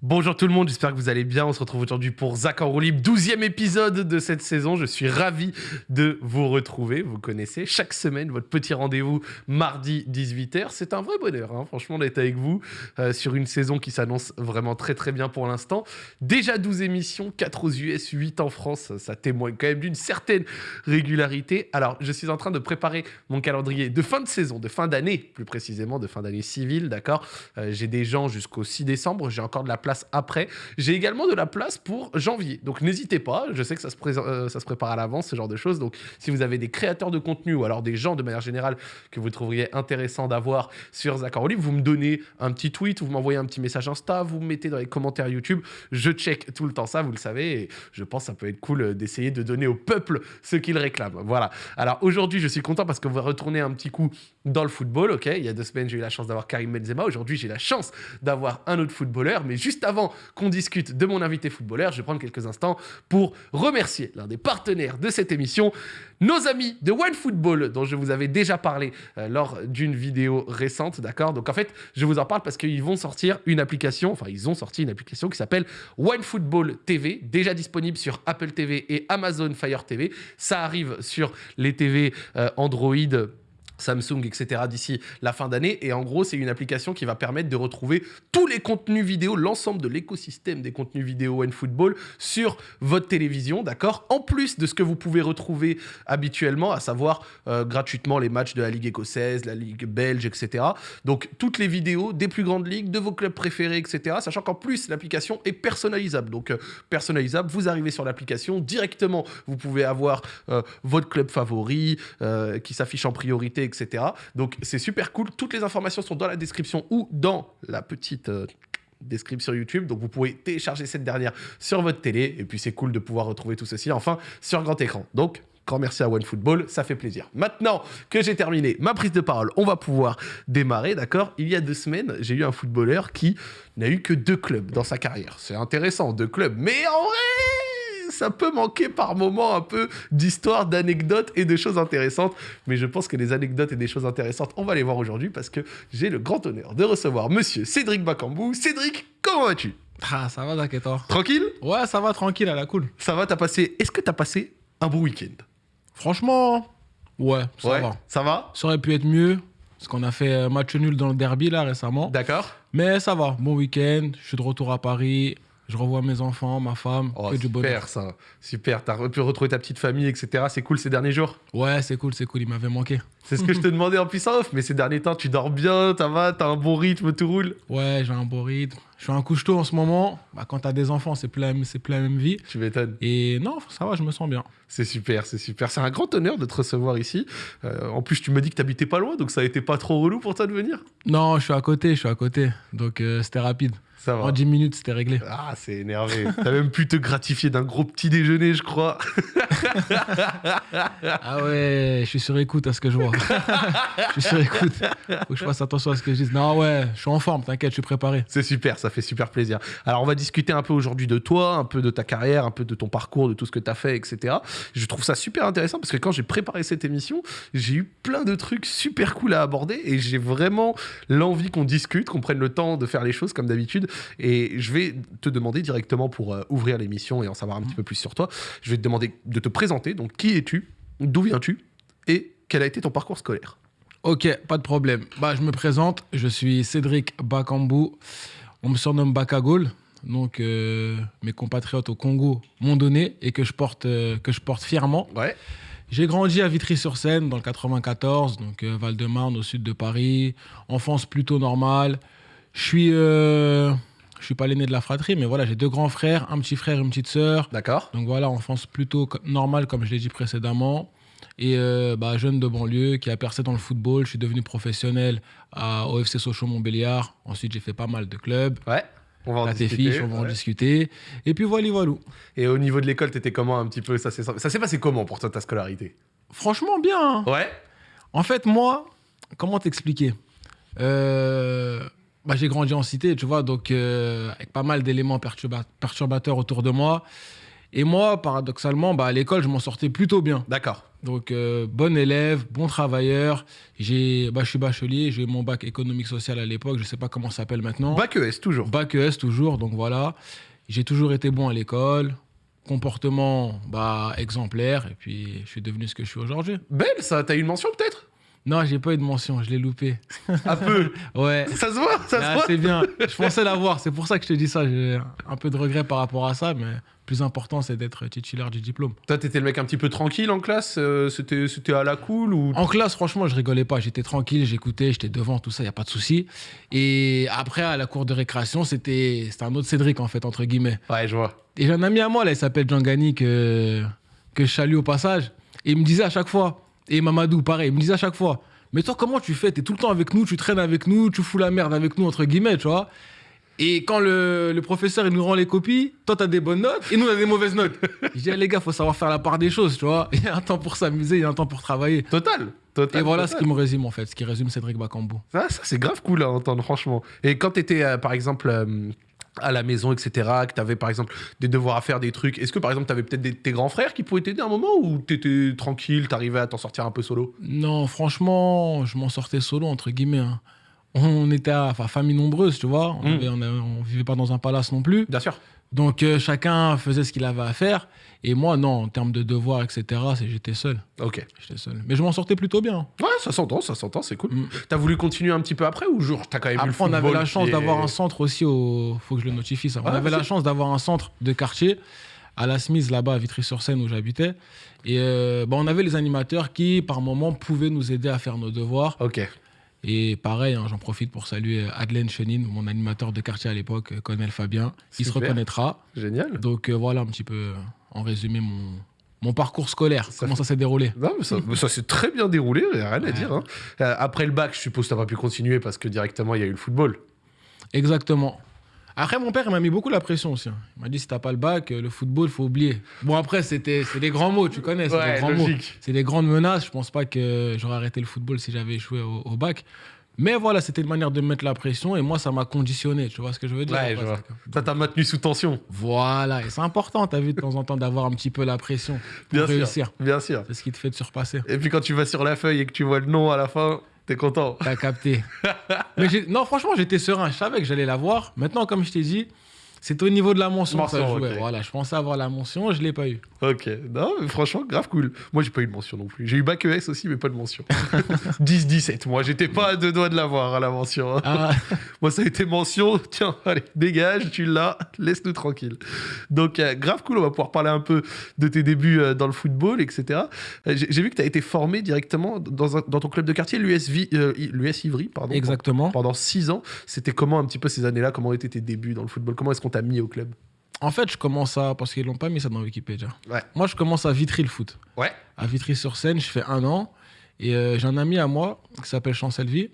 Bonjour tout le monde, j'espère que vous allez bien. On se retrouve aujourd'hui pour Zach en roue libre, 12e épisode de cette saison. Je suis ravi de vous retrouver. Vous connaissez chaque semaine votre petit rendez-vous mardi 18h. C'est un vrai bonheur, hein, franchement, d'être avec vous euh, sur une saison qui s'annonce vraiment très très bien pour l'instant. Déjà 12 émissions, 4 aux US, 8 en France. Ça témoigne quand même d'une certaine régularité. Alors, je suis en train de préparer mon calendrier de fin de saison, de fin d'année, plus précisément, de fin d'année civile, d'accord? Euh, J'ai des gens jusqu'au 6 décembre. J'ai encore de la place après. J'ai également de la place pour janvier. Donc n'hésitez pas, je sais que ça se, euh, ça se prépare à l'avance, ce genre de choses. Donc si vous avez des créateurs de contenu ou alors des gens de manière générale que vous trouveriez intéressant d'avoir sur Libre, vous me donnez un petit tweet, vous m'envoyez un petit message Insta, vous me mettez dans les commentaires YouTube. Je check tout le temps ça, vous le savez. Et je pense que ça peut être cool euh, d'essayer de donner au peuple ce qu'il réclame. Voilà. Alors aujourd'hui, je suis content parce qu'on va retourner un petit coup dans le football. Ok, il y a deux semaines, j'ai eu la chance d'avoir Karim Benzema. Aujourd'hui, j'ai la chance d'avoir un autre footballeur. Mais juste avant qu'on discute de mon invité footballeur, je vais prendre quelques instants pour remercier l'un des partenaires de cette émission, nos amis de One Football, dont je vous avais déjà parlé euh, lors d'une vidéo récente, d'accord? Donc en fait, je vous en parle parce qu'ils vont sortir une application, enfin ils ont sorti une application qui s'appelle One Football TV, déjà disponible sur Apple TV et Amazon Fire TV. Ça arrive sur les TV euh, Android Samsung, etc. d'ici la fin d'année. Et en gros, c'est une application qui va permettre de retrouver tous les contenus vidéo, l'ensemble de l'écosystème des contenus vidéo football sur votre télévision, d'accord? En plus de ce que vous pouvez retrouver habituellement, à savoir euh, gratuitement les matchs de la Ligue écossaise, la Ligue belge, etc. Donc, toutes les vidéos des plus grandes ligues, de vos clubs préférés, etc. Sachant qu'en plus, l'application est personnalisable. Donc, euh, personnalisable, vous arrivez sur l'application, directement, vous pouvez avoir euh, votre club favori qui s'affiche en priorité, etc. Donc c'est super cool. Toutes les informations sont dans la description ou dans la petite euh, description YouTube. Donc vous pouvez télécharger cette dernière sur votre télé. Et puis c'est cool de pouvoir retrouver tout ceci enfin sur grand écran. Donc grand merci à OneFootball, ça fait plaisir. Maintenant que j'ai terminé ma prise de parole, on va pouvoir démarrer, d'accord? Il y a deux semaines, j'ai eu un footballeur qui n'a eu que deux clubs dans sa carrière. C'est intéressant, deux clubs. Mais en vrai ça peut manquer par moments un peu d'histoire, d'anecdotes et de choses intéressantes. Mais je pense que les anecdotes et des choses intéressantes, on va les voir aujourd'hui parce que j'ai le grand honneur de recevoir monsieur Cédric Bakambou. Cédric, comment vas-tu? Ah, ça va, t'inquiète. Tranquille? Ouais, ça va, tranquille, à la cool. Ça va, t'as passé... Est-ce que t'as passé un bon week-end? Franchement, ouais, ça va. Ça va? Ça aurait pu être mieux. Parce qu'on a fait un match nul dans le derby là récemment. D'accord. Mais ça va, bon week-end, je suis de retour à Paris je revois mes enfants, ma femme, oh, du bonheur. Super ça, super. T'as pu retrouver ta petite famille, etc. C'est cool ces derniers jours Ouais, c'est cool, c'est cool. Il m'avait manqué. C'est ce que je te demandais en puissance off, mais ces derniers temps, tu dors bien, ça va, t'as un bon rythme, tout roule Ouais, j'ai un bon rythme. Je suis un couche-tôt en ce moment. Bah, quand t'as des enfants, c'est plus, la même, plus la même vie. Tu m'étonnes. Et non, ça va, je me sens bien. C'est super, c'est super. C'est un grand honneur de te recevoir ici. Euh, en plus, tu me dis que t'habitais pas loin, donc ça a été pas trop relou pour toi de venir Non, je suis à côté, je suis à côté. Donc euh, c'était rapide. En 10 minutes, c'était réglé. Ah, c'est énervé. T'as même pu te gratifier d'un gros petit déjeuner, je crois. ah ouais, je suis sur écoute à ce que je vois. je suis sur écoute. Faut que je fasse attention à ce que je dis. Non, ouais, je suis en forme, t'inquiète, je suis préparé. C'est super, ça fait super plaisir. Alors, on va discuter un peu aujourd'hui de toi, un peu de ta carrière, un peu de ton parcours, de tout ce que t'as fait, etc. Je trouve ça super intéressant parce que quand j'ai préparé cette émission, j'ai eu plein de trucs super cool à aborder et j'ai vraiment l'envie qu'on discute, qu'on prenne le temps de faire les choses comme d'habitude. Et je vais te demander directement pour euh, ouvrir l'émission et en savoir un petit peu plus sur toi, je vais te demander de te présenter. Donc, qui es-tu? D'où viens-tu? Et quel a été ton parcours scolaire? Ok, pas de problème. Bah, je me présente, je suis Cédric Bakambou. On me surnomme Bakagol. Donc, euh, mes compatriotes au Congo m'ont donné et que je porte, euh, que je porte fièrement. Ouais. J'ai grandi à Vitry-sur-Seine dans le 94, donc Val-de-Marne au sud de Paris. Enfance plutôt normale. Je suis je suis pas l'aîné de la fratrie, mais voilà, j'ai deux grands frères, un petit frère, une petite sœur. D'accord. Donc voilà, enfance plutôt normale, comme je l'ai dit précédemment. Et euh, bah, jeune de banlieue qui a percé dans le football. Je suis devenu professionnel à, au FC Sochaux-Montbéliard. Ensuite, j'ai fait pas mal de clubs. Ouais. On va en discuter. on va en discuter. Et puis voilà, voilà. Et au niveau de l'école, t'étais comment un petit peu? Ça s'est passé comment pour toi ta scolarité? Franchement, bien. Hein. Ouais. En fait, moi, comment t'expliquer? Euh, bah, j'ai grandi en cité, tu vois, donc euh, avec pas mal d'éléments perturbateurs autour de moi. Et moi, paradoxalement, bah, à l'école, je m'en sortais plutôt bien. D'accord. Donc, euh, bon élève, bon travailleur. J'ai, bah, je suis bachelier, j'ai eu mon bac économique social à l'époque, je ne sais pas comment ça s'appelle maintenant. Bac ES, toujours. Bac ES toujours, donc voilà. J'ai toujours été bon à l'école, comportement bah, exemplaire, et puis je suis devenu ce que je suis aujourd'hui. Belle, ça. T'as eu une mention, peut-être? Non, j'ai pas eu de mention, je l'ai loupé. Un peu. Ouais. ça se voit, ça se Ah, voit. c'est bien. Je pensais l'avoir, c'est pour ça que je te dis ça. J'ai un peu de regret par rapport à ça, mais plus important, c'est d'être titulaire du diplôme. Toi, t'étais le mec un petit peu tranquille en classe euh, C'était à la cool ou? En classe, franchement, je rigolais pas. J'étais tranquille, j'écoutais, j'étais devant, tout ça, n'y a pas de souci. Et après, à la cour de récréation, c'était un autre Cédric, en fait, entre guillemets. Ouais, je vois. Et j'ai un ami à moi, là, il s'appelle Jean Gani, que, que je salue au passage. Et il me disait à chaque fois, et Mamadou, pareil, il me disait à chaque fois, mais toi, comment tu fais? T'es tout le temps avec nous, tu traînes avec nous, tu fous la merde avec nous, entre guillemets, tu vois? Et quand le, le professeur il nous rend les copies, toi, t'as des bonnes notes et nous, on a des mauvaises notes. Je dis, ah, les gars, faut savoir faire la part des choses, tu vois? Il y a un temps pour s'amuser, il y a un temps pour travailler. Total. Total. Et voilà ce qui me résume, en fait, ce qui résume Cédric Bakambu. Ah, ça, c'est grave cool à entendre, franchement. Et quand tu étais, par exemple, euh, à la maison, etc., que tu avais, par exemple, des devoirs à faire, des trucs, est-ce que, par exemple, tu avais peut-être tes grands frères qui pouvaient t'aider à un moment ou tu étais tranquille, t'arrivais à t'en sortir un peu solo? Non, franchement, je m'en sortais solo, entre guillemets. hein. On était à enfin, famille nombreuse, tu vois. On, Mm. avait- on, avait- on vivait pas dans un palace non plus. Bien sûr. Donc euh, chacun faisait ce qu'il avait à faire. Et moi, non, en termes de devoirs, etc., j'étais seul. Ok. J'étais seul. Mais je m'en sortais plutôt bien. Ouais, ça s'entend, ça s'entend, c'est cool. Mm. T'as voulu continuer un petit peu après ou genre t'as quand même eu le Après, on avait la chance d'avoir un centre aussi au. Faut que je le notifie ça. On avait la chance d'avoir un centre de quartier à la Smith, là-bas, à Vitry-sur-Seine, où j'habitais. Et euh, bah, on avait les animateurs qui, par moment, pouvaient nous aider à faire nos devoirs. Ok. Et pareil, hein, j'en profite pour saluer euh, Adelaine Chenin, mon animateur de quartier à l'époque, euh, Colonel Fabien. Il se Super. reconnaîtra. Génial. Donc euh, voilà un petit peu, en résumé, mon, mon parcours scolaire. Ça comment fait- ça s'est déroulé Non, mais ça, s'est très bien déroulé, rien à Ouais. dire. hein. Euh, après le bac, je suppose que t'as pas pu continuer parce que directement il y a eu le football. Exactement. Après, mon père, il m'a mis beaucoup la pression aussi. hein. Il m'a dit si t'as pas le bac, euh, le football, faut oublier. Bon, après, c'était c'est des grands mots, tu connais, c'est Ouais, des grands mots. C'est des grandes menaces. Je pense pas que j'aurais arrêté le football si j'avais échoué au, au bac. Mais voilà, c'était une manière de me mettre la pression et moi, ça m'a conditionné. Tu vois ce que je veux dire? Ouais, je vois. Ça t'a maintenu sous tension. Voilà, et c'est important, t'as vu, de temps en temps, d'avoir un petit peu la pression pour Bien sûr. réussir. Bien sûr. C'est ce qui te fait te surpasser. Et puis quand tu vas sur la feuille et que tu vois le nom à la fin, t'es content. T'as capté. Mais non, franchement, j'étais serein. Je savais que j'allais l'avoir. Maintenant, comme je t'ai dit, c'est au niveau de la mention, que ça Mention, jouait. ok. Voilà, je pensais avoir la mention, je l'ai pas eu. Ok, non, mais franchement, grave cool. Moi, j'ai pas eu de mention non plus. J'ai eu bac ES aussi, mais pas de mention. 10-17, moi, j'étais pas à deux doigts de l'avoir à la mention. hein. Ah, Moi, ça a été mention. Tiens, allez, dégage, tu l'as, laisse-nous tranquille. Donc, euh, grave cool, on va pouvoir parler un peu de tes débuts euh, dans le football, etc. Euh, J'ai vu que tu as été formé directement dans, un- dans ton club de quartier, l'US Ivry, pardon. exactement. Pendant 6 ans. C'était comment un petit peu ces années-là? Comment étaient tes débuts dans le football? Comment est-ce qu'on t'a mis au club En fait, je commence à. Parce qu'ils l'ont pas mis ça dans Wikipédia. Ouais. Moi, je commence à Vitry le foot. Ouais. À Vitry-sur-Seine, je fais un an. Et euh, j'ai un ami à moi qui s'appelle Chancel Vie.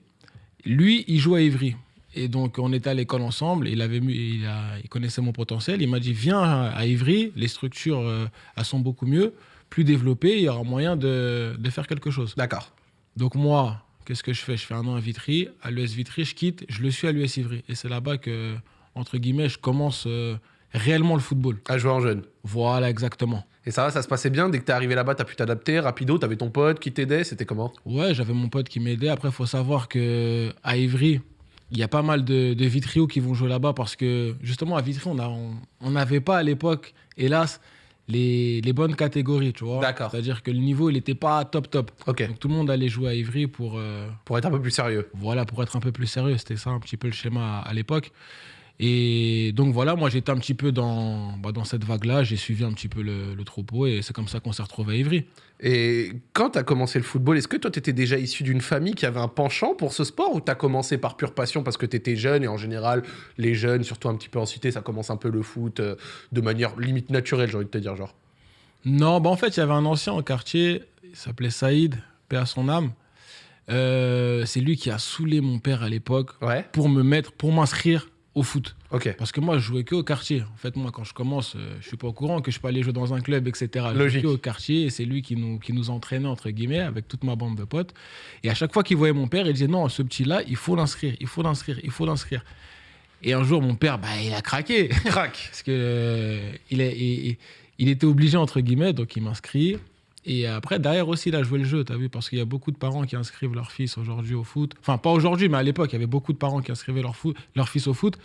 Lui, il joue à Ivry. Et donc, on était à l'école ensemble. Il, avait, il, a- il connaissait mon potentiel. Il m'a dit Viens à Ivry, les structures euh, elles sont beaucoup mieux, plus développées. Il y aura moyen de, de faire quelque chose. D'accord. Donc, moi, qu'est-ce que je fais? Je fais un an à Vitry. À l'US Vitry, je quitte. Je le suis à l'US Ivry. Et c'est là-bas que, entre guillemets, je commence euh, réellement le football. À jouer en jeune. Voilà, exactement. Et ça va, ça se passait bien Dès que t'es arrivé là-bas, t'as pu t'adapter rapido T'avais ton pote qui t'aidait C'était comment? Ouais, j'avais mon pote qui m'aidait. Après, il faut savoir que à Ivry, il y a pas mal de, de Vitrio qui vont jouer là-bas parce que justement à Vitry, on n'avait pas à l'époque, hélas, les, les bonnes catégories, tu vois. D'accord. C'est-à-dire que le niveau, il n'était pas top top. Ok. Donc tout le monde allait jouer à Ivry pour, euh, Pour être un peu plus sérieux. voilà, pour être un peu plus sérieux. C'était ça un petit peu le schéma à, à l'époque. Et donc voilà, moi j'étais un petit peu dans, bah, dans cette vague-là, j'ai suivi un petit peu le, le troupeau et c'est comme ça qu'on s'est retrouvé à Ivry. Et quand t'as commencé le football, est-ce que toi t'étais déjà issu d'une famille qui avait un penchant pour ce sport ou t'as commencé par pure passion parce que t'étais jeune et en général, les jeunes, surtout un petit peu en cité, ça commence un peu le foot euh, de manière limite naturelle, j'ai envie de te dire, genre? Non, bah en fait, il y avait un ancien au quartier, il s'appelait Saïd, paix à son âme. Euh, c'est lui qui a saoulé mon père à l'époque Ouais. pour me mettre, pour m'inscrire au foot. Ok. Parce que moi, je jouais que au quartier. En fait, moi, quand je commence, euh, je suis pas au courant que je peux aller jouer dans un club, etc. Je jouais Logique. que au quartier et c'est lui qui nous, qui nous entraînait, entre guillemets, avec toute ma bande de potes. Et à chaque fois qu'il voyait mon père, il disait non, ce petit-là, il faut l'inscrire, il faut l'inscrire, il faut l'inscrire. Et un jour, mon père, bah, il a craqué. Crac. Parce que euh, il, est, il, il était obligé, entre guillemets, donc il m'inscrit. Et après, derrière aussi, il a joué le jeu, t'as vu, parce qu'il y a beaucoup de parents qui inscrivent leur fils aujourd'hui au foot. Enfin, pas aujourd'hui, mais à l'époque, il y avait beaucoup de parents qui inscrivaient leur, foot, leur fils au foot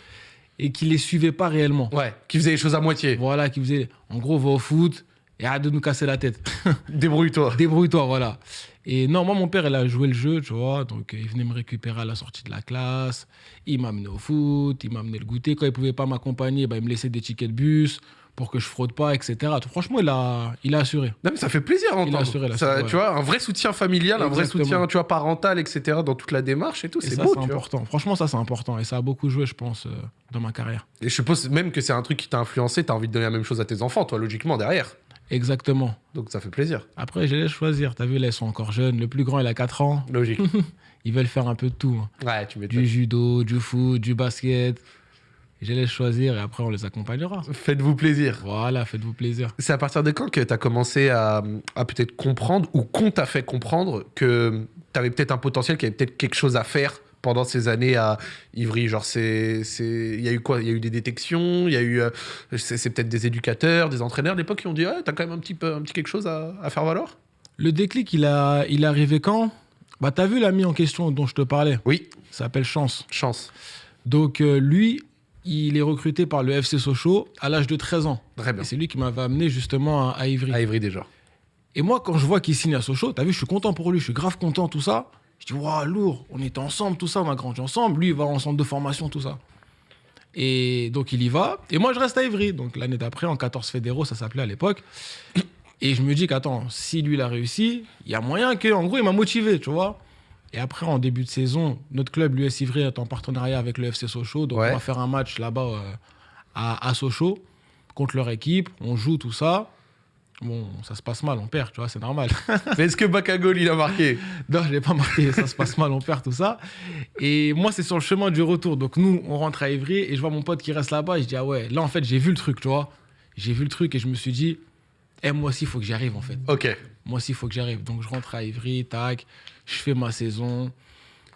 et qui les suivaient pas réellement. Ouais, qui faisait les choses à moitié. Voilà, qui faisaient, en gros, va au foot et arrête de nous casser la tête. Débrouille-toi. Débrouille-toi, voilà. Et non, moi, mon père, il a joué le jeu, tu vois. Donc, euh, il venait me récupérer à la sortie de la classe. Il m'a amené au foot, il m'a amené le goûter. Quand il pouvait pas m'accompagner, bah, il me laissait des tickets de bus pour que je fraude pas, etc. Franchement, il a, il a assuré. Non, mais ça fait plaisir à Il a entendre. assuré, Ça, assuré, Tu vois, un vrai soutien familial, un vrai soutien, tu vois, parental, etc. dans toute la démarche et tout. C'est beau, c'est tu vois. important. Franchement, ça, c'est important. Et ça a beaucoup joué, je pense, euh, dans ma carrière. Et je suppose même que c'est un truc qui t'a influencé. T'as envie de donner la même chose à tes enfants, toi, logiquement, derrière. Exactement. Donc ça fait plaisir. Après, je les laisse choisir. T'as vu, là, ils sont encore jeunes. Le plus grand, il a 4 ans. Logique. Ils veulent faire un peu de tout. hein. ouais, tu. Du judo, du foot, du basket. Je les choisir et après, on les accompagnera. Faites-vous plaisir. Voilà, faites-vous plaisir. C'est à partir de quand que tu as commencé à, à peut-être comprendre ou qu'on t'a fait comprendre que tu avais peut-être un potentiel, qu'il y avait peut-être quelque chose à faire pendant ces années à Ivry? Genre, c'est, c'est... il y a eu quoi? Il y a eu des détections, il y a eu. euh, c'est, peut-être des éducateurs, des entraîneurs de l'époque qui ont dit Ouais, t'as quand même un petit, peu, un petit quelque chose à, à faire valoir? Le déclic, il, a, il est arrivé quand? Bah, t'as vu l'ami en question dont je te parlais? Oui, Ça s'appelle Chance. chance. Donc, euh, lui, il est recruté par le FC Sochaux à l'âge de 13 ans. Très bien. Et c'est lui qui m'avait amené justement à, à Ivry. À Ivry déjà. Et moi, quand je vois qu'il signe à Sochaux, t'as vu, je suis content pour lui, je suis grave content, tout ça. Je dis, waouh, lourd, on était ensemble, tout ça, on a grandi ensemble. Lui, il va en centre de formation, tout ça. Et donc, il y va. Et moi, je reste à Ivry. Donc, l'année d'après, en 14 fédéraux, ça s'appelait à l'époque. Et je me dis qu'attends, si lui, il a réussi, il y a moyen que, en gros, il m'a motivé, tu vois. Et après, en début de saison, notre club, l'US Ivry, est en partenariat avec le FC Sochaux. Donc, Ouais. on va faire un match là-bas euh, à, à Sochaux contre leur équipe. On joue tout ça. Bon, ça se passe mal, on perd, tu vois, c'est normal. Mais est-ce que Bakagol, il a marqué? Non, je l'ai pas marqué, ça se passe mal, on perd tout ça. Et moi, c'est sur le chemin du retour. Donc, nous, on rentre à Ivry et je vois mon pote qui reste là-bas. Et je dis, ah ouais, là, en fait, j'ai vu le truc, tu vois. J'ai vu le truc et je me suis dit, eh, moi aussi, il faut que j'y arrive, en fait. Ok. Moi aussi, il faut que j'arrive. Donc, je rentre à Ivry, tac, je fais ma saison.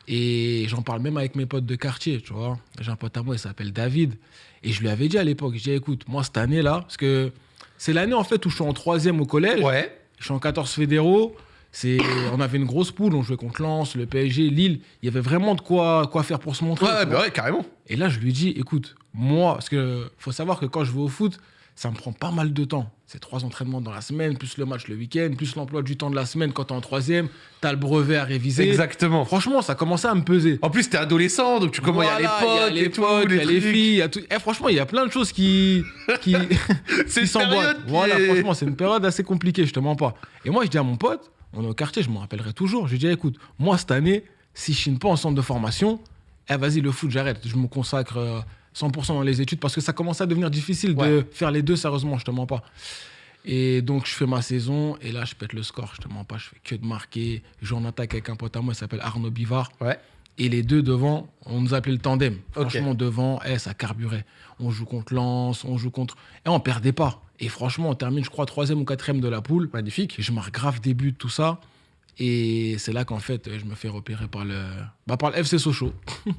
Et j'en parle même avec mes potes de quartier, tu vois. J'ai un pote à moi, il s'appelle David. Et je lui avais dit à l'époque, je dis, écoute, moi, cette année-là, parce que c'est l'année, en fait, où je suis en troisième au collège. Ouais. Je suis en 14 fédéraux. C'est, on avait une grosse poule, on jouait contre Lens, le PSG, Lille. Il y avait vraiment de quoi, quoi faire pour se montrer. Ouais, bah ouais, carrément. Et là, je lui dis, écoute, moi, parce que faut savoir que quand je vais au foot, ça me prend pas mal de temps. C'est trois entraînements dans la semaine, plus le match le week-end, plus l'emploi du temps de la semaine quand t'es en troisième, t'as le brevet à réviser. Exactement. Franchement, ça commençait à me peser. En plus, t'es adolescent, donc tu comment il y a les potes il y a les filles, il y a tout. Eh, franchement, il y a plein de choses qui, qui, qui s'emboîtent. qui Voilà, franchement, c'est une période assez compliquée, je te mens pas. Et moi, je dis à mon pote, on est au quartier, je me rappellerai toujours. Je lui dis, écoute, moi, cette année, si je chine pas en centre de formation, eh, vas-y, le foot, j'arrête. Je me consacre euh, 100% dans les études parce que ça commence à devenir difficile de faire les deux, sérieusement, je te mens pas. Et donc, je fais ma saison et là, je pète le score, je te mens pas, je fais que de marquer. Je joue en attaque avec un pote à moi, il s'appelle Arnaud Bivard. Ouais. Et les deux devant, on nous appelait le tandem. Ok. Franchement, devant, eh, ça carburait. On joue contre Lens, on joue contre. Et on perdait pas. Et franchement, on termine, je crois, troisième ou quatrième de la poule. Magnifique. Et je marque grave des buts, tout ça. Et c'est là qu'en fait, je me fais repérer par le, bah, par le FC Sochaux.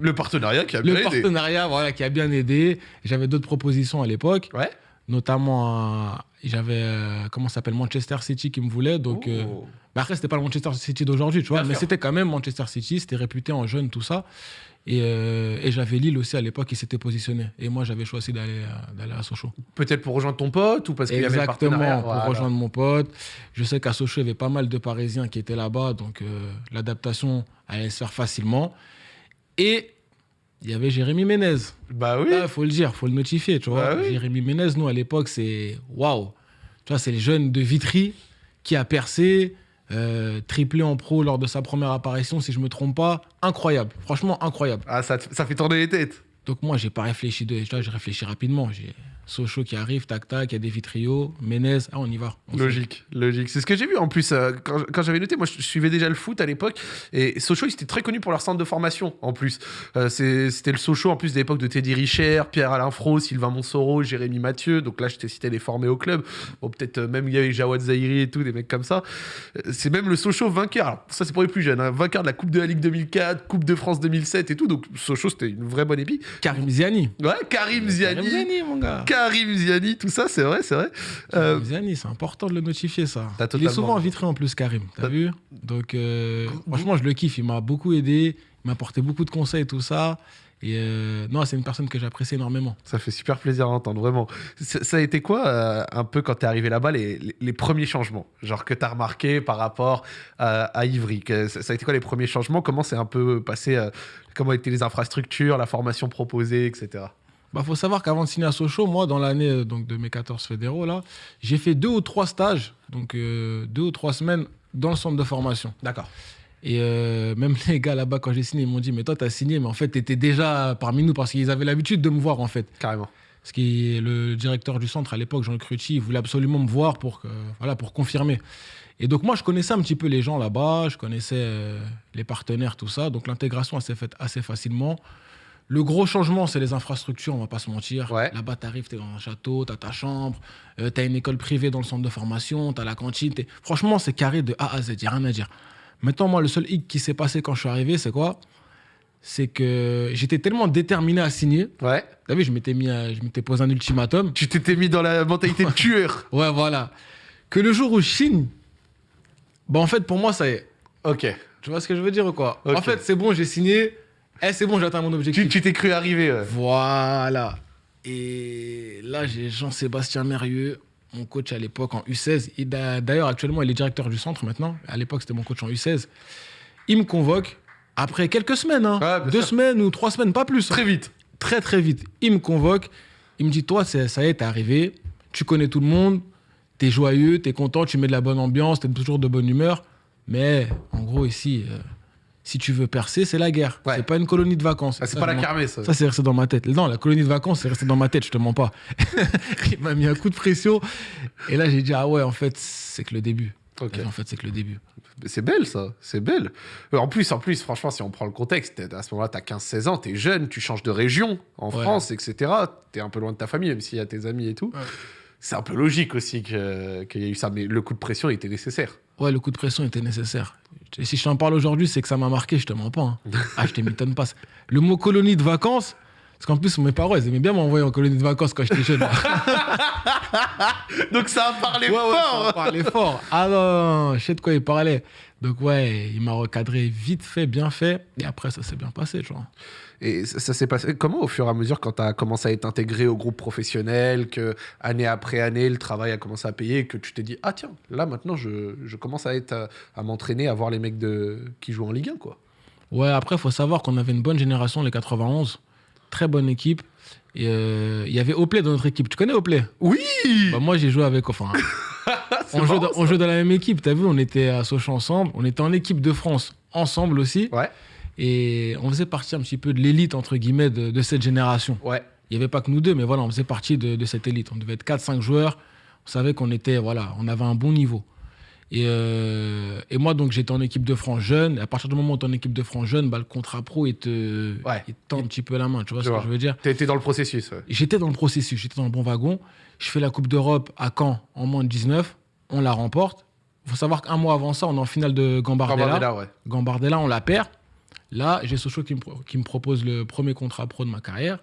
Le partenariat qui a bien Le aidé. partenariat voilà, qui a bien aidé. J'avais d'autres propositions à l'époque, Ouais. notamment, euh, j'avais, euh, comment s'appelle, Manchester City qui me voulait. Donc, euh, bah après, c'était pas le Manchester City d'aujourd'hui, tu vois, Bien mais c'était quand même Manchester City, c'était réputé en jeune, tout ça. Et, euh, et j'avais Lille aussi à l'époque qui s'était positionné. Et moi, j'avais choisi d'aller à- Sochaux. Peut-être pour rejoindre ton pote ou parce qu'il y avait le Exactement, pour Voilà. rejoindre mon pote. Je sais qu'à Sochaux, il y avait pas mal de Parisiens qui étaient là-bas, donc l'adaptation allait se faire facilement. Et il y avait Jérémy Ménez. Bah oui. Il faut le dire, faut le notifier, tu vois. Bah oui. Jérémy Ménez, nous, à l'époque, c'est waouh. Tu vois, c'est le jeune de Vitry qui a percé, euh, triplé en pro lors de sa première apparition, si je me trompe pas. Incroyable, franchement incroyable. Ah, ça fait tourner les têtes. Donc moi, j'ai pas réfléchi, de... tu vois, j'ai réfléchi rapidement. J'ai Sochaux qui arrive, tac tac, il y a des Vitrios, Ménez, ah, on y va. On. Logique, logique. C'est ce que j'ai vu en plus euh, quand, quand j'avais noté. Moi, je suivais déjà le foot à l'époque et Sochaux, ils étaient très connus pour leur centre de formation en plus. Euh, C'était le Sochaux en plus de l'époque de Teddy Richer, Pierre-Alain Fro, Sylvain Monsoro, Jérémy Mathieu. Donc là, je t'ai cité les formés au club. Bon, peut-être euh, même il y avait Jawad Zahiri et tout, des mecs comme ça. C'est même le Sochaux vainqueur. Alors, ça, c'est pour les plus jeunes. hein. Vainqueur de la Coupe de la Ligue 2004, Coupe de France 2007 et tout. Donc Sochaux, c'était une vraie bonne épique. Karim Ziani. Ouais, Karim Ziani. Karim Ziani, mon gars. Karim Ziani, tout ça, c'est vrai, c'est vrai. Euh, Ziani, c'est important de le notifier, ça. Il est souvent vitré en plus, Karim. T'as vu? Donc, euh, franchement, je le kiffe. Il m'a beaucoup aidé. Il m'a apporté beaucoup de conseils, tout ça. Et euh, non, c'est une personne que j'apprécie énormément. Ça fait super plaisir à entendre, vraiment. Ça, a été quoi, euh, un peu, quand t'es arrivé là-bas, les, les- les premiers changements? Genre que t'as remarqué par rapport à, à Ivry que, ça, a été quoi les premiers changements? Comment c'est un peu passé Comment étaient les infrastructures, la formation proposée, etc. Bah, faut savoir qu'avant de signer à Sochaux, moi, dans l'année euh, donc de mes 14 fédéraux, là, j'ai fait deux ou trois stages, donc euh, deux ou trois semaines dans le centre de formation. D'accord. Et euh, même les gars là-bas, quand j'ai signé, ils m'ont dit Mais toi, t'as signé, mais en fait, t'étais déjà parmi nous parce qu'ils avaient l'habitude de me voir, en fait. Carrément. Parce que le directeur du centre à l'époque, Jean Cruchy, il voulait absolument me voir pour, que, voilà, pour confirmer. Et donc, moi, je connaissais un petit peu les gens là-bas, je connaissais euh, les partenaires, tout ça. Donc, l'intégration elle s'est faite assez facilement. Le gros changement, c'est les infrastructures, on va pas se mentir. Ouais. Là-bas, tu arrives, tu es dans un château, tu as ta chambre, tu as une école privée dans le centre de formation, tu as la cantine. t'es- Franchement, c'est carré de A à Z, il n'y a rien à dire. Maintenant, moi, le seul hic qui s'est passé quand je suis arrivé, c'est quoi? C'est que j'étais tellement déterminé à signer. Ouais. T'as vu, je m'étais mis, à- je m'étais posé un ultimatum. Tu t'étais mis dans la mentalité de tueur. Ouais, voilà. Que le jour où je signe, bah en fait, pour moi, ça y est. Ok. Tu vois ce que je veux dire ou quoi? Ok. En fait, c'est bon, j'ai signé. Eh, c'est bon, j'atteins mon objectif. Tu t'es cru arriver. ouais. Voilà. Et là, j'ai Jean-Sébastien Mérieux, mon coach à l'époque en U16. Et d'a- D'ailleurs, actuellement, il est directeur du centre maintenant. À l'époque, c'était mon coach en U16. Il me convoque après quelques semaines, hein. Ouais, deux sûr. semaines ou trois semaines, pas plus. hein. Très vite. très très vite. Il me convoque, il me dit Toi, ça y est, t'es arrivé, tu connais tout le monde, t'es joyeux, t'es content, tu mets de la bonne ambiance, t'es toujours de bonne humeur. Mais en gros, ici, euh, si tu veux percer, c'est la guerre. Ouais. C'est pas une colonie de vacances. Ah, c'est pas la kermesse. ça. Ça, c'est resté dans ma tête. Non, la colonie de vacances, c'est resté dans ma tête, je te mens pas. il m'a mis un coup de pression. Et là, j'ai dit Ah ouais, en fait, c'est que le début. En fait, c'est que le début. C'est belle ça, c'est belle. Euh, En plus, en plus, franchement, si on prend le contexte, à ce moment-là, t'as 15-16 ans, t'es jeune, tu changes de région en Ouais. France, etc. T'es un peu loin de ta famille, même s'il y a tes amis et tout. Ouais. C'est un peu logique aussi que- qu'il y ait eu ça, mais le coup de pression était nécessaire. Ouais, le coup de pression était nécessaire. Et si je t'en parle aujourd'hui, c'est que ça m'a marqué, je te mens pas. hein. Ah, je te m'étonne pas. Le mot colonie de vacances, parce qu'en plus, mes parents, ils aimaient bien m'envoyer en colonie de vacances quand j'étais jeune. Donc ça a parlé Ouais, ouais, fort ça parlait fort. Ah non, je sais de quoi il parlait. Donc ouais, il m'a recadré vite fait, bien fait. Et après, ça s'est bien passé, vois. Et ça, ça s'est passé comment au fur et à mesure quand tu as commencé à être intégré au groupe professionnel, que année après année, le travail a commencé à payer, que tu t'es dit, ah tiens, là maintenant, je, je commence à, être, à, à m'entraîner, à voir les mecs de, qui jouent en Ligue 1, quoi. Ouais, après, il faut savoir qu'on avait une bonne génération, les 91. Très bonne équipe. Euh, il y avait Oplay dans notre équipe. Tu connais Oplay? Oui bah, Moi, j'ai joué avec. Enfin, on, jouait dans, on jouait dans la même équipe, t'as vu, on était à Sochaux ensemble, on était en équipe de France ensemble aussi. Ouais, et on faisait partie un petit peu de l'élite, entre guillemets, de, de cette génération. ouais. Il n'y avait pas que nous deux, mais voilà, on faisait partie de, de cette élite. On devait être 4-5 joueurs, on savait qu'on était, voilà, on avait un bon niveau. Et, euh, et moi, donc, j'étais en équipe de France jeune, et à partir du moment où tu es en équipe de France jeune, bah, le contrat pro, il te, Ouais. il te tend un petit peu la main, tu vois Je ce vois. que je veux dire? T'étais dans le processus. ouais. J'étais dans le processus, j'étais dans le bon wagon. Je fais la Coupe d'Europe à Caen en moins de 19. On la remporte. Il faut savoir qu'un mois avant ça, on est en finale de Gambardella. Gambardella, ouais. Gambardella, on la perd. Là, j'ai Sochaux qui me, pro- qui me propose le premier contrat pro de ma carrière.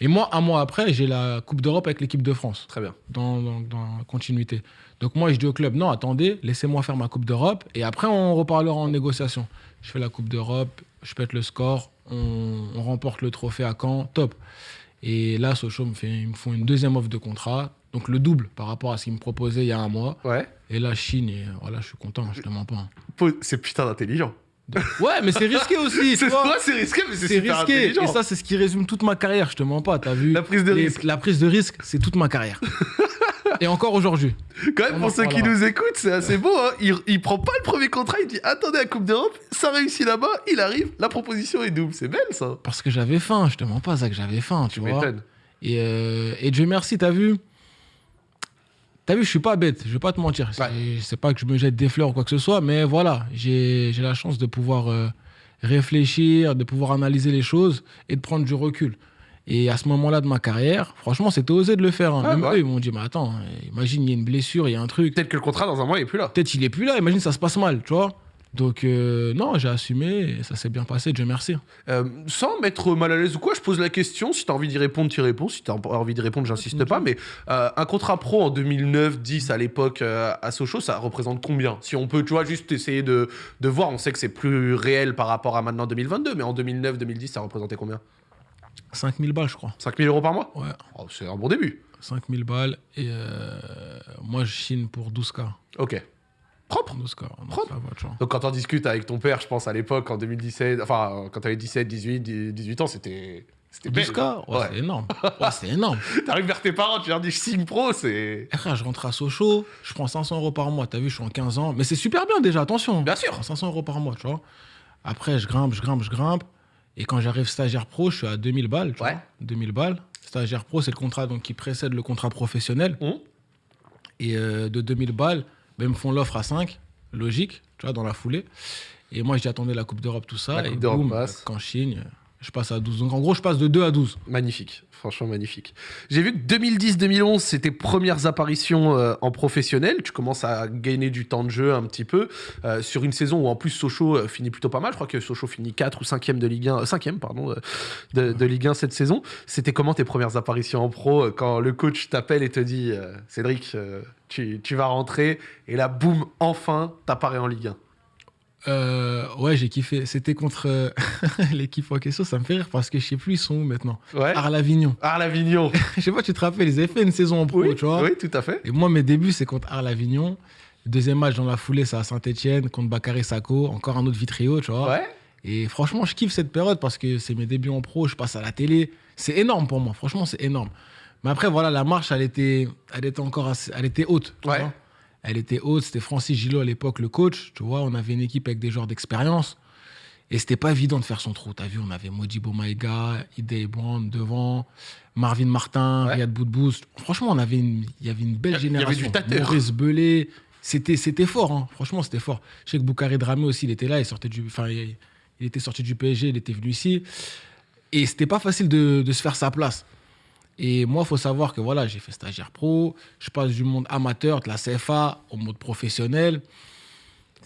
Et moi, un mois après, j'ai la Coupe d'Europe avec l'équipe de France, Très bien. dans, dans, continuité. Donc moi, je dis au club, non, attendez, laissez-moi faire ma Coupe d'Europe. Et après, on reparlera en négociation. Je fais la Coupe d'Europe, je pète le score, on, on remporte le trophée à Caen, top. Et là, Sochaux me, fait, ils me font une deuxième offre de contrat, donc le double par rapport à ce qu'ils me proposaient il y a un mois. Ouais. Et là, Chine, et voilà, je suis content, je te mens pas. hein. C'est putain d'intelligent. Ouais, mais c'est risqué aussi, C'est c'est risqué, mais c'est super risqué. intelligent. Et ça, c'est ce qui résume toute ma carrière, je te mens pas, t'as vu. La prise de Les- risque. La prise de risque, c'est toute ma carrière. et encore aujourd'hui. Quand même, On pour ceux qui nous écoutent, c'est assez beau. Hein. Il, il prend pas le premier contrat, il dit attendez la Coupe d'Europe, ça réussit là-bas, il arrive, la proposition est double. C'est belle ça. Parce que j'avais faim, je te mens pas, Zach, j'avais faim, tu Tu vois. Et, euh, et Dieu merci, t'as vu T'as vu, je suis pas bête, je vais pas te mentir. C'est- C'est pas que je me jette des fleurs ou quoi que ce soit, mais voilà, j'ai la chance de pouvoir euh, réfléchir, de pouvoir analyser les choses et de prendre du recul. Et à ce moment-là de ma carrière, franchement, c'était osé de le faire. hein. Ouais, Même bah eux, ils m'ont dit, mais attends, imagine, il y a une blessure, il y a un truc. Peut-être que le contrat dans un mois il est plus là. Peut-être il est plus là, imagine, ça se passe mal, tu vois. Donc, euh, non, j'ai assumé et ça s'est bien passé, Dieu merci. Euh, sans mettre mal à l'aise ou quoi, je pose la question. Si tu as envie d'y répondre, tu y réponds. Si tu as envie d'y répondre, j'insiste pas. Mais euh, un contrat pro en 2009-10 à l'époque euh, à Sochaux, ça représente combien? Si on peut, tu vois, juste essayer de, de voir. On sait que c'est plus réel par rapport à maintenant 2022, mais en 2009-2010, ça représentait combien? 5000 balles, je crois. 5000 euros par mois? Ouais, Oh, C'est un bon début. 5000 balles. Et euh, moi, je chine pour 12K. Ok. Propre. 12K. non, Propre. ça va, tu vois. Donc quand on discute avec ton père, je pense à l'époque, en 2017, enfin, quand tu avais 17, 18, 18 ans, c'était. C'était belle. 12K Ouais, Ouais. c'est énorme. Ouais, c'est énorme. T'arrives vers tes parents, tu leur dis je signe pro, c'est. Frère, je rentre à Sochaux, je prends 500 euros par mois. T'as vu, je suis en 15 ans. Mais c'est super bien déjà, attention. Bien sûr. 500 euros par mois, tu vois. Après, je grimpe, je grimpe, je grimpe. Et quand j'arrive stagiaire pro, je suis à 2000 balles. Tu Ouais. vois. 2000 balles. Stagiaire pro, c'est le contrat donc, qui précède le contrat professionnel. Hum. Et euh, de 2000 balles, ben, ils me font l'offre à 5. Logique, tu vois, dans la foulée. Et moi, j'attendais la Coupe d'Europe, tout ça. La Coupe et d'Europe boum, passe. quand je signe, je passe à 12. Donc en gros, je passe de 2 à 12. Magnifique, franchement magnifique. J'ai vu que 2010-2011, c'était premières apparitions euh, en professionnel. Tu commences à gagner du temps de jeu un petit peu euh, sur une saison où en plus Sochaux euh, finit plutôt pas mal. Je crois que Sochaux finit 4 ou 5e de Ligue 1, euh, 5e pardon, de, de Ligue 1 cette saison. C'était comment tes premières apparitions en pro quand le coach t'appelle et te dit Cédric, tu, tu vas rentrer et là boum, enfin t'apparais en Ligue 1. Euh, ouais, j'ai kiffé. C'était contre euh, l'équipe en question. Ça me fait rire parce que je sais plus, ils sont où maintenant Ouais. Arles-Avignon. Arles-Avignon. je sais pas, tu te rappelles, ils avaient fait une saison en pro, Oui, tu vois. oui, tout à fait. Et moi, mes débuts, c'est contre Arles-Avignon. Deuxième match dans la foulée, c'est à Saint-Etienne contre Bakary Sako. Encore un autre Vitrio, tu vois. Ouais. Et franchement, je kiffe cette période parce que c'est mes débuts en pro. Je passe à la télé. C'est énorme pour moi. Franchement, c'est énorme. Mais après, voilà, la marche, elle était, elle était encore assez, elle était haute. tu Ouais. vois. Elle était haute. C'était Francis Gillot à l'époque, le coach. Tu vois, on avait une équipe avec des joueurs d'expérience. Et c'était pas évident de faire son trou. T'as vu, on avait Modibo Maïga, Idei Brown devant, Marvin Martin, Ouais. Riyad Boudbouz. Franchement, on avait une, il y avait une belle Il y avait génération. du. Maurice Belay. C'était, c'était fort, hein. franchement, c'était fort. Je sais que Boucaré Dramé aussi, il était là, il, sortait du, enfin, il, il était sorti du PSG, il était venu ici. Et c'était pas facile de, de se faire sa place. Et moi, il faut savoir que voilà, j'ai fait stagiaire pro, je passe du monde amateur, de la CFA, au mode professionnel.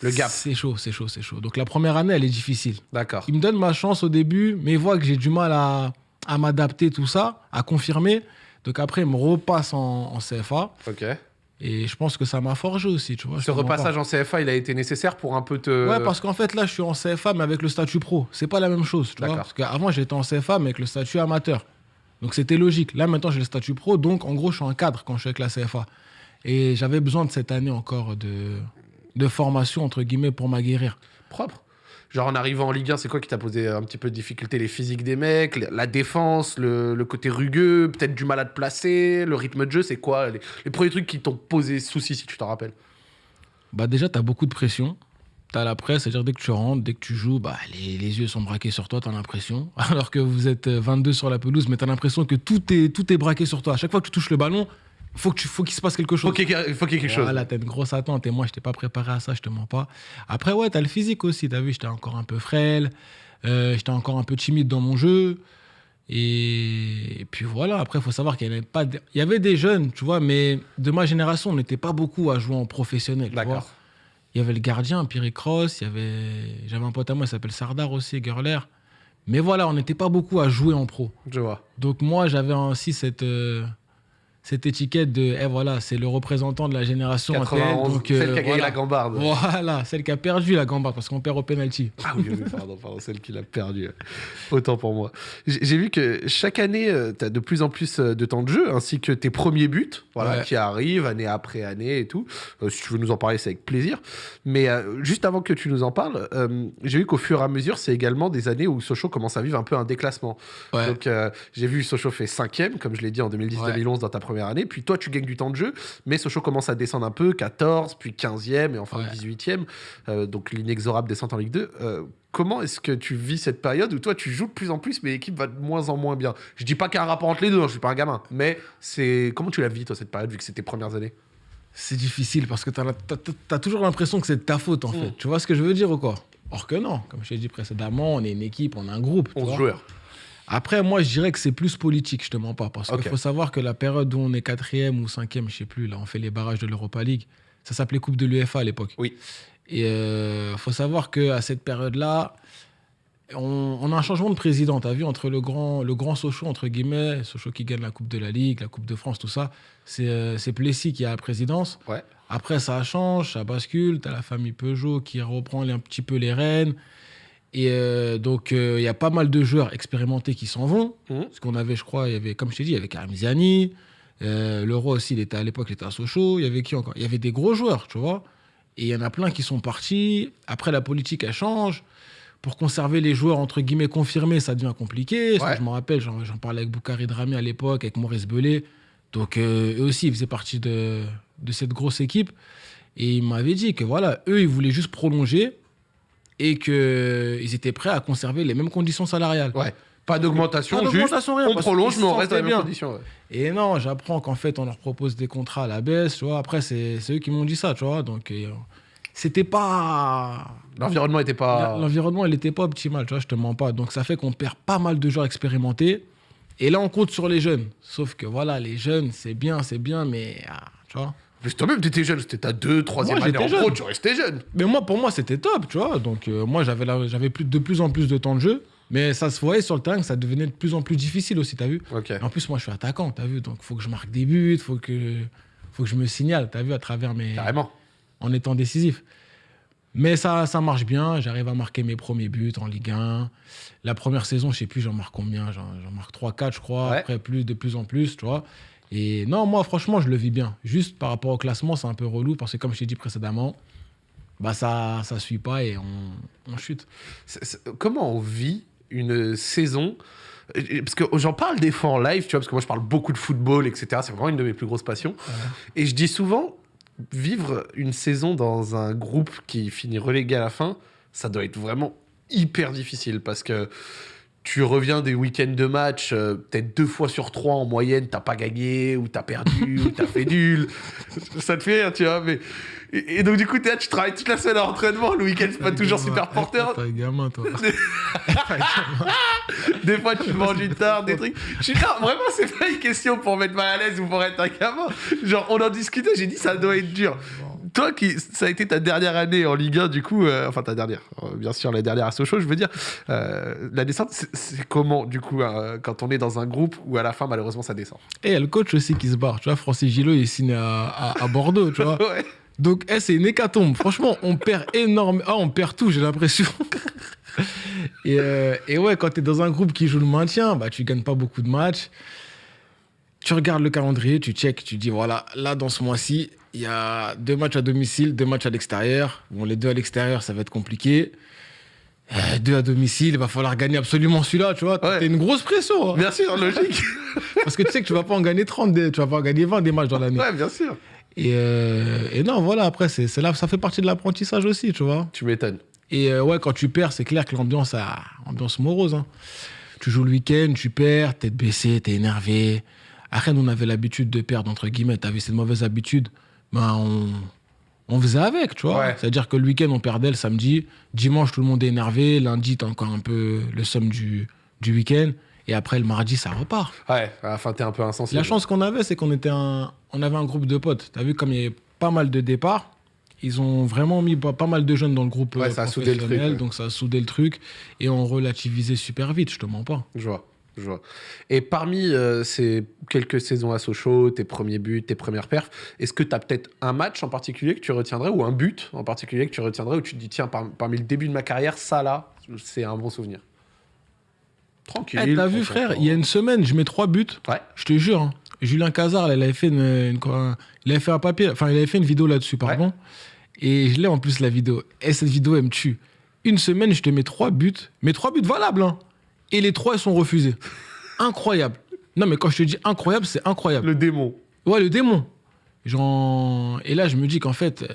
Le gap. C'est chaud, c'est chaud, c'est chaud. Donc la première année, elle est difficile. D'accord. Il me donne ma chance au début, mais il voit que j'ai du mal à, à m'adapter, tout ça, à confirmer. Donc après, il me repasse en, en CFA. Ok. Et je pense que ça m'a forgé aussi, tu vois. Ce repassage en CFA, il a été nécessaire pour un peu te. Ouais, parce qu'en fait, là, je suis en CFA, mais avec le statut pro. C'est pas la même chose, tu vois. Parce qu'avant, j'étais en CFA, mais avec le statut amateur. Donc, c'était logique. Là, maintenant, j'ai le statut pro. Donc, en gros, je suis un cadre quand je suis avec la CFA. Et j'avais besoin de cette année encore de, de formation, entre guillemets, pour m'aguerrir. propre. Genre en arrivant en Ligue 1, c'est quoi qui t'a posé un petit peu de difficulté? Les physiques des mecs, la- défense, le, le côté rugueux, peut-être du mal à te placer, le rythme de jeu, c'est quoi? Les, les premiers trucs qui t'ont posé souci si tu t'en rappelles? Bah, déjà, tu as beaucoup de pression. Tu as la presse, c'est-à-dire dès que tu rentres, dès que tu joues, bah, les, les yeux sont braqués sur toi, tu as l'impression. Alors que vous êtes euh, 22 sur la pelouse, mais tu as l'impression que tout est, tout est braqué sur toi. À chaque fois que tu touches le ballon, faut que tu- faut qu'il se passe quelque chose. Faut qu'il y ait faut qu'il y ait quelque chose. Voilà, t'as une grosse attente et moi, je n'étais pas préparé à ça, je te mens pas. Après, ouais, t'as le physique aussi, t'as vu, j'étais encore un peu frêle, euh, j'étais encore un peu timide dans mon jeu. Et, et puis voilà, après, il faut savoir qu'il y avait pas. de- Il y avait des jeunes, tu vois, mais de ma génération, on n'était pas beaucoup à jouer en professionnel. D'accord. Il y avait le gardien, Pierre Cross, il y avait. J'avais un pote à moi, il s'appelle Sardar aussi, Gerler. Mais voilà, on n'était pas beaucoup à jouer en pro. Je vois. Donc moi, j'avais aussi cette, euh, cette étiquette de, eh voilà, c'est le représentant de la génération en tête, 91, donc, celle euh, qui a gagné voilà. la gambarde. Voilà, celle qui a perdu la gambarde parce qu'on perd au penalty. Ah oui, oui, pardon, pardon, celle qui l'a perdu. Autant pour moi. J'ai vu que chaque année, tu as de plus en plus euh, de temps de jeu, ainsi que tes premiers buts, voilà, Ouais. qui arrivent année après année et tout. Euh, si tu veux nous en parler, c'est avec plaisir. Mais euh, juste avant que tu nous en parles, euh, j'ai vu qu'au fur et à mesure, c'est également des années où Sochaux commence à vivre un peu un déclassement. Ouais. Donc, euh, j'ai vu Sochaux fait cinquième, comme je l'ai dit en 2010-2011 dans ta première année. Puis toi, tu gagnes du temps de jeu, mais Sochaux commence à descendre un peu, 14, puis 15e et enfin Ouais. 18e. Euh, donc l'inexorable descente en Ligue 2. Euh, comment est-ce que tu vis cette période où toi, tu joues de plus en plus, mais l'équipe va de moins en moins bien? Je dis pas qu'il y a un rapport entre les deux, hein, je suis pas un gamin. Mais c'est comment tu la vis, toi, cette période, vu que c'est tes premières années? C'est difficile parce que tu as, toujours l'impression que c'est de ta faute en Mm. fait. Tu vois ce que je veux dire ou quoi? Or que non, comme je t'ai dit précédemment, on est une équipe, on est un groupe. tu 11 vois. joueurs. Après, moi, je dirais que c'est plus politique, je te mens pas. Parce qu'il faut savoir que la période où on est quatrième ou cinquième, je sais plus, là, on fait les barrages de l'Europa League, Ça s'appelait Coupe de l'UEFA à l'époque. Oui. Et il faut savoir qu'à cette période-là, on, on, a un changement de président. Tu as vu, entre le grand, le grand Sochaux, entre guillemets, Sochaux qui gagne la Coupe de la Ligue, la Coupe de France, tout ça, c'est Plessis qui a la présidence. Ouais. Après, ça change, ça bascule. Tu as la famille Peugeot qui reprend un petit peu les rênes. Et euh, donc, il euh, y a pas mal de joueurs expérimentés qui s'en vont. Mmh. Parce qu'on avait, je crois, il y avait, comme je t'ai dit, il y avait Karim Ziani. Euh, le roi aussi, il était à l'époque, il était à Sochaux. Il y avait qui encore? Il y avait des gros joueurs, tu vois. Et il y en a plein qui sont partis. Après, la politique, elle change. Pour conserver les joueurs, entre guillemets, confirmés, ça devient compliqué. Ouais. Je me rappelle, j'en parlais avec Boukari Drami à l'époque, avec Maurice Belay. Donc, euh, eux aussi, ils faisaient partie de, de cette grosse équipe. Et ils m'avaient dit que, voilà, eux, ils voulaient juste prolonger et qu'ils étaient prêts à conserver les mêmes conditions salariales. Ouais. Pas d'augmentation, juste rien, on prolonge, mais on reste dans les mêmes bien. conditions. ouais. Et non, j'apprends qu'en fait, on leur propose des contrats à la baisse, tu vois. Après, c'est eux qui m'ont dit ça, tu vois. Donc, euh, c'était pas... L'environnement était pas. L'environnement, il n'était pas optimal, tu vois, je te mens pas. Donc, ça fait qu'on perd pas mal de joueurs expérimentés. Et là, on compte sur les jeunes. Sauf que, voilà, les jeunes, c'est bien, c'est bien, mais... ah, tu vois Mais toi-même, t'étais jeune, c'était ta deux, troisième Moi, année en pro, jeune. tu restais jeune. Mais moi, pour moi, c'était top, tu vois. Donc, euh, moi, j'avais de plus en plus de temps de jeu. Mais ça se voyait sur le terrain que ça devenait de plus en plus difficile aussi, t'as vu Ok. En plus, moi, je suis attaquant, t'as vu Donc, faut que je marque des buts, faut que, faut que je me signale, t'as vu, à travers mes... Carrément. en étant décisif. Mais ça, ça marche bien, j'arrive à marquer mes premiers buts en Ligue 1. La première saison, je sais plus, j'en marque combien? J'en j'en marque 3-4, je crois. Ouais. Après, plus, de plus en plus, tu vois. Et non, moi, franchement, je le vis bien. Juste par rapport au classement, c'est un peu relou parce que, comme je t'ai dit précédemment, bah ça ça suit pas et on, on chute. Comment on vit une saison? Parce que j'en parle des fois en live, tu vois, parce que moi je parle beaucoup de football, etc. C'est vraiment une de mes plus grosses passions. Et je dis souvent, vivre une saison dans un groupe qui finit relégué à la fin, ça doit être vraiment hyper difficile parce que tu reviens des week-ends de match, euh, peut-être deux fois sur trois en moyenne, t'as pas gagné, ou t'as perdu, ou t'as fait nul. Ça te fait rire, tu vois. Mais... Et, et donc, du coup, là, tu travailles toute la semaine à l'entraînement, le week-end, c'est pas toujours super porteur. T'es un gamin, toi. Des fois, tu manges une tarte, des trucs. Je suis là, vraiment, c'est pas une question pour mettre mal à l'aise ou pour être un gamin. Genre, on en discutait, j'ai dit, ça doit être dur. Toi, qui, ça a été ta dernière année en Ligue 1, du coup, euh, enfin ta dernière, euh, bien sûr, la dernière à Sochaux, je veux dire, euh, la descente, c'est- comment, du coup, euh, quand on est dans un groupe où à la fin, malheureusement, ça descend? Et il y a le coach aussi qui se barre. Tu vois, Francis Gillot, il signe à, à- à Bordeaux, tu vois. Ouais. Donc, eh, c'est une hécatombe. Franchement, on perd énorme. Ah, on perd tout, j'ai l'impression. et, euh, et ouais, quand tu es dans un groupe qui joue le maintien, bah, tu gagnes pas beaucoup de matchs. Tu regardes le calendrier, tu check, tu dis voilà, là, dans ce mois-ci, il y a deux matchs à domicile, deux matchs à l'extérieur. Bon, les deux à l'extérieur, ça va être compliqué. Euh, deux à domicile, il va falloir gagner absolument celui-là, tu vois. Ouais. T'as une grosse pression. hein. Bien sûr, logique. Parce que tu sais que tu vas pas en gagner 30, des- tu vas pas en gagner 20 des matchs dans l'année. ouais, bien sûr. Et, euh, et non, voilà, après, c'est là, ça fait partie de l'apprentissage aussi, tu vois. Tu m'étonnes. Et euh, ouais, quand tu perds, c'est clair que l'ambiance, a ambiance morose. hein. Tu joues le week-end, tu perds, tête baissée, t'es énervé. À Rennes, on avait l'habitude de perdre, entre guillemets. T'avais cette mauvaise habitude? Ben, on, on faisait avec, tu vois. Ouais. C'est-à-dire que le week-end, on perdait le samedi. Dimanche, tout le monde est énervé. Lundi, t'as encore un peu le somme du, du week-end. Et après, le mardi, ça repart. Ouais, à la fin, t'es un peu insensible. La chance qu'on avait, c'est qu'on était un, on avait un groupe de potes. T'as vu comme il y avait pas mal de départs, ils ont vraiment mis pas, pas mal de jeunes dans le groupe Ouais, euh, ça a soudé le truc, professionnel, ouais. donc ça a soudé le truc et on relativisait super vite. Je te mens pas. Je vois, je vois. Et parmi euh, ces quelques saisons à Sochaux, tes premiers buts, tes premières perfs, est-ce que tu as peut-être un match en particulier que tu retiendrais ou un but en particulier que tu retiendrais où tu te dis, tiens, par- parmi le début de ma carrière, ça là, c'est un bon souvenir? Tranquille. Eh, T'as vu, frère, il y a une semaine, je mets trois buts. Ouais, Je te jure. hein. Julien Cazard, là, il avait fait une, une- quoi, il avait fait un papier, enfin, il avait fait une vidéo là-dessus, pardon. Et je l'ai en plus la vidéo. Et cette vidéo, elle me tue. Une semaine, je te mets trois buts, mais trois buts valables, hein. Et les trois, ils sont refusés. Incroyable. Non, mais quand je te dis incroyable, c'est incroyable. le démon. Ouais, le démon. Genre... Et là, je me dis qu'en fait, euh,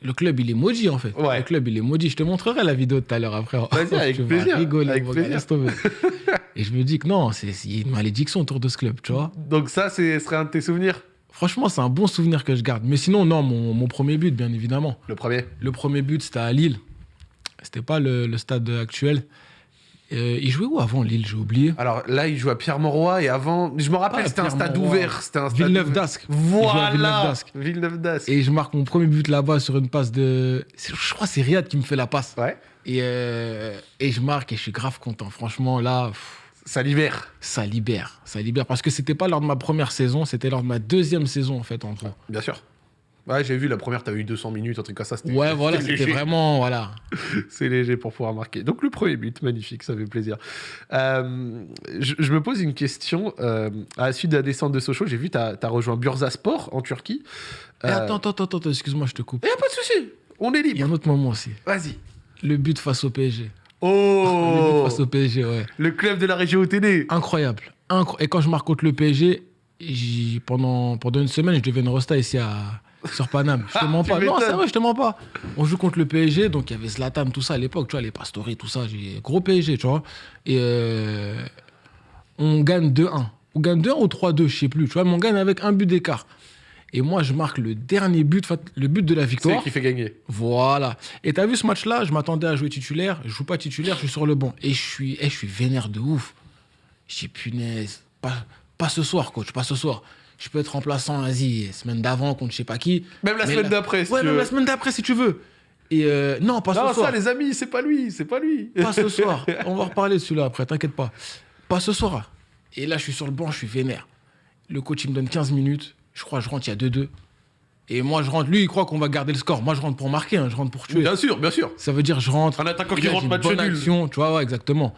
le club, il est maudit, en fait. Ouais. Le club, il est maudit. Je te montrerai la vidéo tout à l'heure après. Vas-y, avec Tu vas plaisir, rigoler, avec plaisir. Et je me dis que non, c'est c'est une malédiction autour de ce club, tu vois. Donc ça, ce serait un de tes souvenirs? Franchement, c'est un bon souvenir que je garde. Mais sinon, non, mon, mon premier but, bien évidemment. Le premier? Le premier but, c'était à Lille. C'était pas le, le stade actuel. Euh, il jouait où avant Lille J'ai oublié. Alors là, il joue à Pierre-Mauroy et avant, je me rappelle, Ah, c'était un stade ouvert. C'était un stade Villeneuve d'Ascq. Jouait Voilà. Villeneuve d'Ascq. Et je marque mon premier but là-bas sur une passe de. Je crois que c'est Riyad qui me fait la passe. Ouais, Et, euh, et je marque et je suis grave content. Franchement, là, pff, ça libère. ça libère. Ça libère. Parce que c'était pas lors de ma première saison, c'était lors de ma deuxième saison, en fait, en gros. Bien sûr. Ouais, j'ai vu la première, t'as eu 200 minutes, un truc comme ça. c'était- Ouais, voilà, c'était vraiment. Voilà. C'est léger pour pouvoir marquer. Donc le premier but, magnifique, ça fait plaisir. Euh, je, je me pose une question. euh, à la suite de la descente de Sochaux, j'ai vu tu as, rejoint Bursaspor en Turquie. Et Euh, attends, attends, attends, attends, excuse-moi, je te coupe. y a pas de souci, on est Il y a libre. un autre moment aussi. Vas-y. Le but face au PSG. Le Oh but face au PSG, ouais. Le club de la région OTD. Incroyable. Incro- Et quand je marque contre le PSG, pendant, pendant une semaine, je devais une resta ici à, sur Paname. Je te mens Tu pas. Non, c'est vrai, je te mens pas. On joue contre le PSG, donc il y avait Zlatan, tout ça à l'époque, tu vois, les Pastori, tout ça. J'ai gros PSG, tu vois. Et euh, on gagne 2-1. On gagne 2-1 ou 3-2, je sais plus. Tu vois, mais on gagne avec un but d'écart. Et moi, je marque le dernier but, le but de la C'est victoire. lui qui fait gagner. Voilà. Et t'as vu ce match-là? Je m'attendais à jouer titulaire. Je joue pas titulaire, je suis sur le banc. Et je suis, eh, je suis vénère de ouf. Je dis punaise, pas, pas ce soir, coach, pas ce soir. Je peux être remplaçant, vas-y, semaine d'avant contre je sais pas qui. Même la semaine d'après, si Ouais, tu même veux. la semaine d'après si tu veux. Et euh, non, pas Non, ce soir. ça, les amis, c'est pas lui, c'est pas lui. Pas ce soir. On va reparler de celui-là après, t'inquiète pas. Pas ce soir. Et là, je suis sur le banc, je suis vénère. Le coach, il me donne 15 minutes. Je crois je rentre, il y a 2-2. Et moi, je rentre. Lui, il croit qu'on va garder le score. Moi, je rentre pour marquer, hein, je rentre pour tuer. Bien sûr, bien sûr. Ça veut dire je rentre. Un attaquant qui rentre match nul. action, tu vois, ouais, exactement.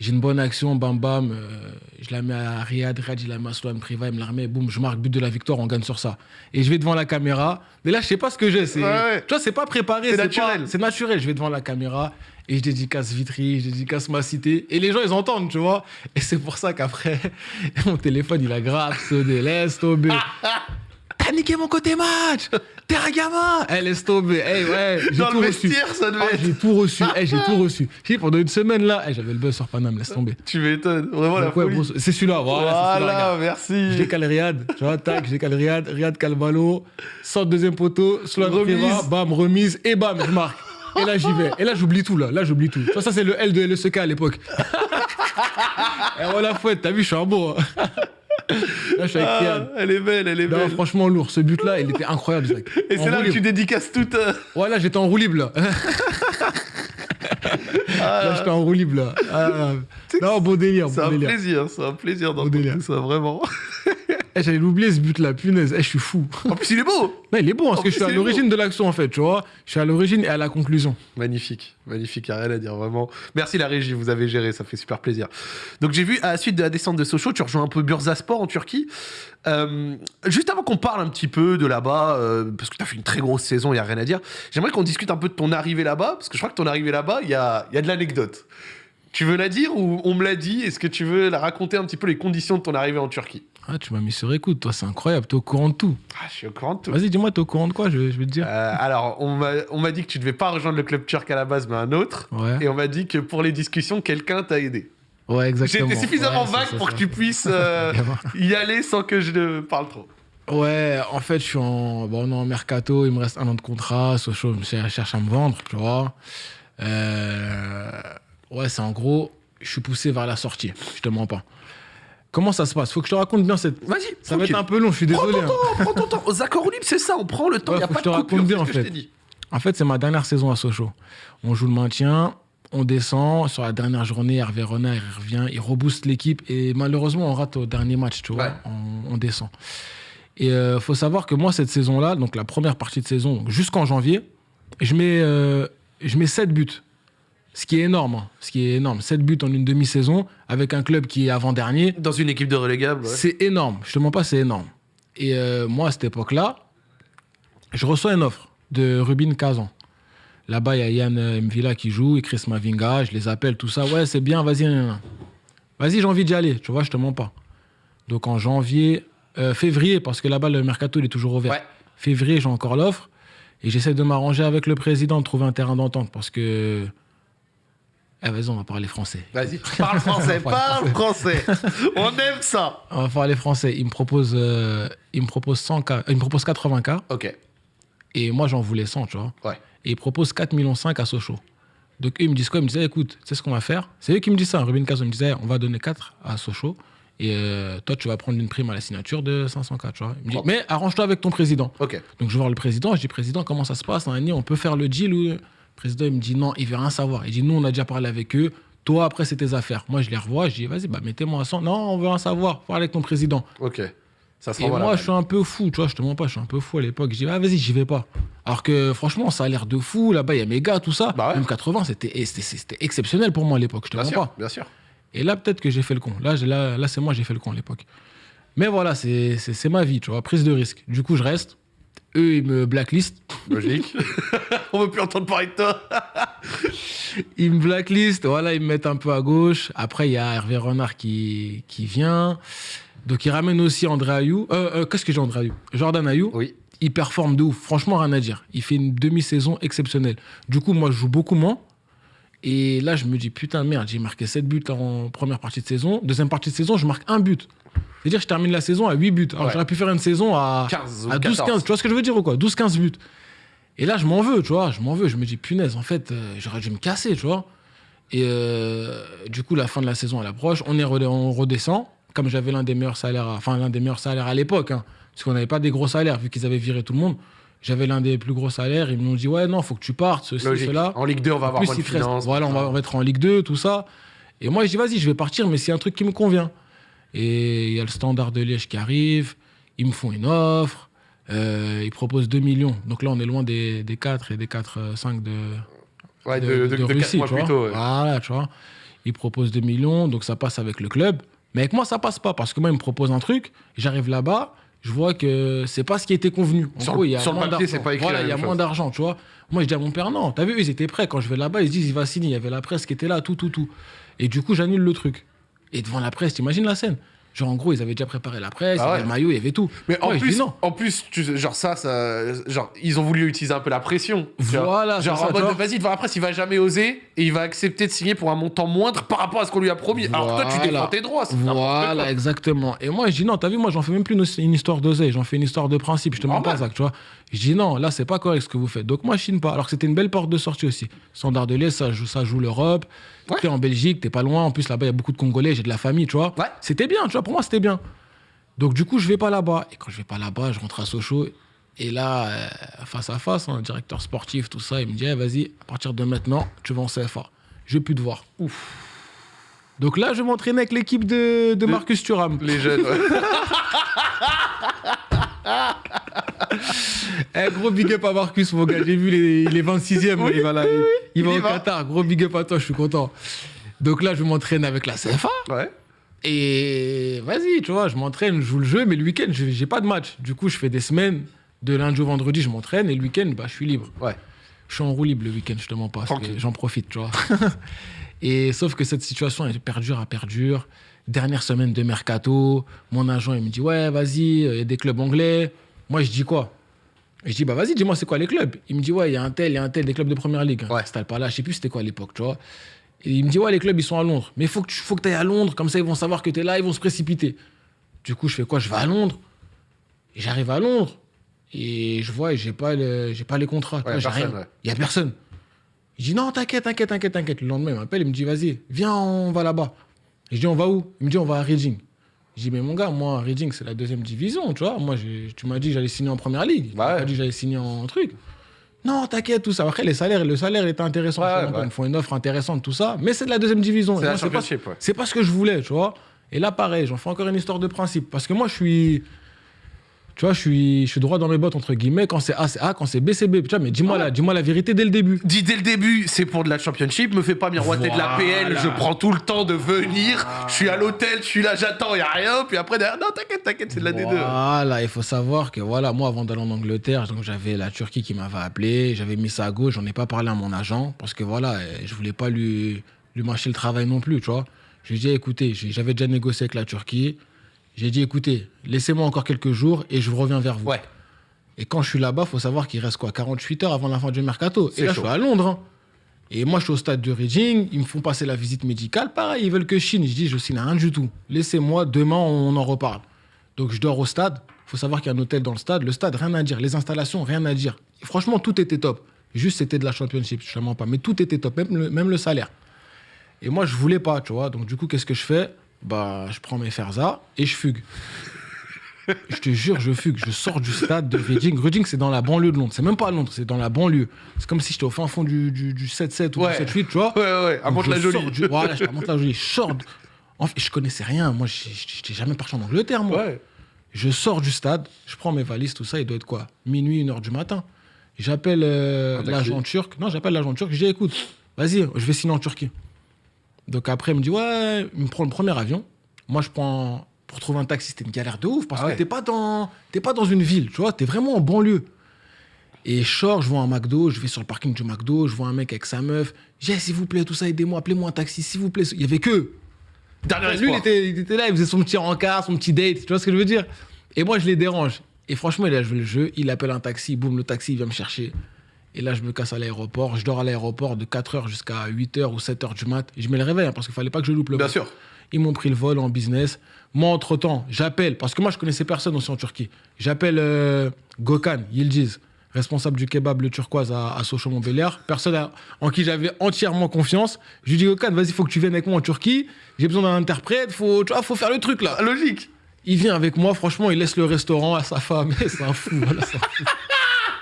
J'ai une bonne action, bam bam. euh, je la mets à Riyad, Riyad, je la mets à Sloan Priva, il me la remet, boum, je marque but de la victoire, on gagne sur ça. Et je vais devant la caméra. Mais là, je sais pas ce que j'ai. c'est- Ouais, ouais. Tu vois, c'est pas préparé. C'est naturel. C'est naturel. Je vais devant la caméra et je dédicace Vitry, je dédicace ma cité. Et les gens, ils entendent, tu vois. Et c'est pour ça qu'après, mon téléphone, il a grave sonné. Laisse tomber. T'as niqué mon côté match T'es un gamin Eh, laisse tomber. Eh, ouais, j'ai Dans tout reçu. ça devait être. j'ai tout reçu. Eh, j'ai tout reçu. J'ai pendant une semaine là, eh, j'avais le buzz sur Paname, laisse tomber. Tu m'étonnes, vraiment la Donc, ouais, folie. bon, c'est celui-là, voilà. Voilà, regarde. merci. Je décale Riyad, tu vois, tac, je décale Riyad, Riyad Calvalo, sort deuxième poteau, Sloan Remise. Priva, bam, remise, et bam, je marque. Et là, j'y vais. Et là, j'oublie tout, là. Là, j'oublie tout. Ça, c'est le L de LSK à l'époque. et voilà, fouette, t'as vu, je suis un beau. hein. Là, je suis avec Ah, elle est belle, elle est belle. franchement, lourd. Ce but-là, il était incroyable, Zach. Et c'est là que tu dédicaces toute. euh, Ouais, là, j'étais en roue libre, là. Là, j'étais en roue libre, là. Ah, non, beau délire, C'est beau un délire. plaisir, c'est un plaisir d'entendre délire. tout ça, vraiment. Eh, J'avais oublié ce but-là, punaise. Eh, je suis fou. En plus, il est beau Non, il est bon, parce En que plus, je suis à il l'origine de l'action, en fait, tu vois. Je suis à l'origine et à la conclusion. Magnifique, magnifique, y a rien à dire, vraiment. Merci la régie, vous avez géré, ça fait super plaisir. Donc j'ai vu, à la suite de la descente de Sochaux, tu rejoins un peu Bursaspor en Turquie. Euh, juste avant qu'on parle un petit peu de là-bas, euh, parce que tu as fait une très grosse saison, il y a rien à dire, j'aimerais qu'on discute un peu de ton arrivée là-bas, parce que je crois que ton arrivée là-bas, il y a, il y a de l'anecdote. Tu veux la dire ou on me l'a dit? Est-ce que tu veux la raconter un petit peu les conditions de ton arrivée en Turquie? Ah, tu m'as mis sur écoute, toi, c'est incroyable. T'es au courant de tout. ah, Je suis au courant de tout. Vas-y, dis-moi, t'es au courant de quoi, je, je vais te dire. Euh, alors, on m'a dit que tu devais pas rejoindre le club turc à la base, mais un autre. Ouais. Et on m'a dit que pour les discussions, quelqu'un t'a aidé. Ouais, exactement. été suffisamment Ouais, vague pour ça. que tu puisses euh, y aller sans que je ne parle trop. Ouais, en fait, je suis en, bon, on est en mercato, il me reste un an de contrat, Sochaux me cher- cherche à me vendre, tu vois. Euh, ouais, c'est en gros, je suis poussé vers la sortie, je te mens pas. Comment ça se passe? Faut que je te raconte bien cette. Vas-y, Ça va être un peu long, je suis Prends désolé. ton hein. temps, prends ton temps. Aux accords libres, c'est ça, on prend le temps, il Ouais, n'y a faut pas que je de te raconte bien, en fait. En fait, c'est ma dernière saison à Sochaux. On joue le maintien, on descend. Sur la dernière journée, Hervé Renard, il revient, il rebooste l'équipe. Et malheureusement, on rate au dernier match, tu vois. Ouais. On, on descend. Et il faut savoir que moi, cette saison-là, donc la première partie de saison, jusqu'en janvier, je mets, euh, je mets 7 buts. Ce qui est énorme. hein. Ce qui est énorme. 7 buts en une demi-saison avec un club qui est avant-dernier. Dans une équipe de relégable, ouais. C'est énorme. Je te mens pas, c'est énorme. Et euh, moi, à cette époque-là, je reçois une offre de Rubin Kazan. Là-bas, il y a Yann euh, Mvila qui joue et Chris Mavinga. Je les appelle, tout ça. Ouais, c'est bien, vas-y. Vas-y, j'ai envie d'y aller. Tu vois, je te mens pas. Donc en janvier, euh, février, parce que là-bas, le mercato, il est toujours ouvert. Ouais. Février, j'ai encore l'offre. Et j'essaie de m'arranger avec le président, de trouver un terrain d'entente. Parce que. Eh, vas-y, on va parler français. Vas-y, parle français, parle français. On aime ça. On va parler français. Il me propose, euh, il me propose 100K, euh, il me propose 80K Ok, et moi j'en voulais 100, tu vois. ouais. Et il propose 4 millions 5 à Sochaux. Donc eux, ils me disent quoi? Ils me disaient, écoute, c'est ce qu'on va faire? C'est eux qui me disent ça. Ruben Castro me disait, on va donner 4 à Sochaux. Et euh, toi, tu vas prendre une prime à la signature de 504, tu vois. Il me dit, Propre. mais arrange-toi avec ton président. Ok. Donc je vais voir le président, je dis président, comment ça se passe? On peut faire le deal ou président il me dit non, il veut rien savoir. Il dit nous on a déjà parlé avec eux. Toi après c'est tes affaires. Moi je les revois, je dis vas-y bah mettez-moi à 100. Non, on veut rien savoir. Parle avec ton président. Ok. Ça se Et moi je suis un peu fou, tu vois, je te mens pas, je suis un peu fou à l'époque. Je dis ah vas-y j'y vais pas. Alors que franchement ça a l'air de fou là-bas, il y a mes gars tout ça. Bah ouais. Même 80 c'était c'était- exceptionnel pour moi à l'époque. Je te Bien mens sûr, pas. bien sûr. Et là, peut-être que j'ai fait le con. Là, là, là c'est moi, j'ai fait le con à l'époque. Mais voilà, c'est ma vie, tu vois, prise de risque. Du coup, je reste. Eux, ils me blacklistent. Logique. On veut plus entendre parler de toi. Ils me blacklistent, voilà, ils me mettent un peu à gauche. Après, il y a Hervé Renard qui, qui vient. Donc, ils ramènent aussi André Ayou. Euh, euh, Qu'est-ce que j'ai, André Ayou? Jordan Ayou. Oui. Il performe de ouf. Franchement, rien à dire. Il fait une demi-saison exceptionnelle. Du coup, moi, je joue beaucoup moins. Et là, je me dis, putain, merde, j'ai marqué 7 buts en première partie de saison. Deuxième partie de saison, je marque un but. C'est-à-dire, je termine la saison à 8 buts. Alors, Ouais. j'aurais pu faire une saison à, 15 ou à 14. 12-15. Tu vois ce que je veux dire ou quoi? 12-15 buts. Et là, je m'en veux, tu vois. Je m'en veux. Je me dis, punaise, en fait, euh, j'aurais dû me casser, tu vois. Et euh, du coup, la fin de la saison, elle approche. On, est on redescend. Comme j'avais l'un des meilleurs salaires, à- enfin, l'un des meilleurs salaires à l'époque, hein, parce qu'on n'avait pas des gros salaires, vu qu'ils avaient viré tout le monde. J'avais l'un des plus gros salaires. Ils m'ont dit, ouais, non, faut que tu partes, ceci, cela. En Ligue 2, on va avoir plus, moins de finances. Voilà, on va, on va être en Ligue 2, tout ça. Et moi, je dis, vas-y, je vais partir, mais c'est un truc qui me convient. Et il y a le standard de Liège qui arrive. Ils me font une offre. euh, ils proposent 2 millions. Donc là, on est loin des, des 4 et des 4, 5 de, Ouais, de, de, de, de de quatre Russie, mois tu vois. tôt. ouais. Voilà, tu vois. Ils proposent 2 millions, donc ça passe avec le club. Mais avec moi, ça passe pas, parce que moi, ils me proposent un truc. J'arrive là-bas, je vois que c'est pas ce qui était convenu. En Sur gros, le- il y a moins d'argent. c'est pas écrit Voilà, il y a moins d'argent, tu vois. Moi, je dis à mon père, non, t'as vu, ils étaient prêts. Quand je vais là-bas, ils se disent, il va signer. Il y avait la presse qui était là, tout, tout, tout. Et du coup, j'annule le truc. Et devant la presse, t'imagines la scène? Genre, en gros, ils avaient déjà préparé la presse, Ah il y avait le maillot, il y avait tout. Mais en Ouais, plus, non. en plus, tu, genre ça, ça, genre ils ont voulu utiliser un peu la pression. Voilà, genre ça, en mode, vas-y devant la presse, il va jamais oser et il va accepter de signer pour un montant moindre par rapport à ce qu'on lui a promis. Alors que toi, tu défends tes droits. Voilà, exactement. Et moi, je dis non, t'as vu, moi, j'en fais même plus une, une histoire d'oseille, j'en fais une histoire de principe. Je te mens pas, Zach, tu vois. Je dis non, là, c'est pas correct ce que vous faites. Donc, moi, je chine pas. Alors que c'était une belle porte de sortie aussi. Standard de Liège, ça joue, ça joue l'Europe. Ouais. T'es en Belgique, t'es pas loin. En plus, là-bas, il y a beaucoup de Congolais, j'ai de la famille, tu vois. Ouais. C'était bien, tu vois, pour moi, c'était bien. Donc, du coup, je vais pas là-bas. Et quand je vais pas là-bas, je rentre à Sochaux. Et là, euh, face à face, hein, directeur sportif, tout ça, il me dit, Eh, vas-y, à partir de maintenant, tu vas en CFA. Je vais plus te voir. Donc là, je m'entraînais avec l'équipe de, de Marcus Thuram. Les jeunes. ouais. Eh, gros big up à Marcus, mon gars. J'ai vu les, il est 26e. il va, là, il, il va au va. Qatar. Gros big up à toi, je suis content. Donc là, je m'entraîne avec la CFA. ouais. Et vas-y, tu vois, je m'entraîne, je joue le jeu, mais le week-end, je- j'ai pas de match. Du coup, je fais des semaines. De lundi au vendredi, je m'entraîne. Et le week-end, bah, je suis libre. Ouais. Je suis en roue libre le week-end, je te mens pas. J'en profite, tu vois. et sauf que cette situation, elle perdure à perdure. Dernière semaine de mercato, mon agent, il me dit Ouais, vas-y, il y a des clubs anglais. Moi, je dis quoi? Je dis Bah, vas-y, dis-moi, c'est quoi les clubs? Il me dit Ouais, il y a un tel, il y a un tel, des clubs de première ligue. Ouais. C'était pas là, je sais plus c'était quoi à l'époque, tu vois. Et il me dit Ouais, les clubs, ils sont à Londres. Mais il faut que tu faut que ailles à Londres, comme ça, ils vont savoir que tu es là, ils vont se précipiter. Du coup, je fais quoi? Je vais à Londres. Et j'arrive à Londres. Et je vois, j'ai pas, le- j'ai pas les contrats. tu Ouais, personne. Il y a personne. Je dis non, t'inquiète, t'inquiète, t'inquiète, t'inquiète. Le lendemain, il m'appelle, il me dit vas-y, viens, on va là-bas. Je dis on va où? Il me dit on va à Reading. Je dis mais mon gars, moi, Reading, c'est la deuxième division, tu vois. Moi, j'ai- tu m'as dit que j'allais signer en première ligue. Tu m'as ouais. dit que j'allais signer en truc. Non, t'inquiète, tout ça. Après, les salaires, le salaire était intéressant. Ouais, Je ouais. Ils me font une offre intéressante, tout ça. Mais c'est de la deuxième division. C'est pas- pas ce que je voulais, tu vois. Et là, pareil, j'en fais encore une histoire de principe. Parce que moi, je suis. Tu vois, je suis, je suis droit dans mes bottes, entre guillemets. Quand c'est A, c'est A. Quand c'est B, c'est B. Tu vois, mais dis-moi Ah ouais. la, dis-moi la vérité dès le début. Dis dès le début, c'est pour de la championship. Me fais pas miroiter de la PL. Je prends tout le temps de venir. Je suis à l'hôtel, je suis là, j'attends, y a rien. Puis après, derrière, non, t'inquiète, t'inquiète, c'est de la D2. Voilà, il faut savoir que voilà, moi, avant d'aller en Angleterre, j'avais la Turquie qui m'avait appelé. J'avais mis ça à gauche. J'en ai pas parlé à mon agent. Parce que voilà, euh, je voulais pas lui, lui mâcher le travail non plus, tu vois. Je lui ai dit, écoutez, j'ai- j'avais déjà négocié avec la Turquie. J'ai dit, écoutez, laissez-moi encore quelques jours et je reviens vers vous. Ouais. Et quand je suis là-bas, faut savoir qu'il reste quoi 48 heures avant la fin du mercato. Et là, chaud. je suis à Londres. hein. Et moi, je suis au stade de Reading. Ils me font passer la visite médicale. Pareil, ils veulent que je signe. Je dis, je signe rien du tout. Laissez-moi, demain, on en reparle. Donc, je dors au stade. faut savoir qu'il y a un hôtel dans le stade. Le stade, rien à dire. Les installations, rien à dire. Et franchement, tout était top. Juste, c'était de la championship, je ne pas. Mais tout était top, même le, même le salaire. Et moi, je voulais pas, tu vois. Donc, du coup, qu'est-ce que je fais? Bah, je prends mes ferza et je fugue. je te jure, je fugue. Je sors du stade de Reading. Reading, c'est dans la banlieue de Londres. C'est même pas à Londres, c'est dans la banlieue. C'est comme si j'étais au fin fond du, du, du 7-7 ou Ouais. du 7-8, tu vois. Ouais, ouais, à Monte-la-Jolie. sors du- Voilà, je suis à Monte-la-Jolie. Je sors. de- En fait, je connaissais rien. Moi, je n'étais jamais parti en Angleterre, moi. Ouais. Je sors du stade, je prends mes valises, tout ça, il doit être quoi? Minuit, une heure du matin. J'appelle euh, l'agent turc. Non, j'appelle l'agent turc. Je dis, écoute, vas-y, je vais signer en Turquie. Donc après, il me dit, ouais, il me prend le premier avion. Moi, je prends. Pour trouver un taxi, c'était une galère de ouf parce Ah ouais. que t'es pas, dans... pas dans une ville, tu vois, t'es vraiment en banlieue. Et je sors, je vois un McDo, je vais sur le parking du McDo, je vois un mec avec sa meuf. J'ai dit, s'il vous plaît, tout ça, aidez-moi, appelez-moi un taxi, s'il vous plaît. Il y avait que. Dernier Lui, il espoir. était, il était là, il faisait son petit rencard, son petit date, tu vois ce que je veux dire Et moi, je les dérange. Et franchement, il a joué le jeu, il appelle un taxi, boum, le taxi, il vient me chercher. Et là, je me casse à l'aéroport. Je dors à l'aéroport de 4h jusqu'à 8h ou 7h du mat. Je mets le réveil hein, parce qu'il fallait pas que je loupe le Bien vol. sûr. Ils m'ont pris le vol en business. Moi, entre-temps, j'appelle, parce que moi, je connaissais personne aussi en Turquie. J'appelle euh, Gökhan Yildiz, responsable du kebab Le Turquoise à, à Sochaux-Montbéliard. Personne à- en qui j'avais entièrement confiance. Je lui dis, Gökhan, vas-y, faut que tu viennes avec moi en Turquie. J'ai besoin d'un interprète. Faut, tu vois, faut faire le truc, là. Logique. Il vient avec moi, franchement, il laisse le restaurant à sa femme. C'est un fou, voilà, c'est un fou.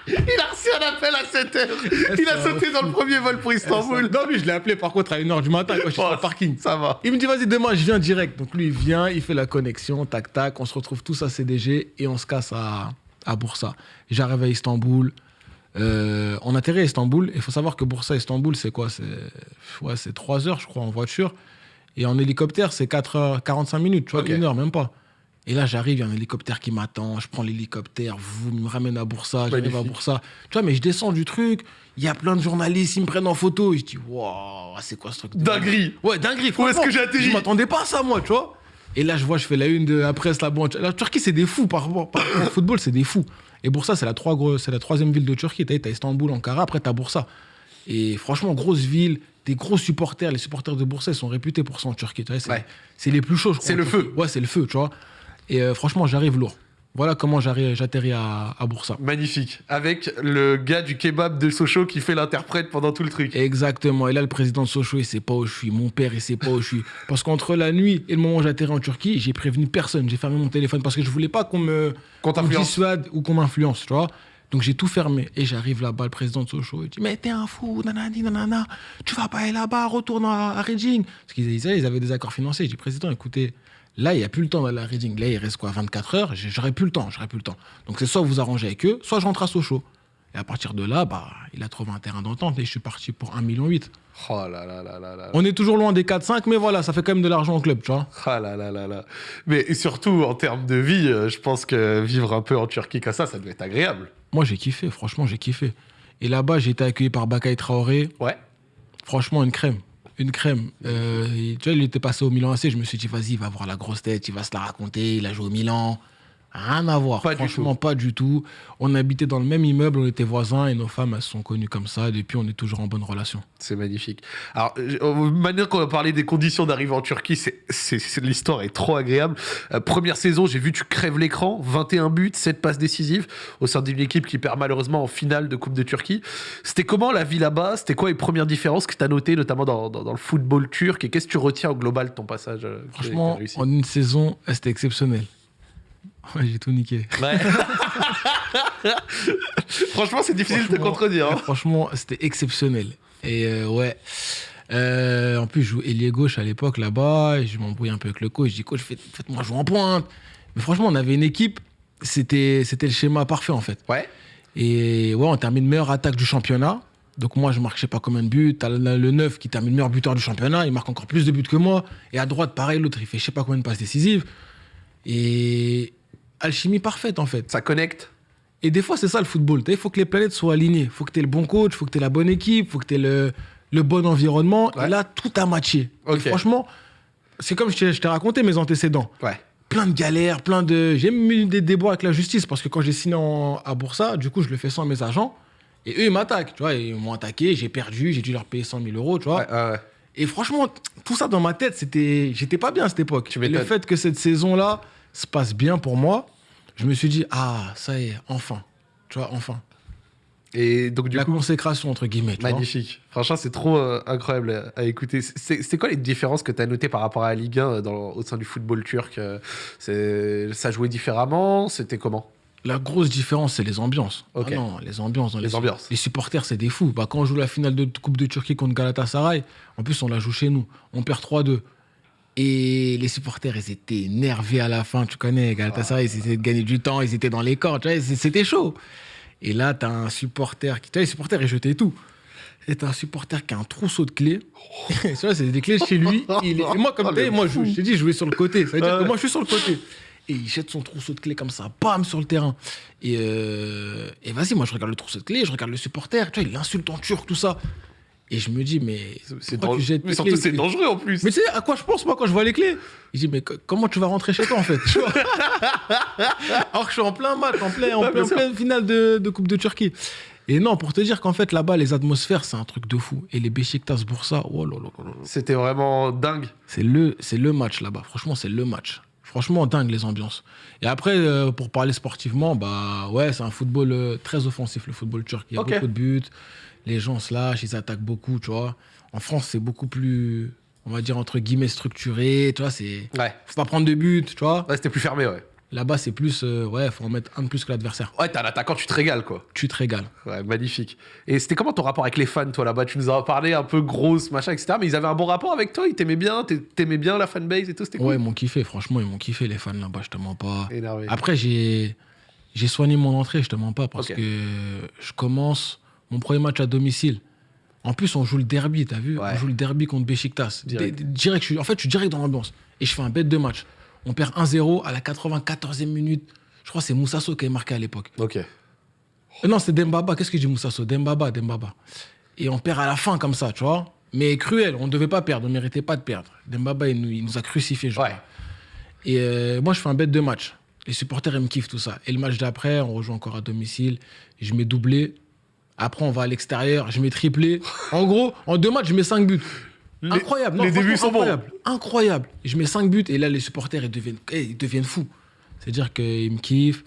Il a reçu un appel à 7 heures. Il a sauté dans le premier vol pour Istanbul. Non, lui, je l'ai appelé par contre à 1h du matin quand je suis sur le parking. Ça va. Il me dit, vas-y, demain, je viens direct. Donc lui, il vient, il fait la connexion, tac, tac. On se retrouve tous à CDG et on se casse à, à Bursa. J'arrive à Istanbul. Euh, on atterrit à Istanbul. Il faut savoir que Bursa, Istanbul, c'est quoi? C'est ouais, c'est 3 heures, je crois, en voiture. Et en hélicoptère, c'est 4 heures, 45 minutes, tu vois, Ok. une heure, même pas. Et là, j'arrive, il y a un hélicoptère qui m'attend. Je prends l'hélicoptère, vous me ramène à Bursa, j'arrive à. Bursa. Tu vois, mais je descends du truc. Il y a plein de journalistes, ils me prennent en photo. Et je dis, waouh, c'est quoi ce truc Dinguerie. Ouais, dinguerie. Où est-ce que j'ai atterri Je m'attendais pas à ça, moi, tu vois. Et là, je vois, je fais la une de la presse là-bas. La Turquie, c'est des fous par rapport par rapport au football, c'est des fous. Et Bursa, c'est la, trois gros- c'est la troisième ville de Turquie. T'as Istanbul, Ankara, après t'as Bursa. Et franchement, grosse ville, des gros supporters. Les supporters de Bursa, ils sont réputés pour ça en Turquie. C'est Ouais. les plus chauds, je crois. C'est le Turquie. feu. Ouais, c'est le feu, tu vois. Et euh, franchement, j'arrive lourd. Voilà comment j'arrive- j'atterris à, à Bursa. Magnifique. Avec le gars du kebab de Sochaux qui fait l'interprète pendant tout le truc. Exactement. Et là, le président de Sochaux, il sait pas où je suis. Mon père, il sait pas où je suis. Parce qu'entre la nuit et le moment où j'atterris en Turquie, j'ai prévenu personne. J'ai fermé mon téléphone parce que je voulais pas qu'on me, Qu'on dissuade ou qu'on m'influence, tu vois. Donc j'ai tout fermé. Et j'arrive là-bas, le président de Sochaux, il dit Mais t'es un fou, nanani, nanana. Tu vas pas aller là-bas, retourne à, à Reading. Parce qu'ils ils avaient des accords financiers. J'ai dit Président, écoutez, là, il n'y a plus le temps d'aller à Reading. Là, il reste quoi 24 heures? J'aurais plus le temps, j'aurais plus le temps. Donc c'est soit vous arrangez avec eux, soit je rentre à Sochaux. Et à partir de là, bah, il a trouvé un terrain d'entente et je suis parti pour 1,8 million. Oh là là là là là. On est toujours loin des 4-5, mais voilà, ça fait quand même de l'argent au club, tu vois. Ah là là là là. Mais surtout en termes de vie, euh, je pense que vivre un peu en Turquie comme ça, ça doit être agréable. Moi, j'ai kiffé, franchement, j'ai kiffé. Et là-bas, j'ai été accueilli par Bakay Traoré. Ouais. Franchement, une crème. Une crème. Euh, tu vois, il était passé au Milan AC. Je me suis dit, vas-y, il va voir la grosse tête, il va se la raconter. Il a joué au Milan. Rien à voir. Pas du Franchement, pas du tout. On habitait dans le même immeuble, on était voisins et nos femmes, elles se sont connues comme ça. Depuis, on est toujours en bonne relation. C'est magnifique. Alors, euh, maintenant qu'on va parler des conditions d'arrivée en Turquie, c'est, l'histoire est trop agréable. Euh, première saison, j'ai vu tu crèves l'écran, 21 buts, 7 passes décisives au sein d'une équipe qui perd malheureusement en finale de Coupe de Turquie. C'était comment la vie là-bas? C'était quoi les premières différences que tu as notées, notamment dans, dans- dans le football turc? Et qu'est-ce que tu retiens au global de ton passage euh, a- a Franchement, en une saison, c'était exceptionnel. Ouais, j'ai tout niqué. Ouais. Franchement, c'est difficile de te contredire. hein. Franchement, c'était exceptionnel. Et euh, ouais. Euh, en plus, je jouais ailier gauche à l'époque là-bas. Et je m'embrouille un peu avec le coach. Je dis, coach, faites- faites-moi jouer en pointe. Mais franchement, on avait une équipe. C'était, c'était le schéma parfait en fait. Ouais. Et ouais, on termine meilleure attaque du championnat. Donc moi, je marque je sais pas combien de buts. T'as le, le 9 qui termine meilleur buteur du championnat. Il marque encore plus de buts que moi. Et à droite, pareil, l'autre, il fait je sais pas combien de passes décisives. Et alchimie parfaite en fait. Ça connecte. Et des fois, c'est ça le football. Il faut que les planètes soient alignées. Il faut que tu aies le bon coach, il faut que tu aies la bonne équipe, il faut que tu aies le, le bon environnement. Ouais. Et là, tout a matché. Et Ok. franchement, c'est comme je t'ai raconté mes antécédents. Ouais. Plein de galères, plein de. J'ai même eu des déboires avec la justice parce que quand j'ai signé en- à Boursa, du coup, je le fais sans mes agents. Et eux, ils m'attaquent. Tu vois, ils m'ont attaqué, j'ai perdu, j'ai dû leur payer 100 000 euros. Tu vois. Ouais. Et franchement, tout ça dans ma tête, c'était, j'étais pas bien à cette époque. Tu le fait que cette saison-là se passe bien pour moi, je me suis dit, ah, ça y est, enfin. Tu vois, enfin. Et donc, du la coup, consécration, entre guillemets. tu vois. magnifique. Franchement, c'est trop euh, incroyable à, à écouter. C'est quoi les différences que tu as notées par rapport à la Ligue 1 euh, dans, au sein du football turc euh, Ça jouait différemment C'était comment? La grosse différence, c'est les ambiances. Ah non, les ambiances. Dans Les ambiances. Les supporters, c'est des fous. Bah, quand on joue la finale de Coupe de Turquie contre Galatasaray, en plus, on la joue chez nous. On perd 3-2. Et les supporters, ils étaient énervés à la fin. Tu connais, Galatasaray, ils essayaient de gagner du temps. Ils étaient dans les camps. Tu vois, c- c'était chaud. Et là, t'as un supporter qui. Tu vois, les supporters, ils jetaient tout. Et t'as un supporter qui a un trousseau de clés. tu vois, c'est des clés chez lui. Il est- Et moi, comme Oh, le moi, je, t'ai dit, je jouais sur le côté. Ça veut dire que moi, je suis sur le côté. Et il jette son trousseau de clés comme ça, bam, sur le terrain. Et, euh, et vas-y, moi, je regarde le trousseau de clés, je regarde le supporter. Tu vois, il insulte en turc, tout ça. Et je me dis, mais. C'est dangereux. Mais surtout, c'est dangereux en plus. mais tu sais à quoi je pense moi quand je vois les clés? Je dis mais co- comment tu vas rentrer chez toi en fait? Tu vois? Alors que je suis en plein match, en plein, en plein, finale de, de Coupe de Turquie. Et non, pour te dire qu'en fait là-bas les atmosphères c'est un truc de fou. Et les Beşiktaş Bursa, oh là là. C'était vraiment dingue. c'est le, le match là-bas. Franchement c'est le match. Franchement dingue les ambiances. Et après euh, pour parler sportivement, bah ouais c'est un football euh, très offensif le football turc. Il y a Ok. beaucoup de buts, les gens se lâchent, ils attaquent beaucoup, tu vois. En France c'est beaucoup plus, on va dire entre guillemets structuré, tu vois c'est Ouais. faut pas prendre de but, tu vois. Ouais, c'était plus fermé, ouais. Là-bas, c'est plus, euh, ouais, faut en mettre un de plus que l'adversaire. Ouais, t'es un attaquant, tu te régales, quoi. Tu te régales. Ouais, magnifique. Et c'était comment ton rapport avec les fans, toi, là-bas? Tu nous as parlé un peu grosse, machin, etc. Mais ils avaient un bon rapport avec toi? Ils t'aimaient bien? T'a- T'aimais bien la fanbase et tout? C'était cool? Ouais, ils m'ont kiffé, franchement, ils m'ont kiffé, les fans là-bas, je te mens pas. Énervé. Après, j'ai, soigné mon entrée, je te mens pas, parce que je commence mon premier match à domicile. En plus, on joue le derby, t'as vu Ouais. On joue le derby contre Beşiktaş. Direct. Je suis, en fait, je suis direct dans l'ambiance. Et je fais un bête de match. On perd 1-0 à la 94e minute. Je crois que c'est Moussasso qui est marqué à l'époque. Ok. Euh, Non, c'est Dembaba. Qu'est-ce que j'ai Moussasso? Dembaba, Dembaba. Et on perd à la fin comme ça, tu vois. Mais cruel, on ne devait pas perdre, on ne méritait pas de perdre. Dembaba, il nous, il nous a crucifiés, je Ouais. crois. Et euh, moi, je fais un bête de match. Les supporters, ils me kiffent tout ça. Et le match d'après, on rejoue encore à domicile. Je mets doublé. Après, on va à l'extérieur. Je mets triplé. En gros, en deux matchs, je mets cinq buts. Les- incroyable. Non, les débuts sont bons. incroyable. Incroyable. Et je mets cinq buts. Et là, les supporters, ils deviennent, eh, ils deviennent fous. C'est-à-dire qu'ils me kiffent.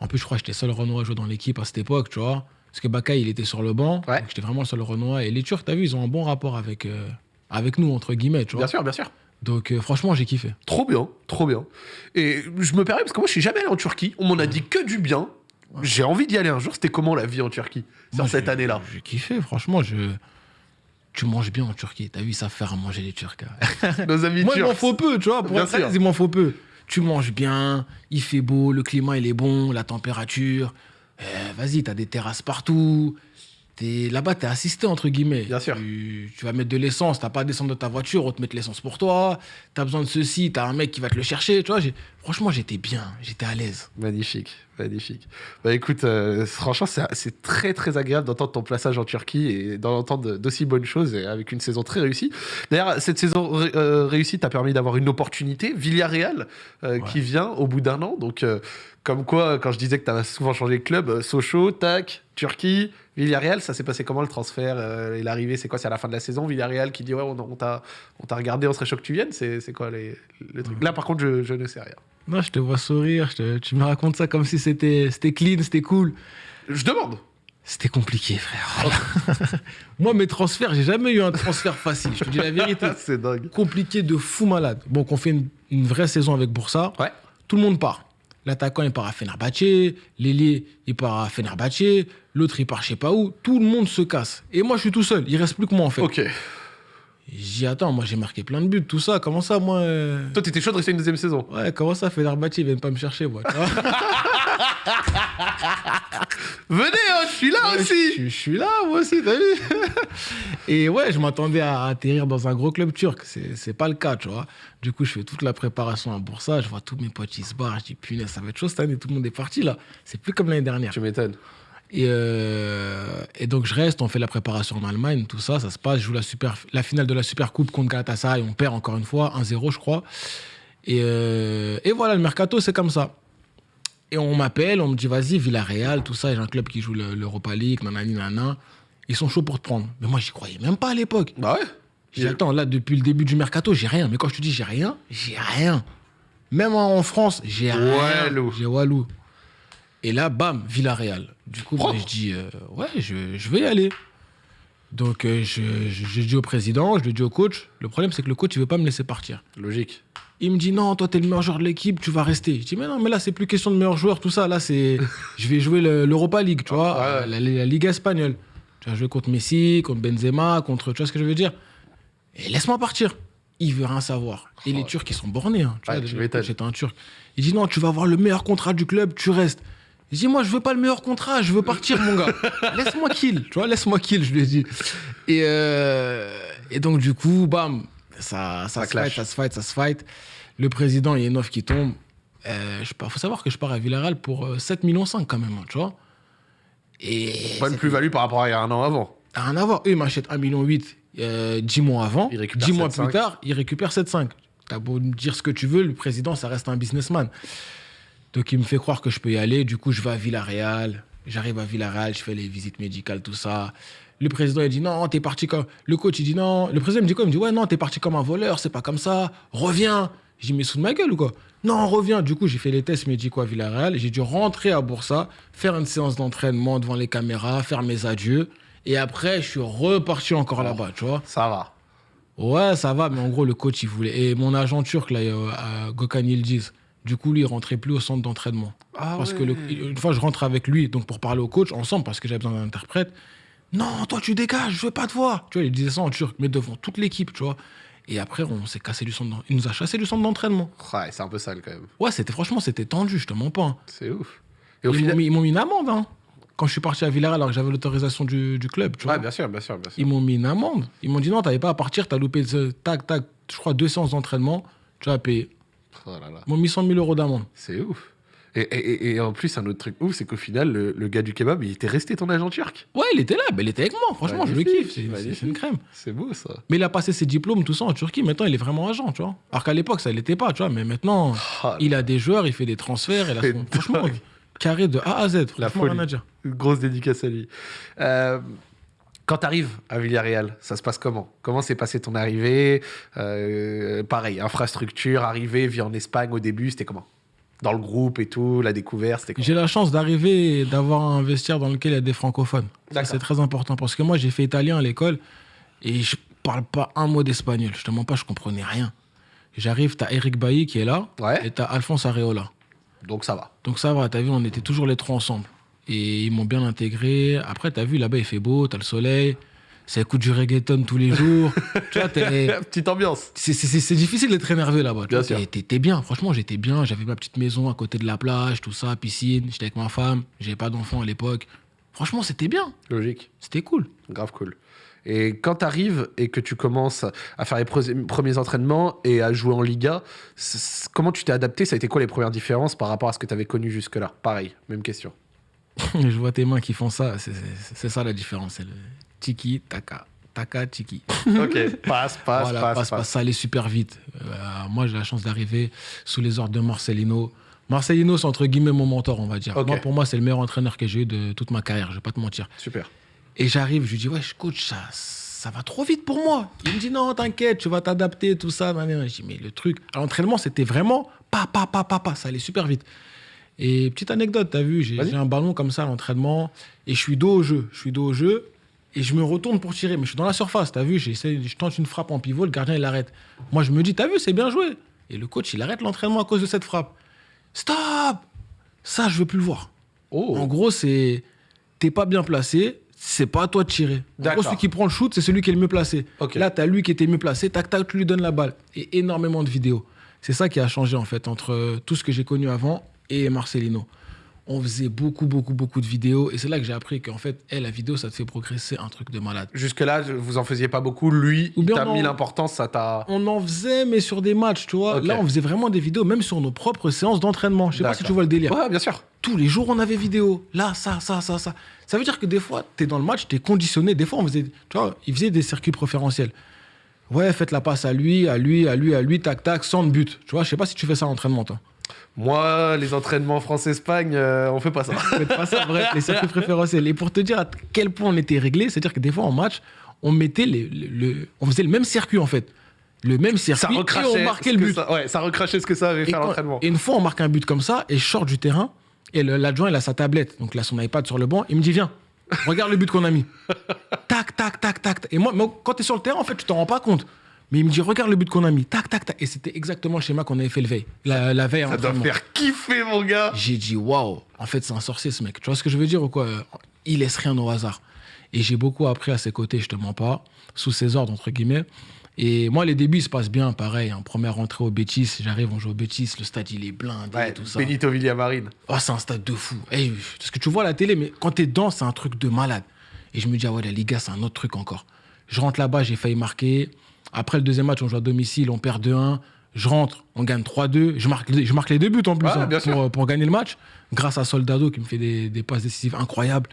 En plus, je crois que j'étais seul Renoir à jouer dans l'équipe à cette époque, tu vois. Parce que Bakay, il était sur le banc. Ouais. Donc, J'étais vraiment le seul Renoir. Et les Turcs, t'as vu, ils ont un bon rapport avec, euh, avec nous, entre guillemets, tu vois. Bien sûr, bien sûr. Donc, euh, franchement, j'ai kiffé. Trop bien, trop bien. Et je me permets, parce que moi, je suis jamais allé en Turquie. On m'en a dit que du bien. J'ai envie d'y aller un jour. C'était comment la vie en Turquie sur Moi, cette année-là? J'ai kiffé, franchement. Je... Tu manges bien en Turquie. T'as vu, savent faire à manger les Turcs. hein. Nos amis Moi, il m'en faut peu, tu vois. Pour Bien être il m'en faut peu. Tu manges bien, il fait beau, le climat, il est bon, la température. Euh, Vas-y, t'as des terrasses partout. T'es- Là-bas, t'es assisté, entre guillemets. Bien sûr. Tu, tu vas mettre de l'essence, t'as pas à descendre de ta voiture, on te met de l'essence pour toi. T'as besoin de ceci, t'as un mec qui va te le chercher. Tu vois, franchement, j'étais bien, j'étais à l'aise. Magnifique, magnifique. Bah écoute, euh, franchement, c'est très très agréable d'entendre ton passage en Turquie et d'entendre d'aussi bonnes choses et avec une saison très réussie. D'ailleurs, cette saison ré- euh, réussie t'a permis d'avoir une opportunité, Villarreal, euh, Ouais. qui vient au bout d'un an. Donc, euh, comme quoi, quand je disais que t'as souvent changé de club, Sochaux, tac, Turquie, Villarreal, ça s'est passé comment le transfert et l'arrivée C'est quoi? C'est à la fin de la saison, Villarreal qui dit ouais, on, on t'a regardé, on serait chaud que tu viennes C'est quoi les, les trucs? Là, par contre, je, je ne sais rien. Non, je te vois sourire, je te- tu me racontes ça comme si c'était clean, c'était cool. Je demande. C'était compliqué, frère. Moi, mes transferts, j'ai jamais eu un transfert facile. Je te dis la vérité. c'est dingue. Compliqué de fou malade. Bon, qu'on fait une, une vraie saison avec Boursa. Ouais. Tout le monde part. L'attaquant, il part à Fenerbahçe. L'ailier, il part à Fenerbahçe. L'autre, il part je sais pas où. Tout le monde se casse. Et moi, je suis tout seul. Il reste plus que moi, en fait. Ok. Dit, attends, moi, j'ai marqué plein de buts, tout ça. Comment ça, moi euh, Toi, t'étais chaud de rester une deuxième saison. Ouais, comment ça, Fenerbahçe, ils viennent pas me chercher, moi. tu vois Venez, hein, je suis là Ouais, aussi. Je, je suis là, moi aussi, t'as vu Et ouais, je m'attendais à atterrir dans un gros club turc. C'est c'est pas le cas, tu vois. Du coup, je fais toute la préparation à Boursa. Je vois tous mes potes, ils se barrent. Je dis, punaise, ça va être chaud cette année. Tout le monde est parti, là. C'est plus comme l'année dernière. Tu m'étonnes. Et, euh, et donc, je reste. On fait la préparation en Allemagne, tout ça. Ça se passe. Je joue la, super, la finale de la Super Coupe contre Galatasaray. On perd encore une fois, 1-0, je crois. Et, euh, et voilà, le mercato, c'est comme ça. Et on m'appelle, on me dit, vas-y, Villarreal, tout ça. J'ai un club qui joue le- l'Europa League, nanani, nanana. Ils sont chauds pour te prendre. Mais moi, j'y croyais même pas à l'époque. Bah ouais. J'ai dit, attends, là, depuis le début du mercato, j'ai rien. Mais quand je te dis j'ai rien, j'ai rien. Même en France, j'ai rien. J'ai Walou. Et là, bam, Villarreal. Du coup, moi, je dis, euh, ouais, je, je vais y aller. Donc, euh, je, je, je dis au président, je le dis au coach. Le problème, c'est que le coach, il veut pas me laisser partir. Logique. Il me dit, non, toi, t'es le meilleur joueur de l'équipe, tu vas rester. Je dis, mais non, mais là, c'est plus question de meilleur joueur, tout ça. Là, c'est. je vais jouer le- l'Europa League, tu vois, ouais. La, la Ligue espagnole. Tu vas jouer contre Messi, contre Benzema, contre. Tu vois ce que je veux dire? Et laisse-moi partir. Il veut rien savoir. Et les Oh. Turcs, ils sont bornés. Hein. Tu vois, un Turc. Il dit, non, tu vas avoir le meilleur contrat du club, tu restes. Je dis, moi, je veux pas le meilleur contrat, je veux partir, mon gars. Laisse-moi kill, tu vois, laisse-moi kill, je lui ai dit. Et, euh, et donc, du coup, bam, ça, ça, Ça se clash. fight, ça se fight, ça se fight. Le président, il y a une offre qui tombe. Euh, je faut savoir que je pars à Villarreal pour euh, 7,5 millions quand même, hein, tu vois. Et Pas une plus-value par rapport à il y a un an avant. T'as rien à voir. Eux, ils m'achètent 1,8 million euh, 10 mois avant. Ils récupèrent 10 mois 7,5. plus tard, ils récupèrent 7,5. T'as beau dire ce que tu veux, le président, ça reste un businessman. Donc, il me fait croire que je peux y aller. Du coup, je vais à Villarreal. J'arrive à Villarreal, je fais les visites médicales, tout ça. Le président, il dit non, t'es parti comme. Le coach, il dit non. Le président me dit quoi? Il me dit ouais, non, t'es parti comme un voleur, c'est pas comme ça. Reviens. Je dis mais sous de ma gueule ou quoi? Non, reviens. Du coup, j'ai fait les tests médicaux à Villarreal. J'ai dû rentrer à Boursa, faire une séance d'entraînement devant les caméras, faire mes adieux. Et après, je suis reparti encore là-bas, tu vois. Ça va. Ouais, ça va, mais en gros, le coach, il voulait. Et mon agent turc, là, euh, à Gökhan Yildiz, du coup, lui, il rentrait plus au centre d'entraînement. Ah Parce que le- une fois, je rentre avec lui, donc pour parler au coach, ensemble, parce que j'avais besoin d'un interprète. Non, toi, tu dégages, je veux pas te voir. Tu vois, il disait ça en turc, mais devant toute l'équipe, tu vois. Et après, on s'est cassé du centre Il nous a chassé du centre d'entraînement. Ouais, c'est un peu sale quand même. Ouais, c'était franchement, c'était tendu, je te mens pas. hein. C'est ouf. Et au Ils m'ont final. mis, ils m'ont mis une amende, hein. Quand je suis parti à Villarreal, alors que j'avais l'autorisation du, du club, tu vois. Ouais, bien sûr, bien sûr, bien sûr. Ils m'ont mis une amende. Ils m'ont dit non, t'avais pas à partir, t'as loupé ce tac, tac, je crois deux séances d'entraînement, tu vas payer. Oh là là. Ils m'ont mis 100 000 euros d'amende. C'est ouf. Et, et- et- et en plus, un autre truc ouf, c'est qu'au final, le, le gars du kebab, il était resté ton agent turc. Ouais, il était là, ben, il était avec moi, franchement, je le kiffe, c'est- une crème. C'est beau ça. Mais il a passé ses diplômes, tout ça en Turquie, maintenant il est vraiment agent, tu vois. Alors qu'à l'époque, ça l'était pas, tu vois, mais maintenant, Ah, il a des joueurs, il fait des transferts, C'est son- franchement, dingue. carré de A à Z, La folie. rien à dire. Une grosse dédicace à lui. Euh, quand tu arrives à Villarreal, ça se passe comment? Comment s'est passée ton arrivée? Euh, Pareil, infrastructure, arrivée, vie en Espagne au début, c'était comment? Dans le groupe et tout, la découverte, c'était comment? J'ai la chance d'arriver et d'avoir un vestiaire dans lequel il y a des francophones. C'est très important parce que moi, j'ai fait italien à l'école et je parle pas un mot d'espagnol. Je te mens pas, je comprenais rien. J'arrive, t'as Eric Bailly qui est là Ouais. et t'as Alphonse Areola. Donc ça va. Donc ça va, t'as vu, on était toujours les trois ensemble. Et ils m'ont bien intégré. Après, t'as vu, là-bas, il fait beau, t'as le soleil. Ça écoute du reggaeton tous les jours. tu vois, t'es- Petite ambiance. c'est- difficile d'être énervé là-bas. Bien sûr. T'es bien, franchement, j'étais bien. J'avais ma petite maison à côté de la plage, tout ça, piscine. J'étais avec ma femme. J'avais pas d'enfant à l'époque. Franchement, c'était bien. Logique. C'était cool. Grave cool. Et quand tu arrives et que tu commences à faire les pre- premiers entraînements et à jouer en Liga, comment tu t'es adapté? Ça a été quoi les premières différences par rapport à ce que tu avais connu jusque-là? Pareil, même question. Je vois tes mains qui font ça. C'est- ça la différence. C'est le tiki, taka. Taka, tiki. ok, passe, passe, voilà, passe, passe, passe, ça allait super vite. Euh, moi, j'ai la chance d'arriver sous les ordres de Marcelino. Marcelino, c'est entre guillemets mon mentor, on va dire. Ok. Moi, pour moi, c'est le meilleur entraîneur que j'ai eu de toute ma carrière, je vais pas te mentir. Super. Et j'arrive, je lui dis, ouais, coach, ça, ça va trop vite pour moi. Il me dit, non, t'inquiète, tu vas t'adapter, tout ça. Je dis, mais le truc, à l'entraînement, c'était vraiment pa, pa, pa, pa, pa, ça allait super vite. Et petite anecdote, t'as vu, j'ai un ballon comme ça à l'entraînement, et je suis dos au jeu, je suis dos au jeu, et je me retourne pour tirer, mais je suis dans la surface, t'as vu, je tente une frappe en pivot, le gardien il arrête. Moi je me dis, t'as vu, c'est bien joué. Et le coach il arrête l'entraînement à cause de cette frappe. Stop Ça, je veux plus le voir. Oh, En gros, c'est t'es pas bien placé, c'est pas à toi de tirer. En gros, celui qui prend le shoot, c'est celui qui est le mieux placé. Là, t'as lui qui était mieux placé, tac tac, tu lui donnes la balle. Et énormément de vidéos. C'est ça qui a changé en fait entre euh, tout ce que j'ai connu avant et Marcelino. On faisait beaucoup, beaucoup, beaucoup de vidéos et c'est là que j'ai appris qu'en fait, eh, la vidéo, ça te fait progresser un truc de malade. Jusque-là, vous en faisiez pas beaucoup. Lui, Ou il bien t'a non. mis l'importance, ça t'a. On en faisait, mais sur des matchs, tu vois. Ok. Là, on faisait vraiment des vidéos, même sur nos propres séances d'entraînement. Je sais pas si D'accord. tu vois le délire. Ouais, bien sûr. tous les jours on avait vidéo. Là, ça, ça, ça, ça. Ça veut dire que des fois, tu es dans le match, tu es conditionné. Des fois, on faisait, tu vois, ils faisaient des circuits préférentiels. Ouais, faites la passe à lui, à lui, à lui, à lui, tac, tac, sans but. Tu vois, je sais pas si tu fais ça en entraînement, toi. Moi, les entraînements France-Espagne, euh, on fait pas ça. Faites pas ça, bref, les circuits préférentiels. Et pour te dire à quel point on était réglé, c'est-à-dire que des fois en match, on mettait les, le, le- on faisait le même circuit en fait. Le même circuit ça et on marquait le but. ça- ouais, ça recrachait ce que ça avait fait l'entraînement. et une fois, on marque un but comme ça et je sors du terrain. Et l'adjoint, il a sa tablette, donc a son iPad sur le banc. Il me dit, viens, regarde le but qu'on a mis. tac, tac, tac, tac. Et moi, moi, quand tu es sur le terrain, en fait, tu t'en rends pas compte. Mais il me dit, regarde le but qu'on a mis. Tac, tac, tac. Et c'était exactement le schéma qu'on avait fait le veille. La, la veille Ça doit faire kiffer, mon gars. J'ai dit, waouh, en fait, c'est un sorcier, ce mec. Tu vois ce que je veux dire ou quoi? Il laisse rien au hasard. Et j'ai beaucoup appris à ses côtés, je te mens pas, sous ses ordres, entre guillemets. Et moi, les débuts se passent bien, pareil. En première rentrée au Bétis, j'arrive, on joue au Bétis, le stade, il est blindé Ouais, et tout ça. Benito Villamarine. Oh, c'est un stade de fou. Eh, parce que tu vois à la télé, mais quand t'es dedans, c'est un truc de malade. Et je me dis, ah ouais, la Liga, c'est un autre truc encore. Je rentre là-bas, j'ai failli marquer. Après le deuxième match, on joue à domicile, on perd 2-1. Je rentre, on gagne 3-2. Je marque, je marque les deux buts en plus Ouais, hein, pour, pour gagner le match. Grâce à Soldado qui me fait des, des passes décisives incroyables.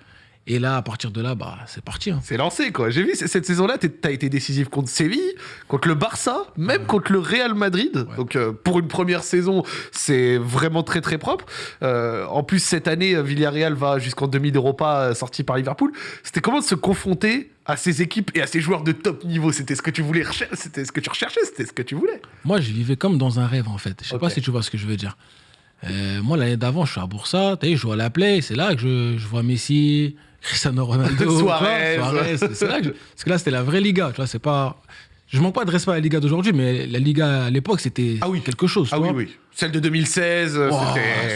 Et là, à partir de là, bah, c'est parti. hein. C'est lancé, quoi. J'ai vu, cette saison-là, t'as été décisif contre Séville, contre le Barça, même contre le Real Madrid. Donc, euh, pour une première saison, c'est vraiment très, très propre. Euh, en plus, cette année, Villarreal va jusqu'en demi d'Europa, euh, sorti par Liverpool. C'était comment de se confronter à ces équipes et à ces joueurs de top niveau C'était ce que tu voulais C'était ce que tu recherchais C'était ce que tu voulais Moi, je vivais comme dans un rêve, en fait. Je sais pas si tu vois ce que je veux dire. Euh, moi, l'année d'avant, je suis à Boursa, tu sais, je joue à la Play, c'est là que je, je vois Messi, Cristiano Ronaldo, Suarez. Suarez, c'est là que je- parce que là, c'était la vraie Liga, tu vois, c'est pas... Je manque pas de respect à la Liga d'aujourd'hui, mais la Liga à l'époque, c'était Ah oui. quelque chose, tu Ah oui, vois. oui. Celle de 2016, euh,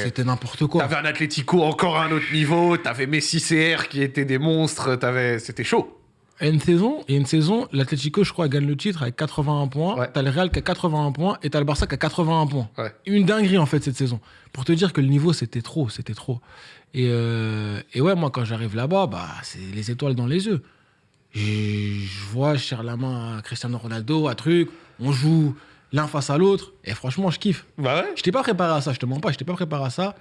c'était... N'importe quoi. T'avais un Atlético encore à un autre niveau, t'avais Messi CR qui étaient des monstres, t'avais... c'était chaud. Et une saison, une saison, l'Atlético, je crois, gagne le titre avec 81 points. Ouais. T'as le Real qui a 81 points et t'as le Barça qui a 81 points. Ouais. Une dinguerie, en fait, cette saison. Pour te dire que le niveau, c'était trop, c'était trop. Et, euh, et ouais, moi, quand j'arrive là-bas, bah, c'est les étoiles dans les yeux. Je vois, je serre la main à Cristiano Ronaldo, à truc, on joue l'un face à l'autre, et franchement, je kiffe. Bah ouais. Je t'ai pas préparé à ça, je te mens pas, je t'ai pas préparé à ça.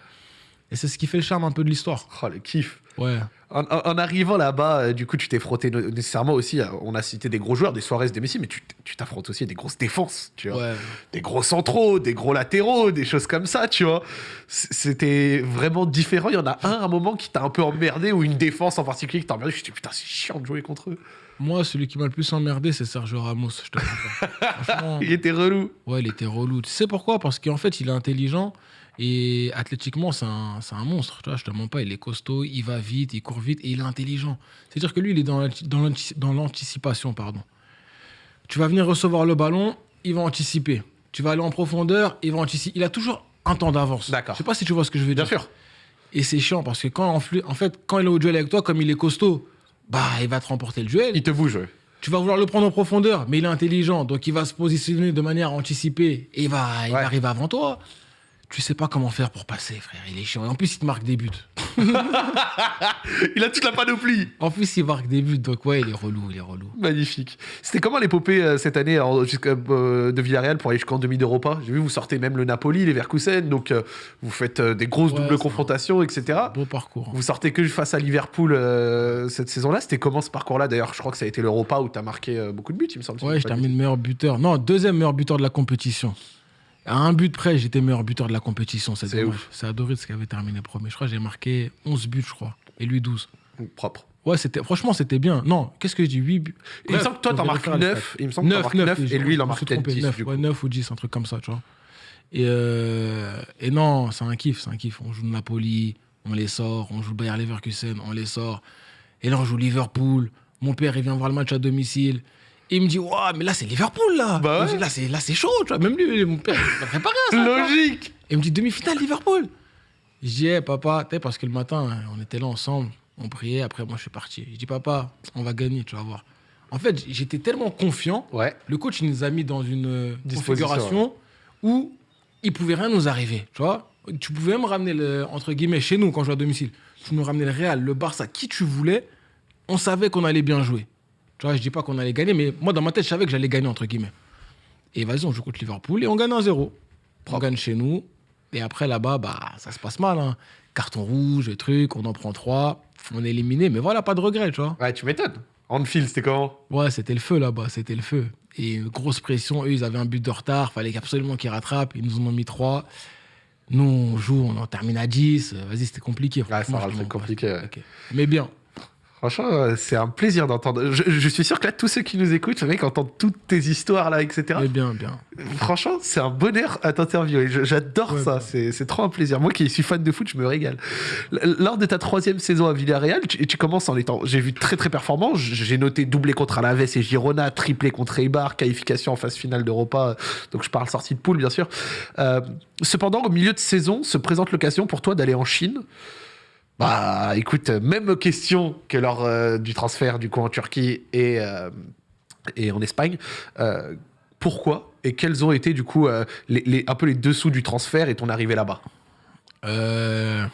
Et c'est ce qui fait le charme un peu de l'histoire. Oh, le kiff. Ouais. En, arrivant là-bas, euh, du coup, tu t'es frotté nécessairement aussi. à- on a cité des gros joueurs, des Suarez, des Messi, mais tu t'affrontes aussi à des grosses défenses, tu vois. Ouais. Des gros centraux, des gros latéraux, des choses comme ça, tu vois. C'était vraiment différent. Il y en a un à un moment qui t'a un peu emmerdé, ou une défense en particulier qui t'a emmerdé. Je me suis dit, putain, c'est chiant de jouer contre eux. Moi, celui qui m'a le plus emmerdé, c'est Sergio Ramos, je te. Franchement. Il était relou. Ouais, il était relou. Tu sais pourquoi? Parce qu'en fait, il est intelligent et athlétiquement, c'est un, un monstre. Tu vois, je te mens pas, il est costaud, il va vite, il court vite et il est intelligent. C'est-à-dire que lui, il est dans l'anti- dans l'anti- dans l'anticipation, pardon. Tu vas venir recevoir le ballon, il va anticiper. Tu vas aller en profondeur, il va anticiper. Il a toujours un temps d'avance. D'accord. Je sais pas si tu vois ce que je veux Bien dire. sûr. Et c'est chiant parce que quand, en fait, quand il est au duel avec toi, comme il est costaud, bah, il va te remporter le duel. Il te bouge. ouais. Tu vas vouloir le prendre en profondeur, mais il est intelligent, donc il va se positionner de manière anticipée et il va, il Ouais. va arriver avant toi. Tu sais pas comment faire pour passer, frère. Il est chiant. Et en plus, il te marque des buts. Il a toute la panoplie. En plus, il marque des buts, donc ouais, il est relou, il est relou. Magnifique. C'était comment l'épopée euh, cette année jusqu'à, euh, de Villarreal pour aller jusqu'en demi d'Europa J'ai vu, vous sortez même le Napoli, les Verkusen, donc euh, vous faites euh, des grosses Ouais, doubles confrontations, etc. Beau parcours. Vous sortez que face à Liverpool cette saison-là. C'était comment ce parcours-là? D'ailleurs, je crois que ça a été l'Europa où tu as marqué beaucoup de buts, il me semble. Ouais, je termine meilleur buteur. Non, deuxième meilleur buteur de la compétition. À un but près, j'étais meilleur buteur de la compétition. C'est ouf. C'est Adoris qui avait terminé premier. Je crois que j'ai marqué 11 buts, je crois. Et lui 12. bêtises. Propre. Ouais, c'était, franchement, c'était bien. Non, qu'est-ce que je dis? 8 buts. il me semble que toi, t'en marques 9. Il me semble que t'en marques 9 et lui, il en marque peut-être 10. 9, du coup. ouais, 9 ou 10, un truc comme ça, tu vois. Et, euh, et non, c'est un kiff, c'est un kiff. On joue Napoli, on les sort, on joue Bayer Leverkusen, on les sort. Et là, on joue Liverpool. Mon père, il vient voir le match à domicile. Et il me dit, Waouh, mais là, c'est Liverpool, là. Bah ouais. Là, c'est, là, c'est chaud, tu vois. Même lui, mon père, il m'a préparé à ça. Logique Et il me dit demi-finale Liverpool. Je dis, Eh, papa, tu parce que le matin, on était là ensemble, on priait, après moi je suis parti. Je dis, papa, on va gagner, tu vas voir. En fait, j'étais tellement confiant, Ouais. le coach il nous a mis dans une euh, configuration où il pouvait rien nous arriver, tu vois. Tu pouvais même ramener, le, entre guillemets, chez nous, quand je jouais à domicile, tu nous ramenais le Real, le Barça, qui tu voulais, on savait qu'on allait bien jouer. Tu vois, je dis pas qu'on allait gagner, mais moi, dans ma tête, je savais que j'allais gagner, entre guillemets. Et vas-y, on joue contre Liverpool et on gagne 1-0. On gagne chez nous. Et après, là-bas, bah, ça se passe mal. hein. Carton rouge, truc, on en prend 3. On est éliminé, mais voilà, pas de regret, tu vois. Ouais, tu m'étonnes. Anfield, c'était comment? Ouais, c'était le feu là-bas, c'était le feu. Et une grosse pression. Eux, ils avaient un but de retard, fallait absolument qu'ils rattrapent. Ils nous en ont mis 3. Nous, on joue, on en termine à 10. Euh, Vas-y, c'était compliqué. Ouais, ça rend ouais. compliqué. Mais bien. Franchement, euh, c'est un plaisir d'entendre. Je, je suis sûr que là, tous ceux qui nous écoutent, le mec entend toutes tes histoires là, etc. Mais bien, bien. Franchement, c'est un bonheur à t'interviewer. J'adore Ouais, ça. bah. C'est trop un plaisir. Moi qui suis fan de foot, je me régale. Lors de ta troisième saison à Villarreal, tu, tu commences en étant, j'ai vu très très performant. J'ai noté doublé contre Alaves et Girona, triplé contre Eibar, qualification en phase finale d'Europa. Donc je parle sortie de poule, bien sûr. Euh, cependant, au milieu de saison, se présente l'occasion pour toi d'aller en Chine. Bah, écoute, même question que lors euh, du transfert du coup en Turquie et, euh, et en Espagne. Euh, pourquoi et quels ont été du coup euh, les, les- un peu les dessous du transfert et ton arrivée là-bas? Euh,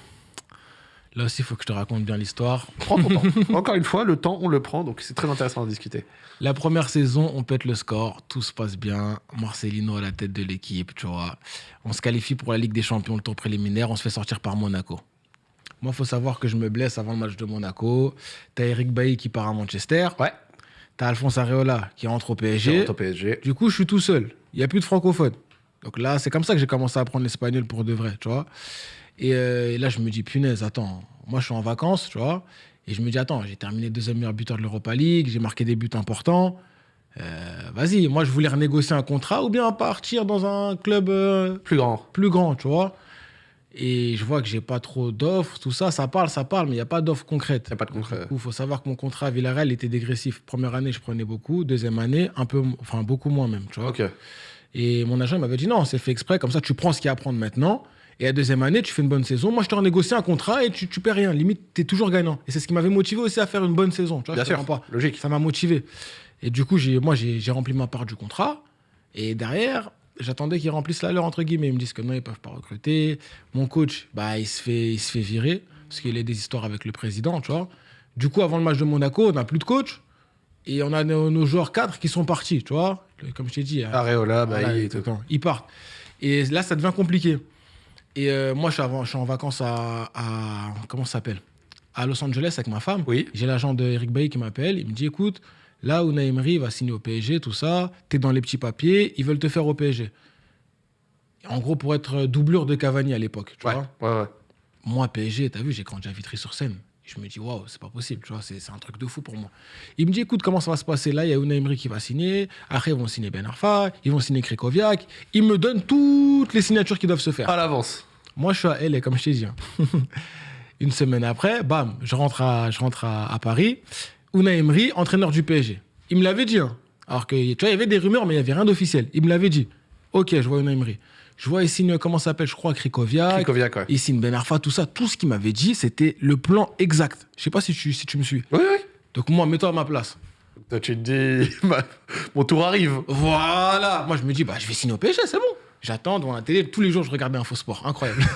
Là aussi, il faut que je te raconte bien l'histoire. Prends ton temps. Encore une fois, le temps, on le prend, donc c'est très intéressant d'en discuter. La première saison, on pète le score, tout se passe bien. Marcelino à la tête de l'équipe, tu vois. On se qualifie pour la Ligue des Champions, le tour préliminaire. On se fait sortir par Monaco. Moi, il faut savoir que je me blesse avant le match de Monaco. T'as Eric Bailly qui part à Manchester. Ouais, T'as Alphonse Areola qui rentre au PSG. au PSG. Du coup, je suis tout seul. Il n'y a plus de francophones. Donc là, c'est comme ça que j'ai commencé à apprendre l'espagnol pour de vrai, tu vois. Et, euh, et là, je me dis, punaise, attends, moi, je suis en vacances, tu vois. Et je me dis, attends, j'ai terminé deuxième meilleur buteur de l'Europa League, j'ai marqué des buts importants. Euh, Vas-y, moi, je voulais renégocier un contrat ou bien partir dans un club euh, Plus grand. plus grand, tu vois. Et je vois que j'ai pas trop d'offres, tout ça, ça parle, ça parle, mais il n'y a pas d'offres concrètes. Y a pas de concret. Il faut savoir que mon contrat à Villarreal était dégressif. Première année, je prenais beaucoup. Deuxième année, un peu, enfin beaucoup moins même, tu vois. Ok. Et mon agent il m'avait dit non, c'est fait exprès, comme ça tu prends ce qu'il y a à prendre maintenant. Et la deuxième année, tu fais une bonne saison. Moi, je te renégocie un contrat et tu, tu perds rien. Limite, tu es toujours gagnant. Et c'est ce qui m'avait motivé aussi à faire une bonne saison. Tu vois, Bien je sûr, pas. logique. Ça m'a motivé. Et du coup, moi, j'ai rempli ma part du contrat. Et derrière, j'attendais qu'ils remplissent la leur, entre guillemets. Ils me disent que non, ils peuvent pas recruter. Mon coach, bah, il se fait, il se fait virer parce qu'il a des histoires avec le président, tu vois. Du coup, avant le match de Monaco, on n'a plus de coach. Et on a nos, nos joueurs cadres qui sont partis, tu vois. Comme je t'ai dit, Areola, bah, voilà, il-. Ils partent. Et là, ça devient compliqué. Et euh, moi, je suis, avant- je suis en vacances à, à- Comment ça s'appelle? À Los Angeles avec ma femme. Oui. J'ai l'agent de Eric Bailly qui m'appelle. Il me dit écoute, là où Emery va signer au PSG, tout ça, t'es dans les petits papiers, ils veulent te faire au PSG. En gros, pour être doublure de Cavani à l'époque. tu Ouais, vois. ouais, ouais. Moi, PSG, t'as vu, j'ai grandi à Vitry-sur-Seine. Je me dis, waouh, c'est pas possible, tu vois, c'est un truc de fou pour moi. Il me dit, écoute, comment ça va se passer? Là Il y a Unai Emery qui va signer. Après, ils vont signer Ben Arfa, ils vont signer Krikoviak. Il me donne toutes les signatures qui doivent se faire. À l'avance. Moi, je suis à LA, comme je t'ai dit. hein. Une semaine après, bam, je rentre à, je rentre à, à Paris. Unai Emery, entraîneur du PSG. Il me l'avait dit. hein. Alors que, tu vois, il y avait des rumeurs, mais il n'y avait rien d'officiel. Il me l'avait dit. Ok, je vois Unai Emery. Je vois, il signe, comment ça s'appelle, je crois, Krikoviak. Krikoviak, ouais. Il signe Ben Arfa, tout ça. Tout ce qu'il m'avait dit, c'était le plan exact. Je sais pas si tu, si tu me suis. Oui, oui. Donc, moi, mets-toi à ma place. Toi, tu te dis, bah, mon tour arrive. Voilà. Moi, je me dis, bah, je vais signer au PSG, c'est bon. J'attends devant la télé. Tous les jours, je regardais Info Sport. Incroyable.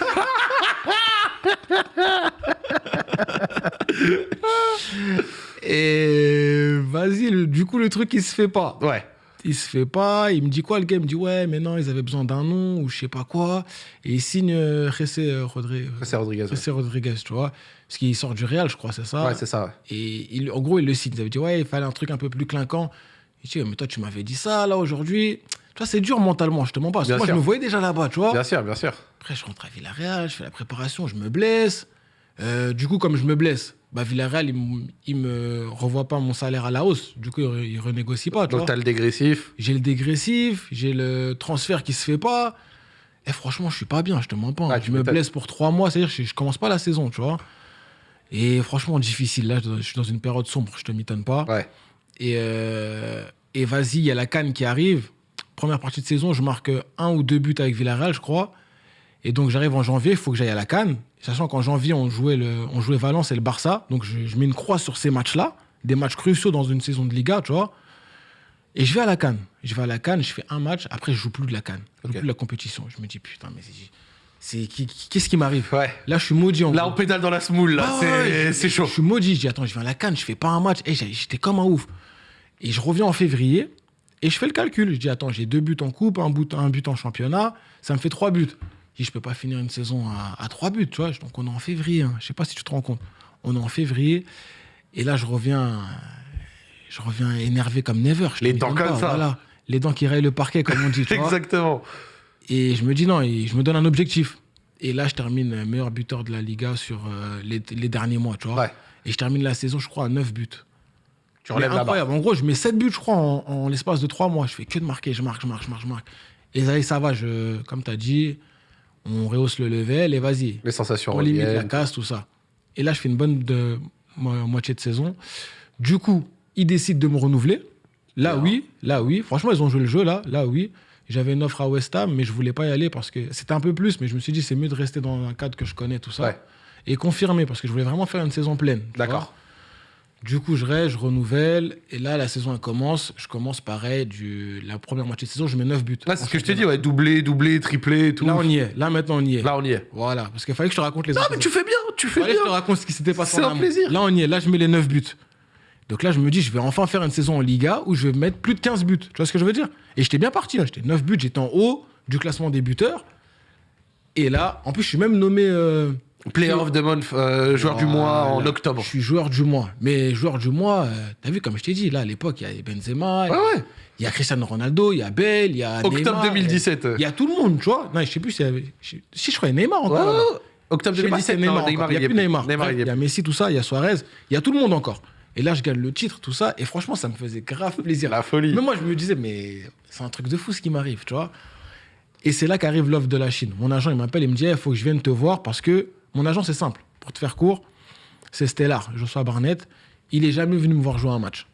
Et vas-y, du coup, le truc, il se fait pas. Ouais. Il se fait pas. Il me dit quoi, le gars? Il me dit, ouais, mais non, ils avaient besoin d'un nom ou je sais pas quoi. Et il signe euh, Jesse euh, Rodriguez. ouais. Jesse Rodriguez, tu vois. Parce qu'il sort du Real, je crois, c'est ça? Ouais, c'est ça. et il- en gros, il le cite. Il avait dit, ouais, il fallait un truc un peu plus clinquant. Il dit, mais toi, tu m'avais dit ça, là, aujourd'hui. Tu vois, c'est dur mentalement, je te mens pas. Parce que moi, sûr. je me voyais déjà là-bas, tu vois. Bien sûr, bien sûr. Après, je rentre à Villarreal, je fais la préparation, je me blesse. Euh, du coup, comme je me blesse, bah, Villarreal, il, me- il me revoit pas mon salaire à la hausse. Du coup, il, il renégocie pas, tu Donc, vois. t'as le dégressif. J'ai le dégressif, j'ai le transfert qui se fait pas. Et franchement, je suis pas bien, je te mens pas. hein. Ah, tu je me blesse pour trois mois, c'est-à-dire que je, je commence pas la saison, tu vois. Et franchement, difficile. Là, je, je suis dans une période sombre, je te m'étonne pas. Ouais. Et, euh, et vas-y, il y a la canne qui arrive. Première partie de saison, je marque un ou deux buts avec Villarreal, je crois. Et donc j'arrive en janvier, il faut que j'aille à la canne. Sachant qu'en janvier, on jouait, le, on jouait Valence et le Barça. Donc je, je mets une croix sur ces matchs-là, des matchs cruciaux dans une saison de Liga, tu vois. Et je vais à la canne. Je vais à la canne, je fais un match, après je joue plus de la canne. Je joue Ok. plus de la compétition. Je me dis, putain, mais c'est- c'est qui- qui- qu'est-ce qui m'arrive? Ouais. Là, je suis maudit en Là, gros. on pédale dans la smoule, là. Ah c'est chaud. Je suis maudit. Je dis, attends, je viens à la canne, je fais pas un match. Et j'ai- j'étais comme un ouf. Et je reviens en février et je fais le calcul. Je dis, attends, j'ai deux buts en coupe, un but, un but en championnat. Ça me fait trois buts. Je je peux pas finir une saison à, à trois buts, tu vois. Donc on est en février. hein. Je sais pas si tu te rends compte. On est en février. Et là, je reviens, je reviens énervé comme never. Je Les dents comme pas, ça. Voilà. Les dents qui rayent le parquet, comme on dit, tu vois. Exactement. Et je me dis non, et je me donne un objectif. Et là, je termine meilleur buteur de la Liga sur euh, les, les derniers mois, tu vois. Ouais. Et je termine la saison, je crois, à 9 buts. Tu relèves incroyable. En gros, je mets 7 buts, je crois, en, en l'espace de 3 mois. Je fais que de marquer, je marque, je marque, je marque, je marque. Et ça, ça va, je, comme tu as dit, on rehausse le level et vas-y. Les sensations On limite la casse, tout ça. Et là, je fais une bonne de, mo- moitié de saison. Du coup, ils décident de me renouveler. Là, oui. Là, oui. Franchement, ils ont joué le jeu, là. Là, oui. J'avais une offre à West Ham, mais je voulais pas y aller parce que c'était un peu plus. Mais je me suis dit, c'est mieux de rester dans un cadre que je connais, tout ça. Ouais. Et confirmer, parce que je voulais vraiment faire une saison pleine. D'accord. Du coup, je reste, je renouvelle. Et là, la saison, elle commence. Je commence pareil. Du, la première moitié de saison, je mets 9 buts. Ouais, c'est ce que je t'ai dit, ouais, doublé, doublé, triplé tout. Là, on y est. Là, maintenant, on y est. Là, on y est. Voilà. Parce qu'il fallait que je te raconte les Non, mais tu fais bien, tu fais Fallait que je te bien. raconte ce qui s'était passé C'est un plaisir. Là, on y est. Là, je mets les 9 buts. Donc là, je me dis, je vais enfin faire une saison en Liga où je vais mettre plus de 15 buts. Tu vois ce que je veux dire? Et j'étais bien parti. là. J'étais 9 buts, j'étais en haut du classement des buteurs. Et là, en plus, je suis même nommé. euh, Player of the month, euh, joueur du mois en octobre. Je suis joueur du mois. Mais joueur du mois, euh, t'as vu, comme je t'ai dit, là, à l'époque, il y a Benzema, Ouais, ouais. il y a Cristiano Ronaldo, il y a Bale, il y a. Octobre Neymar, 2017. Il y a tout le monde, tu vois. Non, je sais plus si. je- Si je crois, Neymar Ouais, encore. là. Octobre Je sais pas si 2017, c'est Neymar, il n'y y a plus Neymar. Il y a Messi, tout ça, il y a Suarez, il y a tout le monde encore. Et là, je gagne le titre, tout ça, et franchement, ça me faisait grave plaisir. La folie. Mais moi, je me disais, mais c'est un truc de fou ce qui m'arrive, tu vois. Et c'est là qu'arrive l'offre de la Chine. Mon agent, il m'appelle, il me dit, il faut que je vienne te voir parce que mon agent, c'est simple. Pour te faire court, c'est Stellar, Joshua Barnett. Il est jamais venu me voir jouer un match.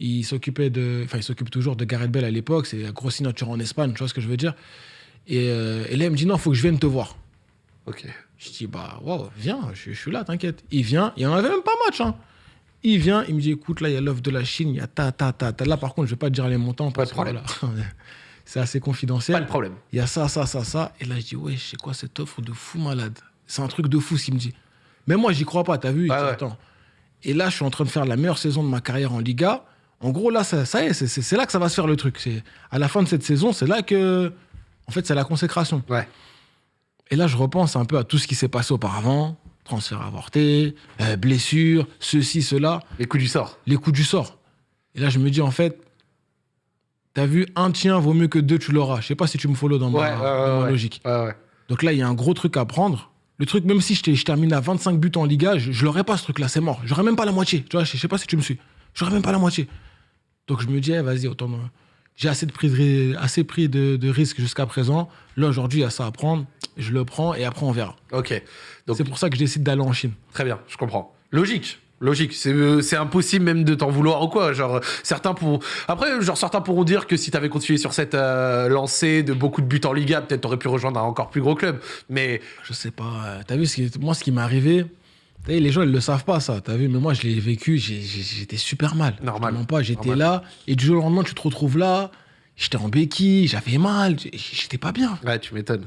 Il s'occupait de, enfin, il s'occupe toujours de Gareth Bell à l'époque. C'est la grosse signature en Espagne, tu vois ce que je veux dire. Et, euh, et là, il me dit, non, il faut que je vienne te voir. Ok. Je dis, bah, waouh, viens, je, je suis là, t'inquiète. Il vient, il n'y en avait même pas match. Hein. Il vient, il me dit, écoute, là, il y a l'offre de la Chine, il y a ta, ta, ta, ta. Là, par contre, je vais pas te dire les montants parce de que problème. voilà, c'est assez Pas confidentiel. de problème. Il y a ça, ça, ça, ça. Et là, je dis, ouais, c'est quoi cette offre de fou malade? C'est un truc de fou, ce qu'il me dit. Mais moi, j'y crois pas, t'as vu Ouais. Attends. Et là, je suis en train de faire la meilleure saison de ma carrière en Liga. En gros, là, ça, ça y est, c'est- là que ça va se faire le truc. C'est À la fin de cette saison, c'est là que. En fait, c'est la consécration. Ouais. Et là, je repense un peu à tout ce qui s'est passé auparavant. Transfert avorté, euh, blessure, ceci, cela, Les coups du sort. les coups du sort. Et là, je me dis, en fait, t'as vu, un tien vaut mieux que deux, tu l'auras. Je sais pas si tu me follow dans ma, Ouais, ouais, ouais, dans ma logique. Donc là, il y a un gros truc à prendre. Le truc, même si je, termine à 25 buts en Liga, je, je l'aurais pas ce truc-là, c'est mort. J'aurais même pas la moitié. Tu vois, je, je sais pas si tu me suis. J'aurais même pas la moitié. Donc je me dis, eh, vas-y, autant. J'ai assez, de pris de, ri- assez pris de, de risques jusqu'à présent. Là, aujourd'hui, il y a ça à prendre. Je le prends et après, on verra. Ok. Donc, C'est pour ça que je décide d'aller en Chine. Très bien, je comprends. Logique. Logique, c'est euh, c'est impossible même de t'en vouloir ou quoi. Genre, certains pourront. Après, genre, certains pourront dire que si t'avais continué sur cette euh, lancée de beaucoup de buts en Liga, peut-être t'aurais pu rejoindre un encore plus gros club. Mais Je sais pas. euh, T'as vu, ce qui- moi, ce qui m'est arrivé, vu, les gens, ils le savent pas, ça. T'as vu, mais moi, je l'ai vécu, j'étais super mal. Normal. Je te mens pas, j'étais là, et du jour au lendemain, tu te retrouves là, j'étais en béquille, j'avais mal, j'étais pas bien. ouais, tu m'étonnes.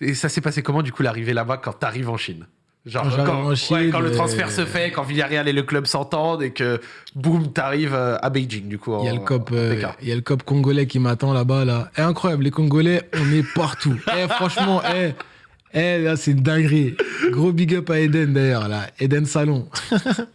Et ça s'est passé comment du coup l'arrivée là-bas quand t'arrives en Chine? Genre Quand j'arrive quand, ouais, quand le euh, transfert se fait, quand Villarreal et le club s'entendent et que boum, t'arrives euh, à Beijing du coup. Il y a le cop, euh, il y a le cop congolais qui m'attend là-bas, là. Eh, incroyable, les Congolais, on est partout. Eh, franchement, eh, eh, là, c'est une dinguerie. Gros big up à Eden, d'ailleurs, là. Eden Salon.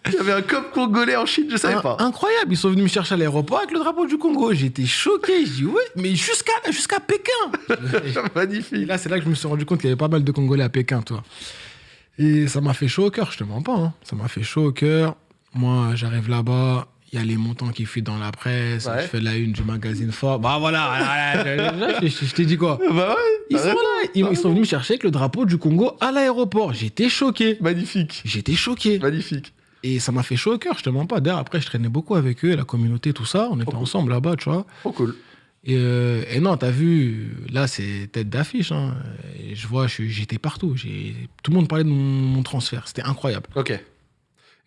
Il y avait un cop congolais en Chine, je savais Un- pas. Incroyable, ils sont venus me chercher à l'aéroport avec le drapeau du Congo. J'étais choqué. Je dis, ouais, mais jusqu'à jusqu'à Pékin. Magnifique. là, c'est là que je me suis rendu compte qu'il y avait pas mal de Congolais à Pékin, toi. Et ça m'a fait chaud au cœur, je te mens pas. hein. Ça m'a fait chaud au cœur. Moi, j'arrive là-bas, il y a les montants qui fuient dans la presse. Ouais. Je fais la une du magazine fort. Bah voilà, je, je- je t'ai dit quoi? Bah ouais. Ils sont là, ils, ils sont venus me chercher avec le drapeau du Congo à l'aéroport. J'étais choqué. Magnifique. J'étais choqué. Magnifique. Et ça m'a fait chaud au cœur, je te mens pas. D'ailleurs, après, je traînais beaucoup avec eux, la communauté, tout ça. On était cool. ensemble là-bas, tu vois. Trop cool. Et, euh, et non, t'as vu, là, c'est tête d'affiche. hein. Je vois, j'étais partout. Tout le monde parlait de mon, mon transfert. C'était incroyable. Ok.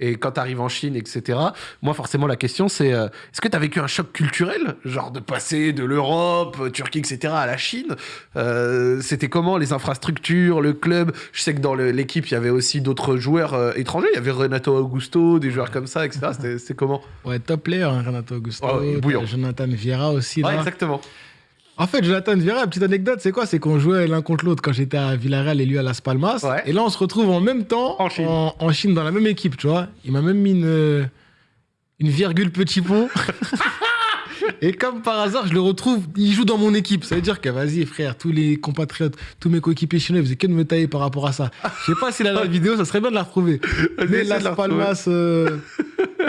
Et quand tu arrives en Chine, etc., moi, forcément, la question, c'est euh, est-ce que tu as vécu un choc culturel? Genre de passer de l'Europe, euh, Turquie, etc., à la Chine? Euh, C'était comment les infrastructures, le club? Je sais que dans l'équipe, il y avait aussi d'autres joueurs euh, étrangers. Il y avait Renato Augusto, des joueurs comme ça, etc. C'était- comment? Ouais, top player, hein, Renato Augusto. Oh, Jonathan Vieira aussi. Ouais, là. exactement. En fait, Jonathan Vieira, petite anecdote, c'est quoi? C'est qu'on jouait l'un contre l'autre quand j'étais à Villarreal et lui à Las Palmas. Ouais. Et là, on se retrouve en même temps En Chine. en, en Chine, dans la même équipe, tu vois. Il m'a même mis une, une virgule petit pont. Et comme par hasard, je le retrouve, il joue dans mon équipe. Ça veut dire que, vas-y, frère, tous les compatriotes, tous mes coéquipiers chinois, ils faisaient que de me tailler par rapport à ça. Je sais pas s'il a la vidéo, ça serait bien de la retrouver. Mais Las. Palmas, euh,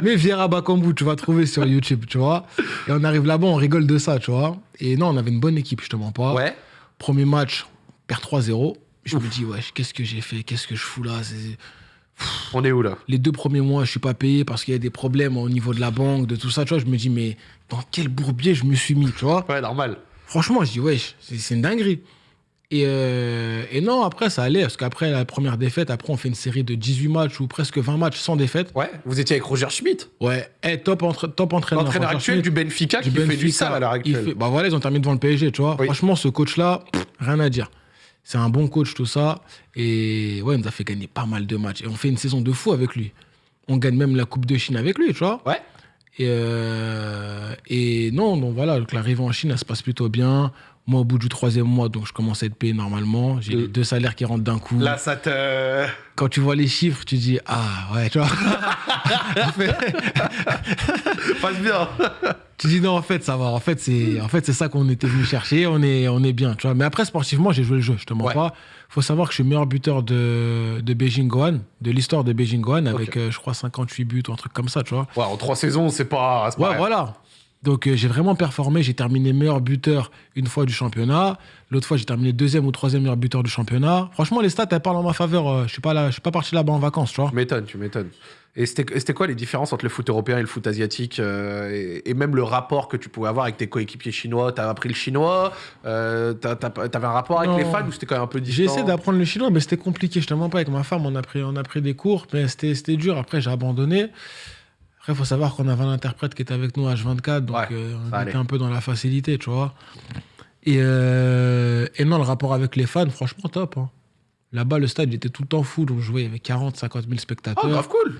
mais Vieira Bakambu, tu vas trouver sur YouTube, tu vois. Et on arrive là-bas, on rigole de ça, tu vois. Et non, on avait une bonne équipe, je te mens pas. Ouais. Premier match, on perd 3-0. Je me dis, wesh, qu'est-ce que j'ai fait Qu'est-ce que je fous là On est où là? Les deux premiers mois, je suis pas payé parce qu'il y a des problèmes au niveau de la banque, de tout ça, tu vois. Je me dis, mais dans quel bourbier je me suis mis, tu vois? Ouais, normal. Franchement, je dis, wesh, c'est une dinguerie. Et, euh, et non, après, ça allait, parce qu'après la première défaite, après, on fait une série de 18 matchs ou presque 20 matchs sans défaite. Ouais. Vous étiez avec Roger Schmidt, Ouais, eh, top, entre, top entraîneur. l'entraîneur actuel du Benfica, qui fait du Benfica. sale à l'heure actuelle. fait- bah voilà, ils ont terminé devant le PSG, tu vois. Oui. Franchement, ce coach-là, rien à dire. C'est un bon coach, tout ça. Et ouais, il nous a fait gagner pas mal de matchs. Et on fait une saison de fou avec lui. On gagne même la Coupe de Chine avec lui, tu vois. Ouais. Et, euh, et non, donc voilà, donc l'arrivée en Chine, elle se passe plutôt bien. Moi, au bout du troisième mois, donc je commence à être payé normalement. J'ai Euh. les deux salaires qui rentrent d'un coup. Là, ça te. Quand tu vois les chiffres, tu dis ah ouais, tu vois. Passe bien. tu dis non, en fait, ça va. En fait, c'est en fait ça qu'on était venu chercher. On est on est bien, tu vois. Mais après, sportivement, j'ai joué le jeu. Je te mens Ouais. pas. Faut savoir que je suis meilleur buteur de, de Beijing Gohan, de l'histoire de Beijing Gohan, avec euh, je crois 58 buts ou un truc comme ça, tu vois. Ouais, en trois saisons, c'est pas. Ouais, voilà. Donc euh, j'ai vraiment performé. J'ai terminé meilleur buteur une fois du championnat. L'autre fois, j'ai terminé deuxième ou troisième meilleur buteur du championnat. Franchement, les stats, elles parlent en ma faveur. Euh, Je suis pas là, je suis pas parti là-bas en vacances, tu vois. Tu m'étonnes, tu m'étonnes. Et c'était quoi les différences entre le foot européen et le foot asiatique euh, et, et même le rapport que tu pouvais avoir avec tes coéquipiers chinois? T'as appris le chinois euh, T'avais un rapport avec Non. les fans ou c'était quand même un peu J'ai distant? essayé d'apprendre le chinois, mais c'était compliqué. Je te mens pas. Avec ma femme, on a pris, on a pris des cours, mais c'était dur. Après, j'ai abandonné. Après, il faut savoir qu'on avait un interprète qui était avec nous H24, donc Ouais, euh, on était allait. un peu dans la facilité, tu vois. Et, euh, et non, le rapport avec les fans, franchement, top. hein. Là-bas, le stade il était tout le temps fou. Donc, je jouais, il y avait 40, 50 000 Oh, spectateurs. grave cool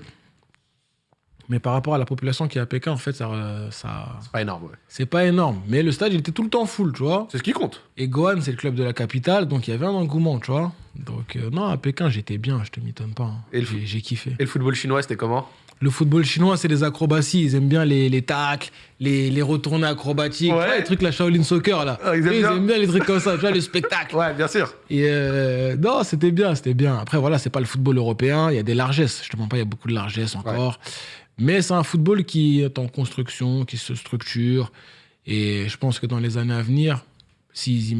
Mais par rapport à la population qui est à Pékin, en fait, ça, ça C'est pas énorme, ouais. c'est pas énorme. Mais le stade, il était tout le temps full, tu vois. C'est ce qui compte. Et Gohan, c'est le club de la capitale, donc il y avait un engouement, tu vois. Donc, euh, non, à Pékin, j'étais bien, je te m'étonne pas. hein. Et le j'ai kiffé. Et le football chinois, c'était comment? Le football chinois, c'est les acrobaties. Ils aiment bien les, les tacles, les, les retournées acrobatiques. Ouais. Tu vois, les trucs, la Shaolin Soccer, là. Ah, ils aiment bien. bien les trucs comme ça, tu vois, le spectacle. Ouais, bien sûr. Et euh, non, c'était bien, c'était bien. Après, voilà, c'est pas le football européen. Il y a des largesses. Je te mens pas, il y a beaucoup de largesses encore. Mais c'est un football qui est en construction, qui se structure. Et je pense que dans les années à venir, s'ils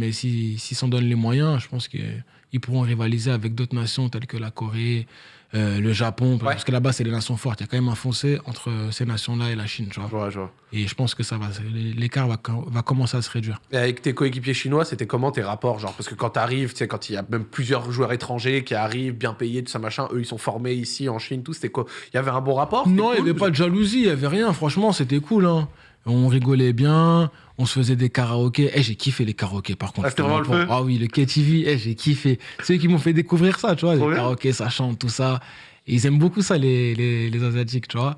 s'en donnent les moyens, je pense qu'ils pourront rivaliser avec d'autres nations telles que la Corée, euh, le Japon. Parce que là-bas, c'est les nations fortes. Il y a quand même un foncé entre ces nations-là et la Chine. Tu vois. Je vois, je vois. Et je pense que ça va, l'écart va, va commencer à se réduire. Et avec tes coéquipiers chinois, c'était comment tes rapports genre? Parce que quand tu sais, quand il y a même plusieurs joueurs étrangers qui arrivent, bien payés, tout ça, machin, eux, ils sont formés ici, en Chine, tout, c'était quoi? Il y avait un bon rapport? Non, il n'y cool avait pas de jalousie, il n'y avait rien. Franchement, c'était cool. hein. On rigolait bien, on se faisait des karaokés. Eh, j'ai kiffé les karaokés, par contre. Ah, c'était vraiment le feu Ah oui, le KTV, eh, j'ai kiffé. C'est eux qui m'ont fait découvrir ça, tu vois. Trop les bien. karaokés, ça chante, tout ça. Et ils aiment beaucoup ça, les, les, les Asiatiques, tu vois.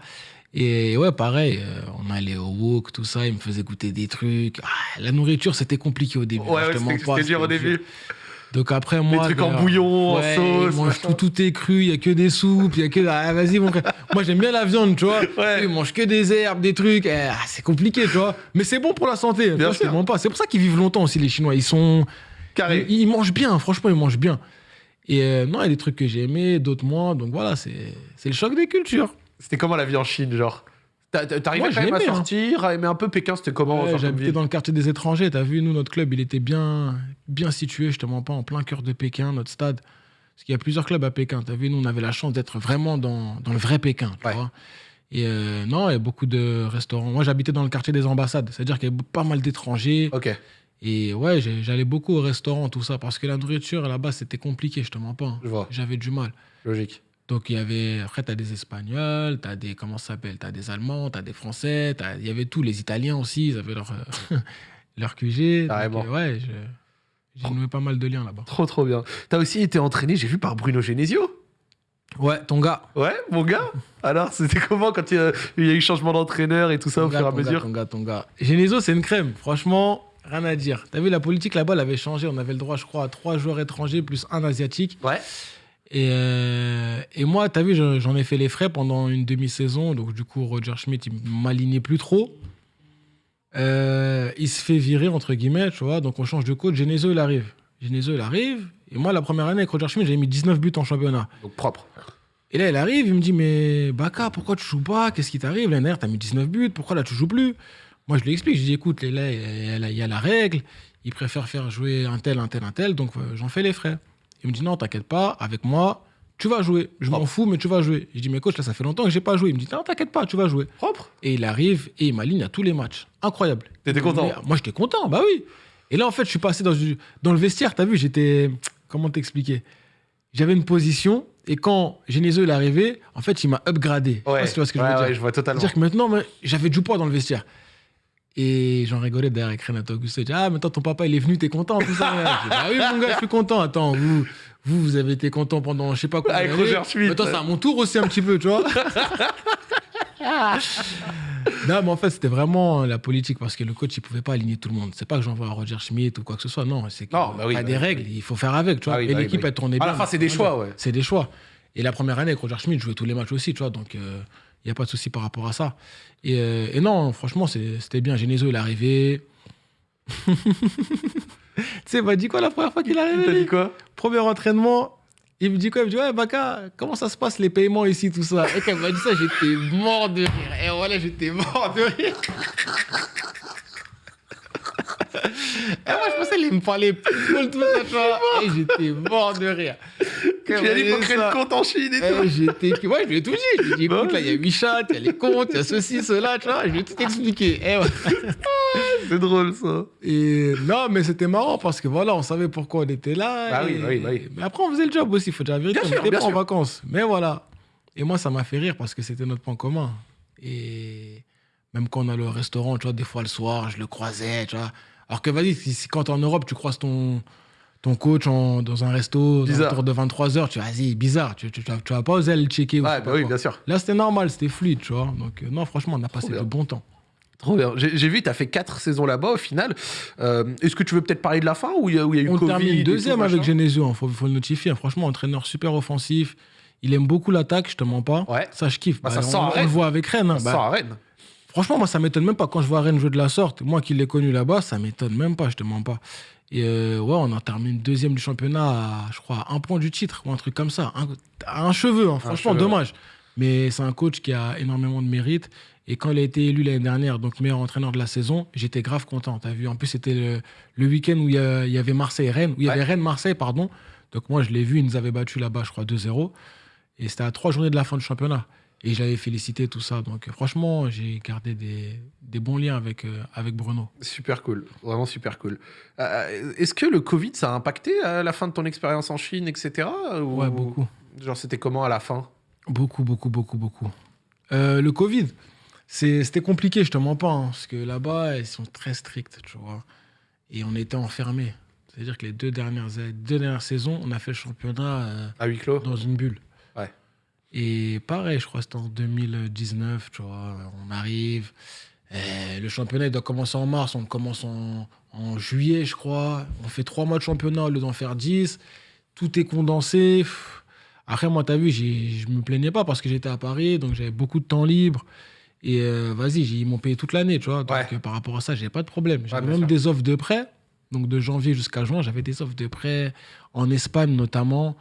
Et ouais, pareil, euh, on allait au wok, tout ça, ils me faisaient goûter des trucs. Ah, la nourriture, c'était compliqué au début. Ouais, ouais, c'était dur au début. Donc après, moi. trucs en euh, bouillon, en sauce, ils mangent machin. tout, tout est cru, il n'y a que des soupes, il y a que. Ah, vas-y, mon frère. Moi, j'aime bien la viande, tu vois. Ouais. Ils mangent que des herbes, des trucs. Eh, ah, c'est compliqué, tu vois. Mais c'est bon pour la santé. Bien sûr. mens pas. C'est pour ça qu'ils vivent longtemps aussi, les Chinois. Ils sont. Carré. Ils, ils mangent bien, franchement, ils mangent bien. Et euh, non, il y a des trucs que j'ai aimés, d'autres moins. Donc voilà, c'est le choc des cultures. C'était comment la vie en Chine, genre? T'arrivais quand même à hein. sortir, à aimer un peu Pékin, c'était comment Ouais, J'habitais dans le quartier des étrangers. T'as vu, nous, notre club, il était bien, bien situé, je te mens pas, en plein cœur de Pékin, notre stade. Parce qu'il y a plusieurs clubs à Pékin. T'as vu, nous, on avait la chance d'être vraiment dans, dans le vrai Pékin, tu Ouais. vois. Et euh, non, il y a beaucoup de restaurants. Moi, j'habitais dans le quartier des ambassades. C'est-à-dire qu'il y avait pas mal d'étrangers. Ok. Et ouais, j'allais beaucoup au restaurant, tout ça. Parce que la nourriture, là-bas, c'était compliqué, je te mens pas. hein. Je vois. J'avais du mal. Logique. Donc, il y avait. Après, t'as des Espagnols, t'as des. Comment ça s'appelle T'as des Allemands, t'as des Français, t'as- il y avait tous. Les Italiens aussi, ils avaient leur, euh, leur QG. Donc, Carrément. euh, ouais, je- j'ai noué pas mal de liens là-bas. Trop, trop bien. T'as aussi été entraîné, j'ai vu, par Bruno Genesio. Ouais, ton gars. Ouais, mon gars Alors, c'était comment quand il y a, il y a eu changement d'entraîneur et tout ça ton au gars, fur et à ton gars, mesure ton gars, ton gars. Genesio, c'est une crème. Franchement, rien à dire. T'as vu, la politique là-bas, elle avait changé. On avait le droit, je crois, à trois joueurs étrangers plus un asiatique. Ouais. Et, euh, et moi, t'as vu, je- j'en ai fait les frais pendant une demi-saison. Donc, du coup, Roger Schmidt, il m'alignait plus trop. Euh, il se fait virer, entre guillemets, tu vois. Donc, on change de coach. Genesio, il arrive. Genesio, il arrive. Et moi, la première année avec Roger Schmidt, j'avais mis 19 buts en championnat. Donc propre. Et là, il arrive, il me dit Mais Baka, pourquoi tu joues pas? Qu'est-ce qui t'arrive? L'année dernière, t'as mis 19 buts. Pourquoi là, tu joues plus? Moi, je lui explique. Je lui dis Écoute, là, il y, a la- il y a la règle. Il préfère faire jouer un tel, un tel, un tel. Donc, euh, j'en fais les frais. Il me dit Non, t'inquiète pas. Avec moi, tu vas jouer. Je m'en fous, mais tu vas jouer. Je dis Mais coach, là, ça fait longtemps que j'ai pas joué. Il me dit Non, t'inquiète pas, tu vas jouer. Propre Et il arrive et il m'aligne à tous les matchs. Incroyable. T'étais content Mais, Moi, j'étais content, bah oui. Et là, en fait, je suis passé dans, le vestiaire. T'as vu, j'étais. Comment t'expliquer? J'avais une position et quand Genesio est arrivé, en fait, il m'a upgradé. Je sais pas si tu vois ce que ouais, je veux ouais, dire. je vois totalement. C'est-à-dire que maintenant, j'avais du poids dans le vestiaire. Et j'en rigolais derrière avec Renato Augusto. Il dit, Ah, maintenant ton papa, il est venu, t'es content, tout ça. Je dis, bah oui, mon gars, je suis content. Attends, vous, vous, vous avez été content pendant je sais pas combien Avec. Roger Schmidt. Maintenant, c'est à mon tour aussi un petit peu, tu vois. non, mais en fait, c'était vraiment la politique parce que le coach, il pouvait pas aligner tout le monde. C'est pas que j'envoie à Roger Schmidt ou quoi que ce soit. Non, c'est qu'il bah oui, y a bah des oui, règles, oui. il faut faire avec, tu vois. Ah Et bah l'équipe, bah elle tournait À bien. la fin, c'est des choix, ouais. C'est des choix. Et la première année avec Roger Schmidt, je jouais tous les matchs aussi, tu vois. Donc, il n'y a pas de souci par rapport à ça. Et, euh, et non, franchement, c'était bien. Genesio, il est arrivé. tu sais, il m'a dit quoi la première fois qu'il est arrivé T'as dit quoi? Premier entraînement, il me dit quoi? Il me dit Ouais, Baka, comment ça se passe les paiements ici, tout ça? Et quand il m'a dit ça, j'étais mort de rire. Et voilà, j'étais mort de rire. Et moi, je pensais qu'il me parler football, tout ça, tu vois. Et j'étais mort de rire. Tu lui as dit faut créer le compte en Chine et tout. Eh, j'étais... Ouais, je lui ai tout dit. Je lui ai dit, Bah écoute, là, il y a 8 chats, il y a les comptes, il y a ceci, cela, tu vois. Je lui ai tout expliqué. Eh, ouais. C'est drôle ça. Et non, mais c'était marrant parce que voilà, on savait pourquoi on était là. Bah oui, bah oui, bah oui. Mais après, on faisait le job aussi, il faut dire la vérité. Bien on sûr, bien pas en vacances. Mais voilà. Et moi, ça m'a fait rire parce que c'était notre point commun. Et même quand on allait au restaurant, tu vois, des fois le soir, je le croisais, tu vois. Alors que vas-y, si, si quand en Europe, tu croises ton, ton coach en- dans un resto, Bizarre. autour de 23h, tu vas, vas-y, bizarre, tu, tu, tu, vas- tu vas pas oser le checker. ou Ouais, bah pas oui, quoi. bien sûr. Là, c'était normal, c'était fluide, tu vois. Donc, euh, non, franchement, on a passé bien. de bons temps. Trop bien. J'ai vu, tu as fait 4 saisons là-bas au final. Euh, Est-ce que tu veux peut-être parler de la fin où il y a, y a eu On Covid termine deuxième avec Genesio, il faut, faut le notifier. hein. Franchement, entraîneur super offensif. Il aime beaucoup l'attaque, je te mens pas. Ouais. Ça, je kiffe. Bah, ça on, le voit avec Rennes. hein. Ça Bah, Rennes. Franchement, moi, ça m'étonne même pas. Quand je vois Rennes jouer de la sorte, moi qui l'ai connu là-bas, ça m'étonne même pas, je te mens pas. Et euh, ouais, on en termine deuxième du championnat à, je crois, à un point du titre ou un truc comme ça. Un, à un cheveu, hein. franchement, cheveu, dommage. Mais c'est un coach qui a énormément de mérite. Et quand il a été élu l'année dernière, donc meilleur entraîneur de la saison, j'étais grave content. T'as vu, en plus, c'était le, le week-end où il y, avait Marseille-Rennes, où il y avait Ouais. Rennes-Marseille, pardon. Donc moi, je l'ai vu, ils nous avaient battus là-bas, je crois, 2-0. Et c'était à trois journées de la fin du championnat. Et j'avais félicité tout ça. Donc euh, franchement, j'ai gardé des, des bons liens avec, euh, avec Bruno. Super cool, vraiment super cool. Euh, Est-ce que le Covid, ça a impacté à la fin de ton expérience en Chine, etc. ou- Ouais, beaucoup. Genre, c'était comment à la fin? Beaucoup, beaucoup, beaucoup, beaucoup. Euh, le Covid, c'était compliqué, je te mens pas. hein, parce que là-bas, ils sont très stricts, tu vois. Et on était enfermés. C'est-à-dire que les deux dernières, deux dernières saisons, on a fait le championnat À huis clos dans une bulle. Et pareil, je crois que c'était en 2019, tu vois. On arrive. le championnat il doit commencer en mars, on commence en, en juillet, je crois. On fait trois mois de championnat au lieu d'en faire dix. Tout est condensé. Après, moi, t'as vu, je me plaignais pas parce que j'étais à Paris, donc j'avais beaucoup de temps libre. Et euh, vas-y, ils m'ont payé toute l'année, tu vois. Donc Ouais. par rapport à ça, j'ai pas de problème. J'avais même sûr. des offres de prêt. Donc de janvier jusqu'à juin, j'avais des offres de prêt en Espagne notamment,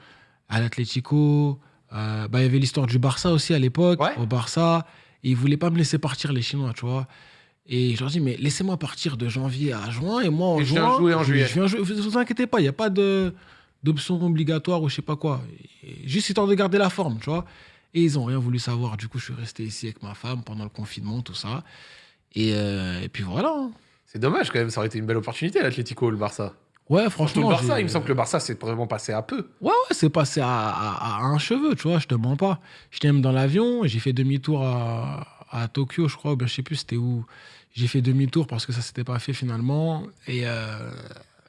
à l'Atlético. Euh, bah, il y avait l'histoire du Barça aussi à l'époque, Ouais. au Barça. Ils voulaient pas me laisser partir, les Chinois, tu vois. Et je leur dis, mais laissez-moi partir de janvier à juin, et moi en Et je viens juin, jouer en juillet. Je viens jouer. Vous vous inquiétez pas, il n'y a pas d'option obligatoire ou je sais pas quoi. Juste histoire de garder la forme, tu vois. Et ils ont rien voulu savoir. Du coup, je suis resté ici avec ma femme pendant le confinement, tout ça. Et, euh, et puis voilà. hein. C'est dommage quand même, ça aurait été une belle opportunité, l'Atlético, le Barça. Ouais, Surtout franchement. le Barça, il me semble que le Barça, c'est vraiment passé à peu. Ouais, ouais, c'est passé à, à- à un cheveu, tu vois, je te mens pas. J'étais même dans l'avion, j'ai fait demi-tour à, à Tokyo, je crois, ou bien je sais plus c'était où. J'ai fait demi-tour parce que ça s'était pas fait finalement. Et euh,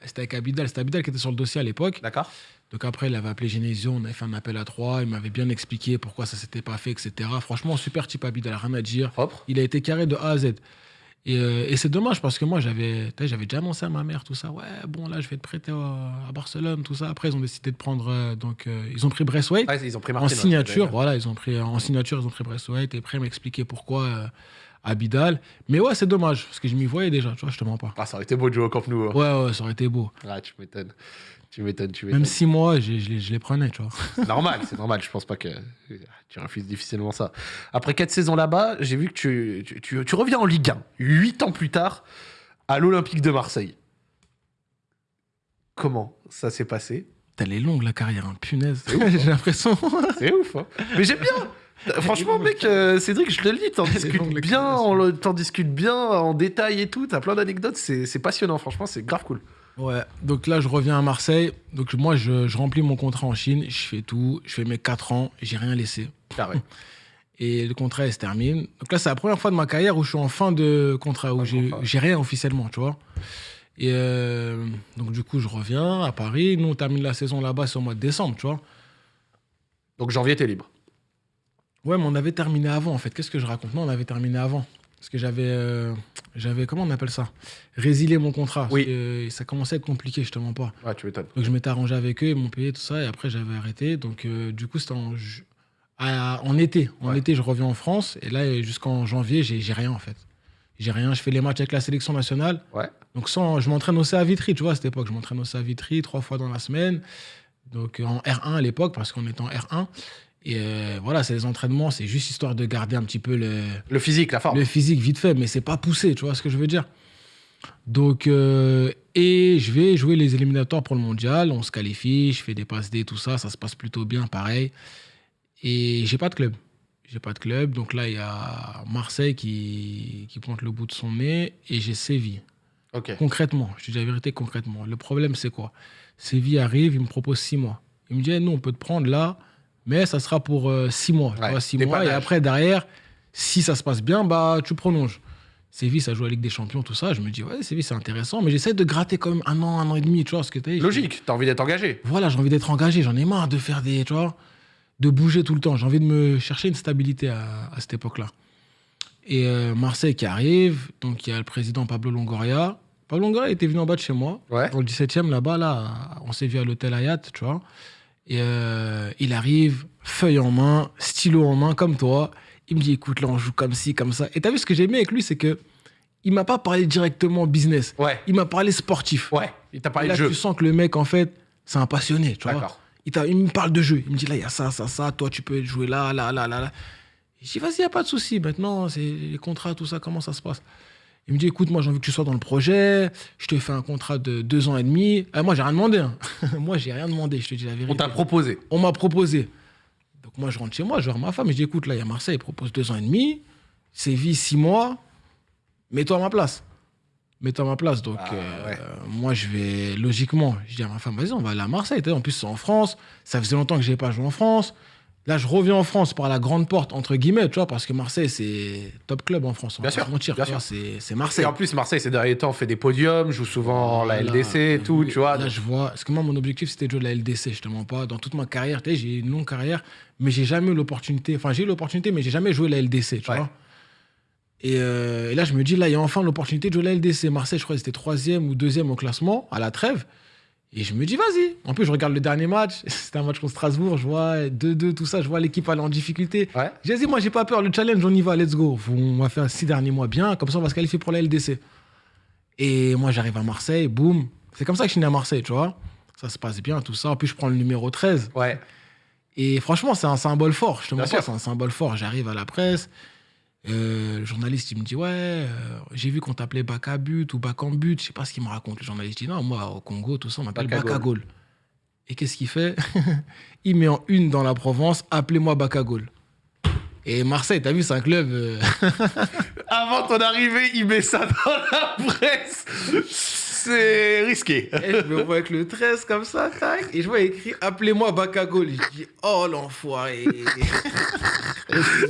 c'était avec Abidal, c'était Abidal qui était sur le dossier à l'époque. D'accord Donc après, il avait appelé Genesio, on avait fait un appel à trois, il m'avait bien expliqué pourquoi ça s'était pas fait, etc. Franchement, super type Abidal, rien à dire. Propre. Il a été carré de A à Z. Et, euh, et c'est dommage parce que moi, j'avais déjà annoncé à ma mère tout ça. Ouais, bon, là, je vais te prêter à, à Barcelone, tout ça. Après, ils ont décidé de prendre. euh, donc, euh, ils ont pris Braithwaite. Ouais, ils ont pris en Martin, signature, voilà, ils ont pris en signature, ils ont pris Braithwaite. Et après, ils m'expliquaient pourquoi euh, Abidal. Mais ouais, c'est dommage, parce que je m'y voyais déjà, tu vois, je te mens pas. Ah, ça aurait été beau de jouer au Camp Nou. hein. Ouais, ouais, ça aurait été beau. Ah, tu m'étonnes. Tu m'étonnes, tu Même m'étonnes. six mois, je, je les- je les prenais, tu vois. C'est normal, c'est normal. Je pense pas que tu refuses difficilement ça. Après quatre saisons là-bas, j'ai vu que tu, tu, tu- tu reviens en Ligue 1, huit ans plus tard, à l'Olympique de Marseille. Comment ça s'est passé? Elle est longue, la carrière, hein. punaise. J'ai l'impression. C'est ouf. hein. Mais j'aime bien. Franchement, mec, euh, Cédric, je te le dis, t'en discutes bien, t'en discutes bien en détail et tout. T'as plein d'anecdotes, c'est passionnant. Franchement, c'est grave cool. Ouais, donc là, je reviens à Marseille. Donc moi, je, je remplis mon contrat en Chine, je fais tout, je fais mes 4 ans, j'ai rien laissé. Carré. Et le contrat, il se termine. Donc là, c'est la première fois de ma carrière où je suis en fin de contrat, où j'ai rien officiellement, tu vois. Et euh, donc, du coup, je reviens à Paris. Nous, on termine la saison là-bas, c'est au mois de décembre, tu vois. Donc janvier, t'es libre. Ouais, mais on avait terminé avant, en fait. Qu'est-ce que je raconte? Non, on avait terminé avant. Parce que j'avais, euh, j'avais, comment on appelle ça? Résilié mon contrat. Parce Oui. que, euh, ça commençait à être compliqué, je te mens pas. Ouais, tu m'étonnes. Donc je m'étais arrangé avec eux, ils m'ont payé tout ça, et après j'avais arrêté. Donc euh, du coup, c'était en, ju- à- en été. En Ouais. été, je reviens en France, et là, jusqu'en janvier, j'ai j'ai rien en fait. J'ai rien, je fais les matchs avec la sélection nationale. Ouais. Donc sans, je m'entraîne au CA Vitry, tu vois, à cette époque. Je m'entraîne au CA Vitry trois fois dans la semaine. Donc euh, en R1 à l'époque, parce qu'on était en R1. Et euh, voilà, c'est les entraînements, c'est juste histoire de garder un petit peu le, Le physique, la forme. le physique vite fait, mais c'est pas poussé, tu vois ce que je veux dire. Donc, euh, et je vais jouer les éliminatoires pour le mondial, on se qualifie, je fais des passes D, tout ça, ça se passe plutôt bien, pareil. Et j'ai pas de club. J'ai pas de club, donc là, il y a Marseille qui, qui pointe le bout de son nez et j'ai Séville. Ok. Concrètement, je te dis la vérité concrètement. Le problème, c'est quoi? Séville arrive, il me propose six mois. Il me dit, eh, nous, on peut te prendre là, mais ça sera pour euh, six mois. Tu vois, six mois. Et après, derrière, si ça se passe bien, bah, tu prolonges. Séville, ça joue à la Ligue des Champions, tout ça. Je me dis, ouais, Séville, c'est intéressant, mais j'essaie de gratter quand même un an, un an et demi, tu vois, parce que t'as- Logique, t'as envie d'être engagé. voilà, j'ai envie d'être engagé, j'en ai marre de faire des, tu vois, de bouger tout le temps. J'ai envie de me chercher une stabilité à, à cette époque-là. Et euh, Marseille qui arrive, donc il y a le président Pablo Longoria. Pablo Longoria était venu en bas de chez moi, Ouais. dans le 17e là-bas, là, on s'est vu à l'hôtel Hayat, tu vois. Et euh, il arrive, feuille en main, stylo en main, comme toi. Il me dit, écoute, là, on joue comme ci, comme ça. Et t'as vu ce que j'ai aimé avec lui, c'est que il m'a pas parlé directement business. Ouais. Il m'a parlé sportif. Ouais. Il t'a parlé là, de jeu. tu sens que le mec, en fait, c'est un passionné, tu vois. Il, il me parle de jeu. Il me dit là, il y a ça, ça, ça. Toi, tu peux jouer là, là, là, là. là. Je dis, vas-y, il n'y a pas de souci. Maintenant, c'est les contrats, tout ça, comment ça se passe? Il me dit, écoute, moi, j'ai envie que tu sois dans le projet. Je te fais un contrat de deux ans et demi. Euh, moi, j'ai rien demandé. hein. moi, j'ai rien demandé, je te dis la vérité. On t'a proposé. On m'a proposé. Donc, moi, je rentre chez moi, je voir ma femme. Et je dis, écoute, là, il y a Marseille, il propose deux ans et demi. Séville, six mois. Mets-toi à ma place. Mets-toi à ma place. Donc, Ah, euh, ouais. moi, je vais logiquement. Je dis à ma femme, vas-y, on va aller à Marseille. En plus, c'est en France. Ça faisait longtemps que je n'avais pas joué en France. Là, je reviens en France par la grande porte, entre guillemets, tu vois, parce que Marseille, c'est top club en France. on Bien va pas sûr, mentir, bien sûr. c'est c'est Et Marseille. en plus, Marseille, ces derniers temps, fait des podiums, joue souvent la. LDC et tout, Oui, tu vois. Là, je vois. Parce que moi, mon objectif, c'était de jouer de la LDC, je te mens pas. Dans toute ma carrière, tu sais, j'ai une longue carrière, mais j'ai jamais eu l'opportunité. Enfin, j'ai eu l'opportunité, mais j'ai jamais joué la LDC, tu Ouais. vois. Et, euh, et là, je me dis, là, il y a enfin l'opportunité de jouer la LDC. Marseille, je crois, c'était troisième ou deuxième au classement, à la trêve. Et je me dis, vas-y. En plus, je regarde le dernier match. C'était un match contre Strasbourg. Je vois 2-2, tout ça. Je vois l'équipe aller en difficulté. Ouais. J'ai dit, moi, j'ai pas peur. Le challenge, on y va, let's go. On va faire six derniers mois bien. Comme ça, on va se qualifier pour la LDC. Et moi, j'arrive à Marseille, boum. C'est comme ça que je suis né à Marseille, tu vois. Ça se passe bien, tout ça. En plus, je prends le numéro 13. Ouais. Et franchement, c'est un symbole fort. Je te Bien mens pas, sûr. c'est un symbole fort. J'arrive à la presse. Euh, le journaliste, il me dit Ouais, euh, j'ai vu qu'on t'appelait Bakabut ou Bakambut. Je sais pas ce qu'il me raconte. Le journaliste dit Non, moi, au Congo, tout ça, on m'appelle Bakagol. Et qu'est-ce qu'il fait? Il met en une dans la Provence Appelez-moi Bakagol. Et Marseille, t'as vu, c'est un club. euh, Avant ton arrivée, il met ça dans la presse. C'est risqué. Et je me vois avec le 13 comme ça, tac, et je vois écrit Appelez-moi Bakagol. Je dis Oh l'enfoiré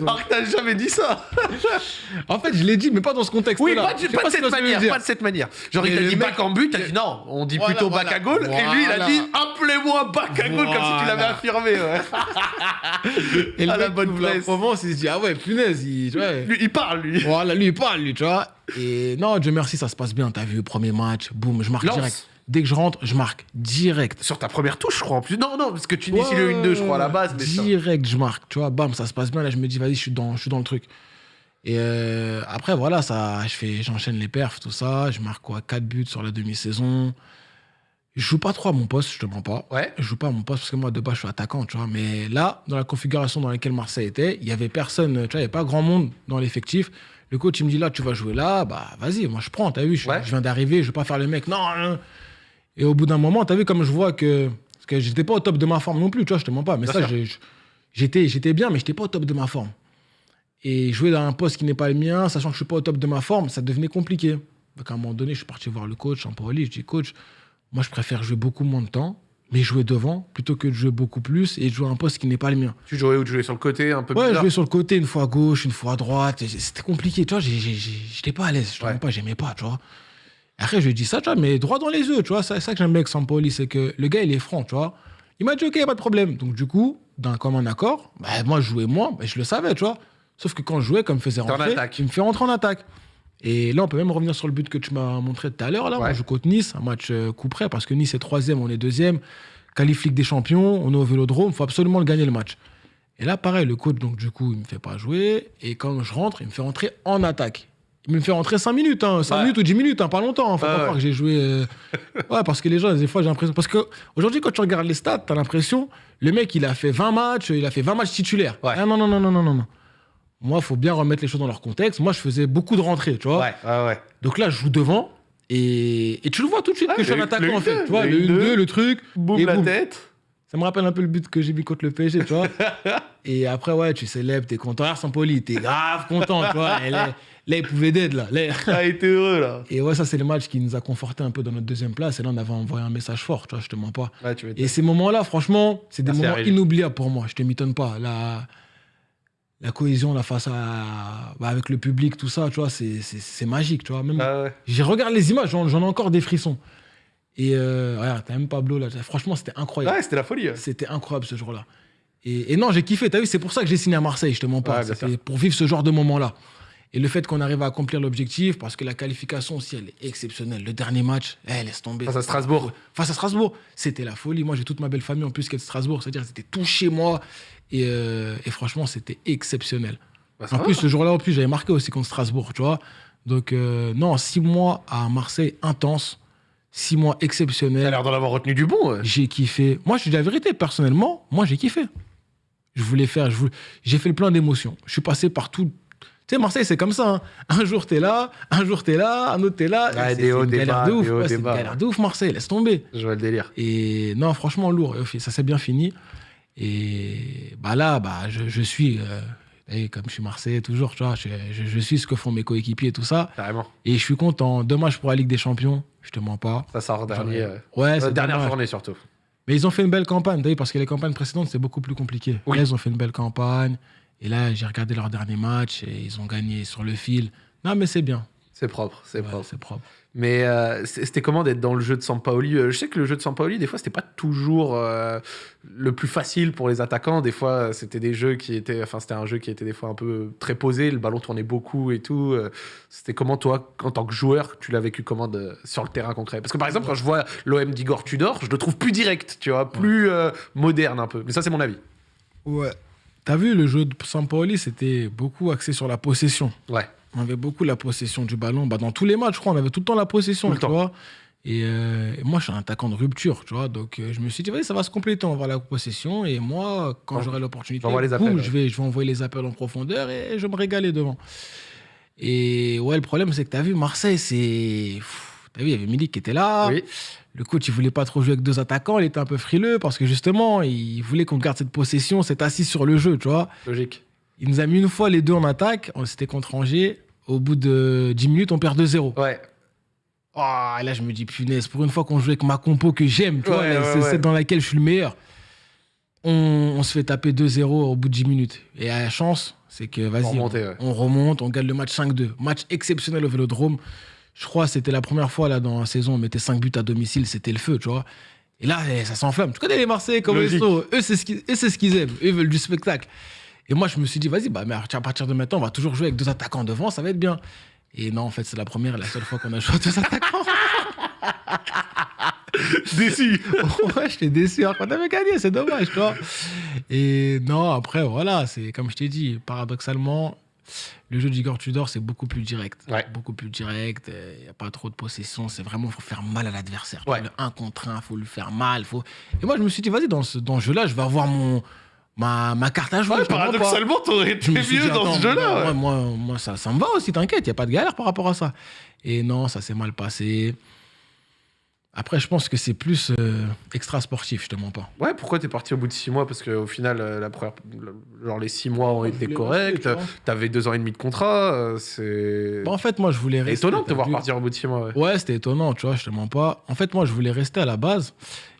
Alors que t'as jamais dit ça. En fait, je l'ai dit, mais pas dans ce contexte-là. Oui, pas, de- pas cette manière. Pas de cette manière. Genre, il t'a le dit bac en but, t'as dit non, on dit Voilà, plutôt voilà. bac à. Et lui, il a dit appelez-moi bac à comme si tu l'avais affirmé. Ouais. Et le À la mec bonne ouvre la place. Provence, il se dit Ah ouais, punaise, il, tu vois. Lui, il parle, lui. Voilà, lui, il parle, lui, tu vois. Et non, Dieu merci, ça se passe bien. T'as vu, premier match, boum, je marque Lance. direct. Dès que je rentre, je marque direct. Sur ta première touche, je crois, en plus. Non, non, parce que tu inities le 1-2, je crois, à la base. Mais ça- Direct, je marque, tu vois, bam, ça se passe bien. Là, je me dis, vas-y, je suis dans, je suis dans le truc. Et euh, après, voilà, ça, je fais, j'enchaîne les perfs, tout ça. Je marque quoi 4 buts sur la demi-saison. Je joue pas trop à mon poste, je te mens pas. Ouais. Je joue pas à mon poste parce que moi, de base, je suis attaquant, tu vois. Mais là, dans la configuration dans laquelle Marseille était, il y avait personne, tu vois, il n'y avait pas grand monde dans l'effectif. Le coach, il me dit là, tu vas jouer là, bah vas-y, moi je prends, t'as vu, je, Ouais. je viens d'arriver, je vais pas faire le mec, non, non. Et au bout d'un moment, t'as vu comme je vois que. Parce que j'étais pas au top de ma forme non plus, tu vois, je te mens pas. Mais Bien ça, j'étais, j'étais bien, mais j'étais pas au top de ma forme. Et jouer dans un poste qui n'est pas le mien, sachant que je suis pas au top de ma forme, ça devenait compliqué. Donc à un moment donné, je suis parti voir le coach, Sampaoli, je dis coach, moi je préfère jouer beaucoup moins de temps, mais jouer devant, plutôt que de jouer beaucoup plus et de jouer un poste qui n'est pas le mien. Tu jouais où? Tu jouais sur le côté, un peu Ouais, je jouais sur le côté, une fois à gauche, une fois à droite. C'était compliqué, tu vois. J'étais pas à l'aise, je Ouais. pas, j'aimais pas, tu vois. Après, je lui ai dit ça, tu vois, mais droit dans les yeux, tu vois. C'est ça que j'aime bien avec Sampoli, c'est que le gars, il est franc, tu vois. Il m'a dit, ok, pas de problème. Donc, du coup, d'un commun accord, bah, moi, je jouais moins, bah, je le savais, tu vois. Sauf que quand je jouais, comme faisait rentrer, il me fait rentrer en attaque. Et là, on peut même revenir sur le but que tu m'as montré tout à l'heure. Là, Ouais. on joue contre Nice, un match euh, coup près, parce que Nice est troisième, on est deuxième. Qualif Ligue des Champions, on est au Vélodrome, il faut absolument le gagner le match. Et là, pareil, le coach, donc du coup, il me fait pas jouer. Et quand je rentre, il me fait rentrer en attaque. Il me fait rentrer 5 minutes, hein, 5 Ouais. minutes ou 10 minutes, hein, pas longtemps. hein, faut pas ouais. croire que j'ai joué. euh, Ouais, parce que les gens, des fois, j'ai l'impression. Parce que aujourd'hui, quand tu regardes les stats, t'as l'impression, le mec, il a fait 20 matchs, il a fait 20 matchs titulaires. Ouais. Ah, non, non, non, non, non, non. non. Moi, il faut bien remettre les choses dans leur contexte. Moi, je faisais beaucoup de rentrées, tu vois. Ouais, ouais, ouais. Donc là, je joue devant. Et, et tu le vois tout de suite que je suis un attaquant, en fait. 1-2, Tu vois, le le 1-2, 1-2, le truc. Boum et la boum. tête. Ça me rappelle un peu le but que j'ai mis contre le PSG, tu vois. et après, ouais, tu célèbres, t'es content. Regarde Sampoli, t'es grave content, tu vois. Et là, là, il pouvait d'être, là. Là. Ah, il était heureux, là. Et ouais, ça, c'est le match qui nous a conforté un peu dans notre deuxième place. Et là, on avait envoyé un message fort, tu vois, je te mens pas. Ouais, tu m'étonnes. Et ces moments-là, franchement, c'est des Merci, moments inoubliables pour moi. Je te m'étonne pas. La, la cohésion, là, face à. bah, avec le public, tout ça, tu vois, c'est- magique, tu vois. Même, Ah, ouais. je regarde les images, j'en ai encore des frissons. Et euh, regarde, t'as même Pablo là. Franchement, c'était incroyable. Ouais, c'était la folie. ouais. C'était incroyable ce jour-là. Et, et non, j'ai kiffé. T'as vu, c'est pour ça que j'ai signé à Marseille, je te mens pas. Ouais, pour vivre ce genre de moment-là. Et le fait qu'on arrive à accomplir l'objectif, parce que la qualification aussi, elle est exceptionnelle. Le dernier match, eh, laisse tomber. Face à Strasbourg. Face à Strasbourg, c'était la folie. Moi, j'ai toute ma belle famille en plus qui est de Strasbourg. C'est-à-dire, c'était tout chez moi. Et, euh, et franchement, c'était exceptionnel. Bah, En va. plus, ce jour-là, en plus, j'avais marqué aussi contre Strasbourg, tu vois. Donc, euh, non, six mois à Marseille intense, six mois T'as exceptionnels. l'air d'en avoir retenu du bon. ouais. J'ai kiffé. Moi, je dis la vérité, personnellement, moi, j'ai kiffé. Je voulais faire, je voulais- j'ai fait le plein d'émotions. Je suis passé par tout. Sais, Marseille, c'est comme ça. hein. Un jour, t'es là, un jour, t'es là, un autre, t'es là. Ouais, C'est- des c'est hauts, une des galère de ouf. Ouais, c'est une bas. galère de ouf, Marseille, laisse tomber. Je vois le délire. Et non, franchement, lourd. Ça s'est bien fini. Et bah là, bah, je, je suis, euh, et comme je suis Marseillais toujours, tu vois, je, je- je suis ce que font mes coéquipiers et tout ça. Carrément. Et je suis content. Dommage pour la Ligue des Champions, je te mens pas. Ça sort dernier. Euh, Ouais, euh, c'est dernière dommage. journée surtout. Mais ils ont fait une belle campagne, parce que les campagnes précédentes, c'est beaucoup plus compliqué. Oui. Là, ils ont fait une belle campagne. Et là, j'ai regardé leur dernier match et ils ont gagné sur le fil. Non, mais c'est bien. C'est propre, c'est Ouais, propre. c'est propre. Mais euh, c'était comment d'être dans le jeu de Sampaoli? Euh, Je sais que le jeu de Sampaoli, des fois, c'était pas toujours euh, le plus facile pour les attaquants. Des fois, c'était des jeux qui étaient, enfin, c'était un jeu qui était des fois un peu très posé. Le ballon tournait beaucoup et tout. C'était comment toi, en tant que joueur, tu l'as vécu comment de- sur le terrain concret? Parce que par exemple, quand je vois l'OM d'Igor Tudor, je le trouve plus direct, tu vois, plus euh, moderne un peu. Mais ça, c'est mon avis. Ouais. T'as vu, le jeu de Sampaoli, c'était beaucoup axé sur la possession. Ouais. On avait beaucoup la possession du ballon. Bah, dans tous les matchs, je crois, on avait tout le temps la possession, Tout le tu temps. vois. Et, euh, et moi, je suis un attaquant de rupture, tu vois. Donc, euh, je me suis dit, vas-y, ça va se compléter, on va avoir la possession. Et moi, quand j'aurai l'opportunité, boum, appels, ouais. je, vais, je vais envoyer les appels en profondeur et je vais me régaler devant. Et ouais, le problème, c'est que tu as vu, Marseille, c'est. Tu as vu, il y avait Milik qui était là. Oui. Le coach, il voulait pas trop jouer avec deux attaquants. Il était un peu frileux parce que justement, il voulait qu'on garde cette possession, cette assise sur le jeu, tu vois. Logique. Il nous a mis une fois les deux en attaque. On- C'était contre Angers. Au bout de 10 minutes, on perd 2-0. Ouais. Ah, là, je me dis, punaise, pour une fois qu'on joue avec ma compo que j'aime, tu vois, Ouais, là, ouais, c'est ouais. celle dans laquelle je suis le meilleur. On, on se fait taper 2-0 au bout de 10 minutes. Et à la chance, c'est que vas-y, On on remonte, on gagne le match 5-2. Match exceptionnel au Vélodrome. Je crois que c'était la première fois là dans la saison, on mettait 5 buts à domicile, c'était le feu, tu vois. Et là, eh, ça s'enflamme. Tu connais les Marseillais comme ils sont. Eux, c'est ce qu'ils aiment. Eux, ils veulent du spectacle. Et moi, je me suis dit, vas-y, bah, mais à partir de maintenant, on va toujours jouer avec deux attaquants devant, ça va être bien. Et non, en fait, c'est la première et la seule fois qu'on a joué avec deux attaquants. Déçu. ouais, j'étais déçu alors qu'on avait gagné, c'est dommage, tu vois. Et non, après, voilà, c'est comme je t'ai dit, paradoxalement, Le jeu d'Igor Tudor, c'est beaucoup plus direct. Ouais. Beaucoup plus direct. Il n'y a pas trop de possession. C'est vraiment, il faut faire mal à l'adversaire. Ouais. Le 1 contre 1, il faut lui faire mal. Faut... Et moi, je me suis dit, vas-y, dans ce, dans ce jeu-là, je vais avoir mon, ma, ma carte à jouer. Ouais, paradoxalement, t'aurais été mieux dit, dans attends, ce jeu-là. Moi, moi, ça, ça me va aussi, t'inquiète, il n'y a pas de galère par rapport à ça. Et non, ça s'est mal passé. Après, je pense que c'est plus euh, extra sportif, je te mens pas. Ouais, pourquoi t'es parti au bout de six mois? Parce qu'au final, euh, la première, le- genre les six mois ont été corrects. T'avais deux ans et demi de contrat. euh, C'est Bah, en fait, moi, je voulais rester. étonnant de te voir vu. partir au bout de six mois. Ouais. Ouais, c'était étonnant, tu vois, je te mens pas. En fait, moi, je voulais rester à la base.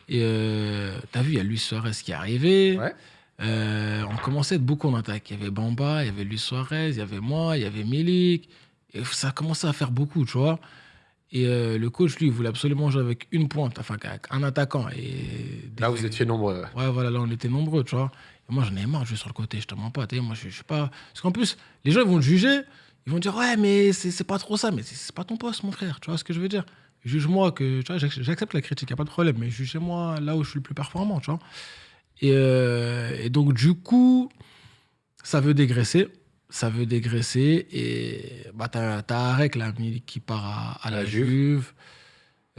Et euh, t'as vu, il y a Luis Suarez qui est arrivé. Ouais. Euh, on commençait à être beaucoup en attaque. Il y avait Bamba, il y avait Luis Suarez, il y avait moi, il y avait Milik. Et ça commençait à faire beaucoup, tu vois. Et euh, le coach, lui, voulait absolument jouer avec une pointe, enfin, avec un attaquant. Et Là, vous étiez nombreux. ouais. Voilà, là, on était nombreux, tu vois. Et moi, j'en ai marre de jouer sur le côté, je te mens pas. Moi, je, je suis pas. Parce qu'en plus, les gens, ils vont te juger. Ils vont dire, ouais, mais c'est pas trop ça. Mais c'est pas ton poste, mon frère. Tu vois ce que je veux dire Juge-moi que. Tu vois, j'ac- j'accepte la critique, y a pas de problème. Mais jugez-moi là où je suis le plus performant, tu vois. Et, euh, et donc, du coup, ça veut dégraisser. Ça veut dégraisser. Et bah, t'as t'as Arek, là, qui part à, à la, La Juve. Juve.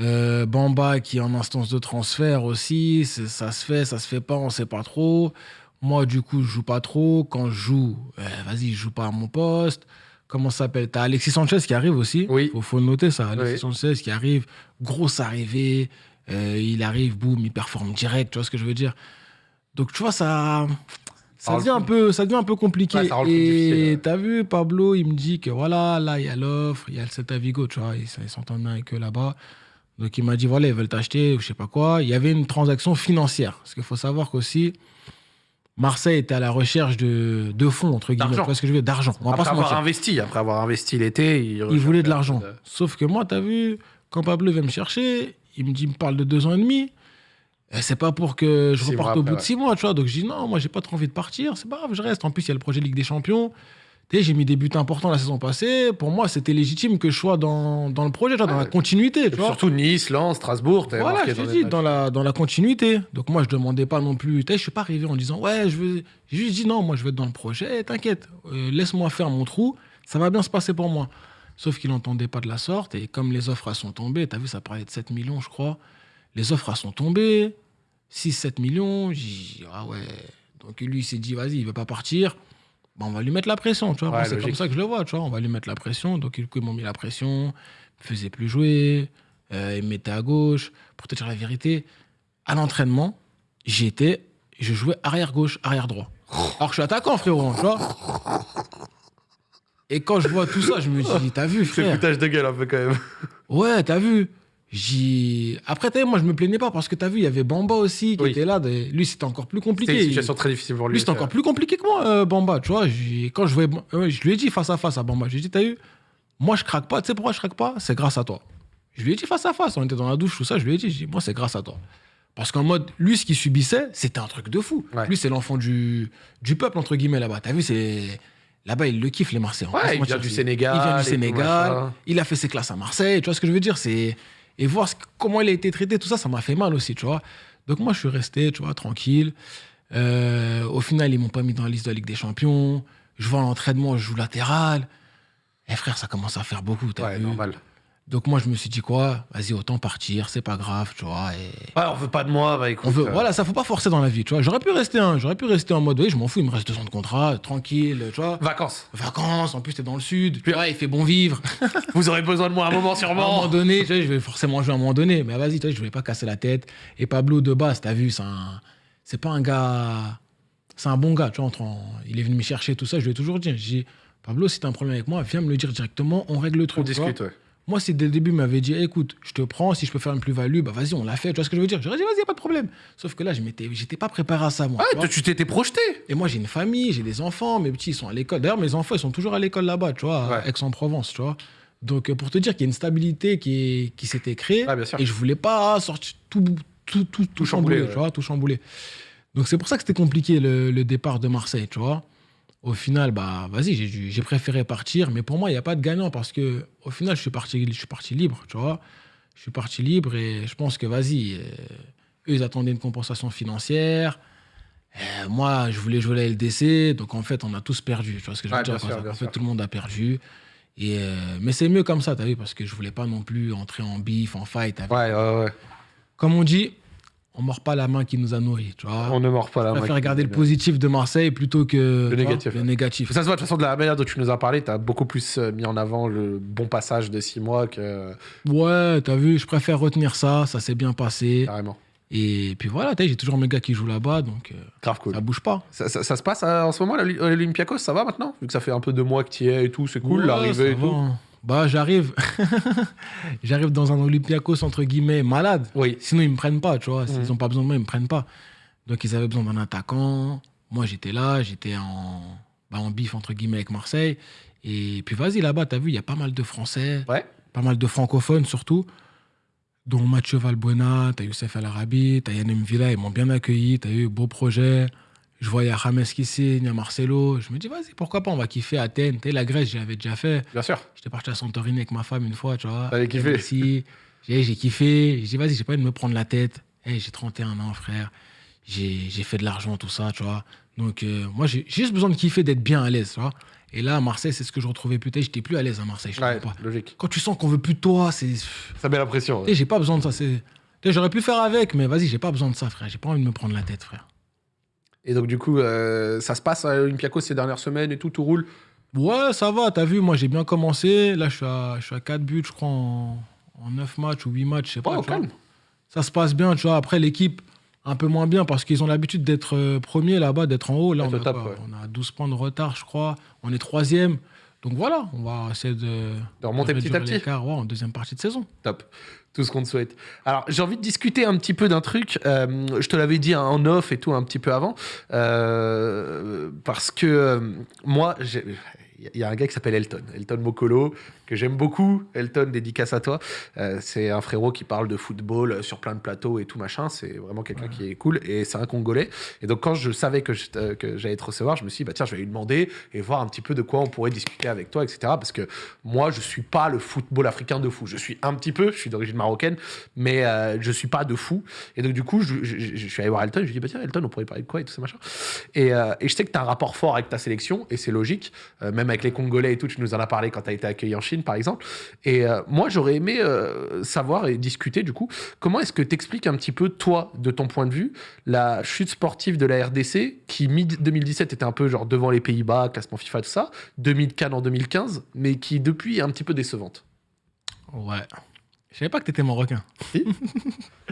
Euh, Bamba qui est en instance de transfert aussi, ça se fait, ça se fait pas, on sait pas trop. Moi, du coup, je joue pas trop. Quand je joue, euh, vas-y, je joue pas à mon poste. Comment ça s'appelle? T'as Alexis Sanchez qui arrive aussi. Oui. Faut, faut noter ça. Alexis Oui. Sanchez qui arrive, grosse arrivée. euh, il arrive, boum, il performe direct. Tu vois ce que je veux dire? Donc, tu vois, ça, ça devient un peu, ça devient un peu compliqué. Ouais, Et t'as vu, Pablo, il me dit que voilà, là, il y a l'offre, il y a le Celta Vigo, tu vois, ils s'entendent bien avec eux là-bas. Donc il m'a dit, voilà, ils veulent t'acheter, ou je sais pas quoi. Il y avait une transaction financière. Parce qu'il faut savoir qu'aussi, Marseille était à la recherche de, de fonds, entre guillemets. D'argent. Que je veux Après pas avoir investi, après avoir investi l'été, il, Il voulait de l'argent. de- Sauf que moi, t'as vu, quand Pablo vient me chercher, il me dit, il me parle de deux ans et demi. Et C'est pas pour que je Six reparte mois au bout de ouais. six mois, tu vois. Donc je dis non, moi j'ai pas trop envie de partir, c'est pas grave, je reste. En plus, il y a le projet Ligue des Champions. Tu sais, j'ai mis des buts importants la saison passée. Pour moi, c'était légitime que je sois dans, dans le projet, tu vois, dans Ouais. la continuité, tu vois. Surtout Nice, Lens, Strasbourg. Voilà, je te dis, dans la, dans la continuité. Donc moi, je demandais pas non plus. Tu sais, je suis pas arrivé en disant, ouais, je veux. J'ai juste dit, non, moi, je veux être dans le projet, t'inquiète, euh, laisse-moi faire mon trou, ça va bien se passer pour moi. Sauf qu'il n'entendait pas de la sorte. Et comme les offres elles sont tombées, t'as vu, ça parlait de 7 millions, je crois. Les offres elles sont tombées, 6-7 millions. Ah ouais. Donc lui, il s'est dit, vas-y, il veut pas partir. Bah, on va lui mettre la pression, tu vois. Ouais, c'est comme ça que je le vois, tu vois. On va lui mettre la pression. Donc, ils m'ont mis la pression, ils me faisaient plus jouer, euh, ils me mettaient à gauche. Pour te dire la vérité, à l'entraînement, j'étais, je jouais arrière gauche, arrière droit. Alors que je suis attaquant, frérot, tu vois. Et quand je vois tout ça, je me dis, t'as vu, C'est frère foutage de gueule un peu quand même. Ouais, t'as vu J'ai... Après, t'as vu, moi, je me plaignais pas parce que t'as vu, il y avait Bamba aussi qui Oui. était là. des- Lui, c'était encore plus C'était compliqué. une Il- situation très difficile pour lui. lui, c'était encore plus compliqué que moi, euh, Bamba, tu vois. Quand je voyais... ouais, je lui ai dit face à face à Bamba, je lui ai dit, t'as vu, moi, je craque pas. Tu sais pourquoi je craque pas? C'est grâce à toi. Je lui ai dit face à face, on était dans la douche, tout ça, je lui ai dit, moi, c'est grâce à toi. Parce qu'en mode, lui, ce qu'il subissait, c'était un truc de fou. Ouais. Lui, c'est l'enfant du, du peuple, entre guillemets, là-bas. T'as vu, c'est... Là-bas, il le kiffe, les Marseillais. Ouais, il vient du Sénégal Il vient du Sénégal. Il a fait ses classes à Marseille. Tu vois ce que je veux dire? C'est Et voir comment il a été traité, tout ça, ça m'a fait mal aussi, tu vois. Donc moi, je suis resté, tu vois, tranquille. Euh, au final, ils m'ont pas mis dans la liste de la Ligue des Champions. Je vois l'entraînement, je joue latéral. Eh frère, ça commence à faire beaucoup, t'as Ouais, vu normal. Donc moi, je me suis dit quoi? Vas-y, autant partir, c'est pas grave, tu vois. Et... Ouais, on veut pas de moi, bah écoute. On veut, euh, voilà, ça faut pas forcer dans la vie, tu vois. J'aurais pu rester, hein, j'aurais pu rester en mode, oui, je m'en fous, il me reste deux ans de contrat, tranquille, tu vois. Vacances. Vacances, en plus t'es dans le sud, tu vois, il fait bon vivre. Vous aurez besoin de moi à un moment À un moment sûrement. donné, tu vois, je vais forcément jouer à un moment donné, mais vas-y, tu vois, je voulais pas casser la tête. Et Pablo de base, t'as vu, c'est un, c'est pas un gars, c'est un bon gars, tu vois. entre en- il est venu me chercher tout ça, je lui ai toujours dit, j'ai dit, Pablo, si t'as un problème avec moi, viens me le dire directement, on règle le truc. On discute, ouais. Moi, si dès le début, il m'avait dit, écoute, je te prends, si je peux faire une plus-value, bah vas-y, on l'a fait. Tu vois ce que je veux dire? J'aurais dit, vas-y, y a pas de problème. Sauf que là, je j'étais pas préparé à ça, moi. tu Ouais, tu t'étais projeté. Et moi, j'ai une famille, j'ai des enfants, mes petits, ils sont à l'école. D'ailleurs, mes enfants, ils sont toujours à l'école là-bas, tu vois, à Ouais. Aix-en-Provence, tu vois. Donc, euh, pour te dire qu'il y a une stabilité qui, s'était créée, sûr. et je voulais pas sortir tout, tout, tout, tout, ouais. tu vois, tout chambouler. Donc, c'est pour ça que c'était compliqué le, le départ de Marseille, tu vois. Au final, bah, vas-y, j'ai préféré partir, mais pour moi, il n'y a pas de gagnant parce que, au final, je suis parti, je suis parti libre, tu vois. Je suis parti libre et je pense que, vas-y, euh, eux, ils attendaient une compensation financière. Euh, moi, je voulais jouer la LDC, donc en fait, on a tous perdu. Tu vois ce que je veux dire sûr, En sûr. fait, tout le monde a perdu. Et euh, mais c'est mieux comme ça, t'as vu, parce que je voulais pas non plus entrer en bif, en fight. Ouais, ouais, ouais. Comme on dit, on mord pas la main qui nous a nourris, tu vois. On ne mord pas la Je main. préfère qui- regarder le positif de Marseille plutôt que vois, négatif, le négatif. Ça se voit de toute façon de la manière dont tu nous as parlé, tu as beaucoup plus euh, mis en avant le bon passage de six mois que Ouais, t'as vu, je préfère retenir ça, ça s'est bien passé. carrément. Et puis voilà, j'ai toujours mes gars qui jouent là-bas, donc euh, Grave cool. ça bouge pas. Ça, ça- ça se passe euh, en ce moment l'Olympiakos, ça va maintenant? Vu que ça fait un peu deux mois que tu y es et tout, c'est cool, Ouais, l'arrivée et va, tout. Bah, j'arrive. j'arrive dans un Olympiakos, entre guillemets, malade. Oui. Sinon, ils me prennent pas, tu vois. S'ils Mhm. ont pas besoin de moi, ils me prennent pas. Donc, ils avaient besoin d'un attaquant. Moi, j'étais là, j'étais en, bah, en bif, entre guillemets, avec Marseille. Et puis, vas-y, là-bas, t'as vu, il y a pas mal de Français, Ouais. pas mal de francophones surtout, dont Mathieu Valbuena, t'as Youssef El Arabi, t'as Yann Villa, ils m'ont bien accueilli, t'as eu beau projet. Je vois, il y a James qui signe, il y a Marcelo. Je me dis, vas-y, pourquoi pas, on va kiffer Athènes. Vu, la Grèce, j'avais déjà fait. Bien sûr. J'étais parti à Santorini avec ma femme une fois, tu vois. T'avais kiffé. Ici, j'ai j'ai kiffé. J'ai dit, vas-y, j'ai pas envie de me prendre la tête. Hey, j'ai 31 ans, frère. J'ai j'ai fait de l'argent, tout ça, tu vois. Donc, euh, moi, j'ai juste besoin de kiffer, d'être bien à l'aise, tu vois. Et là, à Marseille, c'est ce que je retrouvais plus. J'étais plus à l'aise à Marseille, je Ouais, pas. logique. Quand tu sens qu'on veut plus de toi, c'est. Ça met la pression. Tu J'ai pas besoin de ça. c'est- Tu J'aurais pu faire avec, mais vas-y, j'ai pas besoin de ça, frère. J'ai pas envie de me prendre la tête, frère. Et donc, du coup, euh, ça se passe à l'Olympiakos ces dernières semaines et tout, tout roule. Ouais, ça va, t'as vu, moi j'ai bien commencé. Là, je suis à, je suis à 4 buts, je crois, en, en 9 matchs ou 8 matchs, je sais pas. Oh, calme. Ça se passe bien, tu vois. Après, l'équipe, un peu moins bien parce qu'ils ont l'habitude d'être euh, premiers là-bas, d'être en haut. Là, on a, top, quoi ouais. on a 12 points de retard, je crois. On est troisième. Donc voilà, on va essayer de, De remonter de petit à petit. ouais, en deuxième partie de saison. Top. Tout ce qu'on te souhaite. Alors, j'ai envie de discuter un petit peu d'un truc. Euh, je te l'avais dit hein, en off et tout un petit peu avant. Euh, parce que euh, moi, il y a un gars qui s'appelle Elton. Elton Mokolo, que j'aime beaucoup. Elton, dédicace à toi. Euh, c'est un frérot qui parle de football euh, sur plein de plateaux et tout machin. C'est vraiment quelqu'un qui est cool. Et c'est un Congolais. Et donc, quand je savais que euh, que j'allais te recevoir, je me suis dit, bah, tiens, je vais lui demander et voir un petit peu de quoi on pourrait discuter avec toi, etc. Parce que moi, je suis pas le football africain de fou. Je suis un petit peu, je suis d'origine marocaine, mais euh, je suis pas de fou. Et donc, du coup, je, je- je- je suis allé voir Elton. Je lui ai dit, bah, tiens, Elton, on pourrait parler de quoi et tout ça, machin. Et, euh, et je sais que tu as un rapport fort avec ta sélection, et c'est logique. Euh, avec les Congolais et tout, tu nous en as parlé quand tu as été accueilli en Chine, par exemple. Et euh, moi, j'aurais aimé euh, savoir et discuter, du coup, comment est-ce que tu expliques un petit peu, toi, de ton point de vue, la chute sportive de la RDC, qui, mi-2017, était un peu genre devant les Pays-Bas, classement FIFA, tout ça, 2000 Cannes en 2015, mais qui, depuis, est un petit peu décevante? Ouais. Je savais pas que t'étais marocain.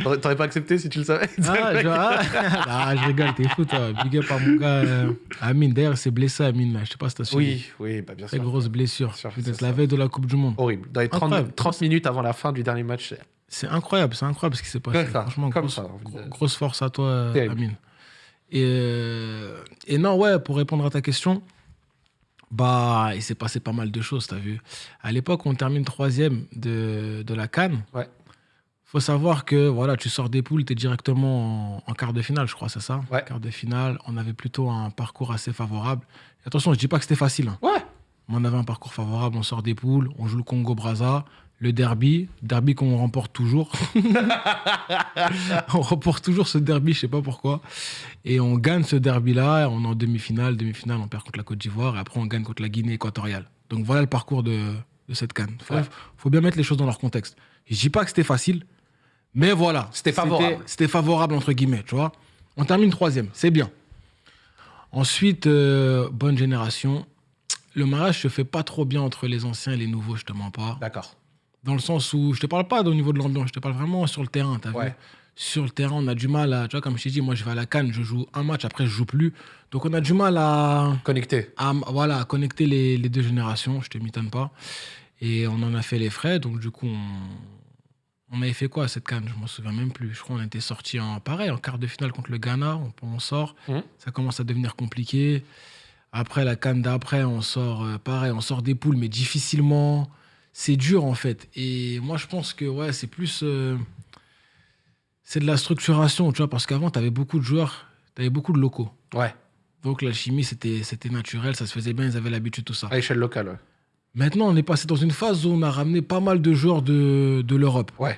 T'aurais t'aurais pas accepté si tu le savais Ah, je, ah, ah, je rigole, t'es fou, toi. Big up à mon gars euh, Amine. D'ailleurs, il s'est blessé, Amine. Je sais pas si t'as suivi. Oui, oui, bah bien Très sûr. grosse blessure. Peut-être c'est la veille de la Coupe du Monde. Horrible. Dans les 30, Incroyable. 30 minutes avant la fin du dernier match, c'est- C'est incroyable, c'est incroyable ce qui s'est passé. Ça, Franchement, comme grosse, ça, grosse force à toi. Amine. Et, euh, et non, ouais, pour répondre à ta question, bah, il s'est passé pas mal de choses, t'as vu. À l'époque, on termine troisième de, de la Cannes. Ouais. Faut savoir que voilà, tu sors des poules, tu es directement en, en quart de finale, je crois, c'est ça? Ouais. Quart de finale, on avait plutôt un parcours assez favorable. Et attention, je dis pas que c'était facile. hein. Ouais. Mais on avait un parcours favorable, on sort des poules, on joue le Congo-Braza, le derby, derby qu'on remporte toujours. on remporte toujours ce derby, je sais pas pourquoi. Et on gagne ce derby-là, on est en demi-finale, demi-finale, on perd contre la Côte d'Ivoire, et après on gagne contre la Guinée équatoriale. Donc voilà le parcours de, de cette canne. Faut, Ouais. faut bien mettre les choses dans leur contexte. Je dis pas que c'était facile, mais voilà. C'était favorable. C'était favorable, entre guillemets, tu vois. On termine troisième, c'est bien. Ensuite, euh, bonne génération. Le mariage se fait pas trop bien entre les anciens et les nouveaux, je te mens pas. D'accord. Dans le sens où je te parle pas au niveau de l'ambiance, je te parle vraiment sur le terrain, t'as Ouais. vu Sur le terrain, on a du mal à, tu vois, comme je t'ai dit, moi je vais à la Cannes, je joue un match, après je joue plus. Donc on a du mal à, Connecté. à, voilà, à connecter les, les deux générations, je te m'étonne pas. Et on en a fait les frais, donc du coup, on, on avait fait quoi à cette Cannes? Je m'en souviens même plus. Je crois qu'on était sorti en pareil, en quart de finale contre le Ghana, on, on sort, Mhm. ça commence à devenir compliqué. Après la Cannes d'après, on sort euh, pareil, on sort des poules, mais difficilement. C'est dur en fait. Et moi, je pense que ouais, c'est plus. euh, c'est de la structuration, tu vois, parce qu'avant, tu avais beaucoup de joueurs, tu avais beaucoup de locaux. Ouais. Donc l'alchimie, c'était c'était naturel, ça se faisait bien, ils avaient l'habitude, tout ça. À échelle locale, ouais. Maintenant, on est passé dans une phase où on a ramené pas mal de joueurs de, de l'Europe. Ouais.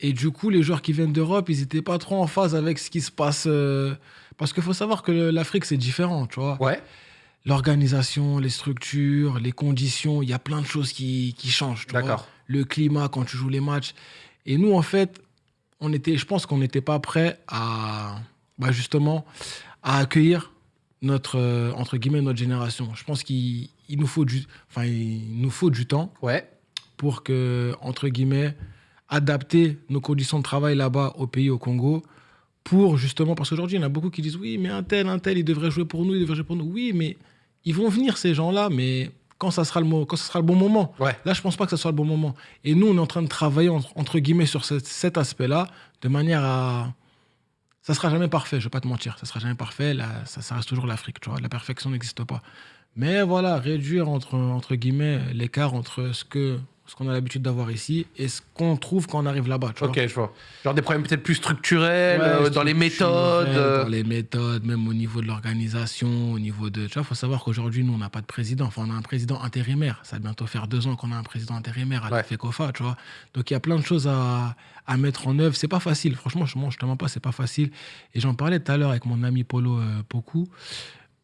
Et du coup, les joueurs qui viennent d'Europe, ils n'étaient pas trop en phase avec ce qui se passe. euh, Parce qu'il faut savoir que l'Afrique, c'est différent, tu vois. Ouais. L'organisation, les structures, les conditions, il y a plein de choses qui, qui changent. tu vois. Le climat quand tu joues les matchs. Et nous, en fait, on était, je pense qu'on n'était pas prêt à, bah, justement, à accueillir notre, euh, entre guillemets, notre génération. Je pense qu'il il nous faut du, enfin, il nous faut du temps Ouais. pour que, entre guillemets, adapter nos conditions de travail là-bas au pays, au Congo, pour justement, parce qu'aujourd'hui, il y en a beaucoup qui disent oui, mais un tel, un tel, il devrait jouer pour nous, il devrait jouer pour nous. Oui, mais ils vont venir ces gens-là, mais quand ça sera le, quand ça sera le bon moment. Ouais. Là, je pense pas que ce soit le bon moment. Et nous, on est en train de travailler, entre, entre guillemets, sur ce- cet aspect-là, de manière à. Ça sera jamais parfait, je vais pas te mentir. Ça sera jamais parfait. Là, ça, ça reste toujours l'Afrique, tu vois. La perfection n'existe pas. Mais voilà, réduire, entre, entre guillemets, l'écart entre ce que ce qu'on a l'habitude d'avoir ici et ce qu'on trouve quand on arrive là-bas, vois. Ok, je vois. Genre des problèmes peut-être plus structurels, Ouais, euh, dans les méthodes. euh, Dans les méthodes, même au niveau de l'organisation, au niveau de. Tu vois, il faut savoir qu'aujourd'hui, nous, on n'a pas de président. Enfin, on a un président intérimaire. Ça va bientôt faire deux ans qu'on a un président intérimaire à la. FECOFA, tu vois. Donc, il y a plein de choses à, à mettre en œuvre. C'est pas facile. Franchement, je ne te mens pas, c'est pas facile. Et j'en parlais tout à l'heure avec mon ami Polo euh, Poku.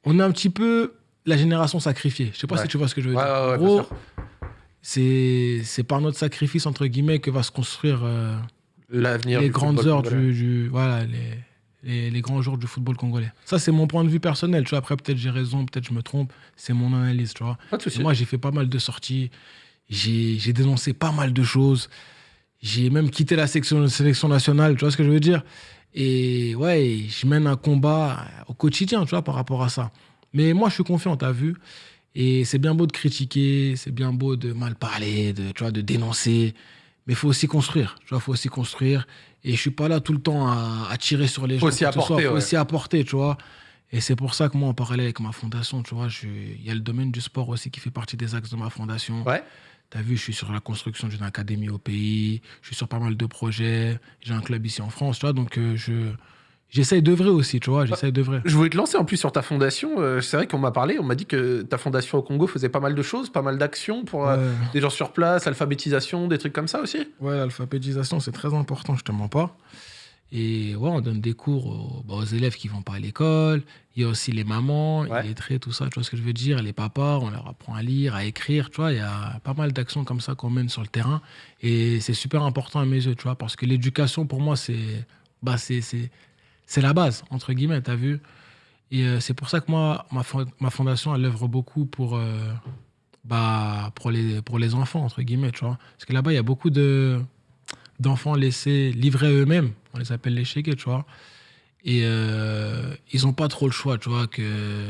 On est un petit peu la génération sacrifiée. Je sais pas Ouais. si tu vois ce que je veux dire. ouais, ouais, en gros. C'est c'est par notre sacrifice, entre guillemets, que va se construire. euh, L'avenir. les grandes heures du, du- voilà les, les, les grands jours du football congolais. Ça c'est mon point de vue personnel. Tu vois, après peut-être j'ai raison, peut-être je me trompe. C'est mon analyse, tu vois. Pas de souci. Moi j'ai fait pas mal de sorties. J'ai j'ai dénoncé pas mal de choses. J'ai même quitté la section, sélection nationale. Tu vois ce que je veux dire? Et ouais, je mène un combat au quotidien, tu vois, par rapport à ça. Mais moi je suis confiant, t'as vu? Et c'est bien beau de critiquer, c'est bien beau de mal parler, de, tu vois, de dénoncer. Mais il faut aussi construire. Tu vois, faut aussi construire. Et je suis pas là tout le temps à, à tirer sur les Faut gens. aussi ce soit. apporter, faut ouais. aussi apporter, tu vois. Et c'est pour ça que moi, en parallèle avec ma fondation, tu vois, je- il y a le domaine du sport aussi qui fait partie des axes de ma fondation. Ouais. Tu as vu, je suis sur la construction d'une académie au pays, je suis sur pas mal de projets, j'ai un club ici en France, tu vois, donc euh, je j'essaye d'œuvrer aussi, tu vois, j'essaye d'œuvrer. Je voulais te lancer en plus sur ta fondation. Euh, c'est vrai qu'on m'a parlé, on m'a dit que ta fondation au Congo faisait pas mal de choses, pas mal d'actions pour euh, Ouais. des gens sur place, l'alphabétisation, des trucs comme ça aussi. Ouais, l'alphabétisation, c'est très important, je te mens pas. Et ouais, on donne des cours aux, bah, aux élèves qui vont pas à l'école. Il y a aussi les mamans, Ouais. les traits, tout ça, tu vois ce que je veux dire. Les papas, on leur apprend à lire, à écrire, tu vois. Il y a pas mal d'actions comme ça qu'on mène sur le terrain. Et c'est super important à mes yeux, tu vois, parce que l'éducation, pour moi, c'est bah, c'est- c'est la base, entre guillemets, tu as vu. Et euh, c'est pour ça que moi, ma, ma fondation, elle œuvre beaucoup pour, euh, bah, pour, les, pour les enfants, entre guillemets, tu vois. Parce que là-bas, il y a beaucoup de d'enfants laissés livrer à eux-mêmes. On les appelle les chégués, tu vois. Et euh, ils n'ont pas trop le choix, tu vois, que,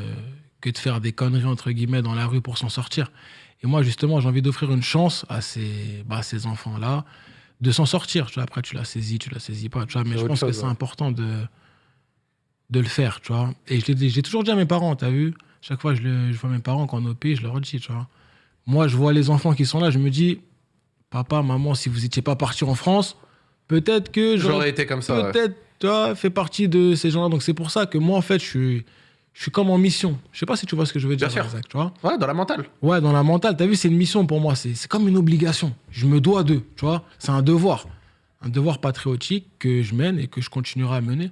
que de faire des conneries, entre guillemets, dans la rue pour s'en sortir. Et moi, justement, j'ai envie d'offrir une chance à ces, bah, ces enfants-là de s'en sortir. Tu vois, après, tu la saisis, tu la saisis pas, tu vois. Mais je pense que c'est important de, de le faire, tu vois. Et je l'ai dit- j'ai toujours dit à mes parents, t'as vu Chaque fois que je, le- je vois mes parents quand on pays, je leur dis, tu vois. Moi, je vois les enfants qui sont là, je me dis, papa, maman, si vous n'étiez pas partis en France, peut-être que J'aurais été comme ça. ouais. peut-être, tu vois, fait partie de ces gens-là. Donc c'est pour ça que moi, en fait, je suis, je suis comme en mission. Je sais pas si tu vois ce que je veux dire, Bien sûr. Tu vois. Ouais, dans la mentale. Ouais, dans la mentale, t'as vu, c'est une mission pour moi. C'est c'est comme une obligation. Je me dois d'eux, tu vois. C'est un devoir. Un devoir patriotique que je mène et que je continuerai à mener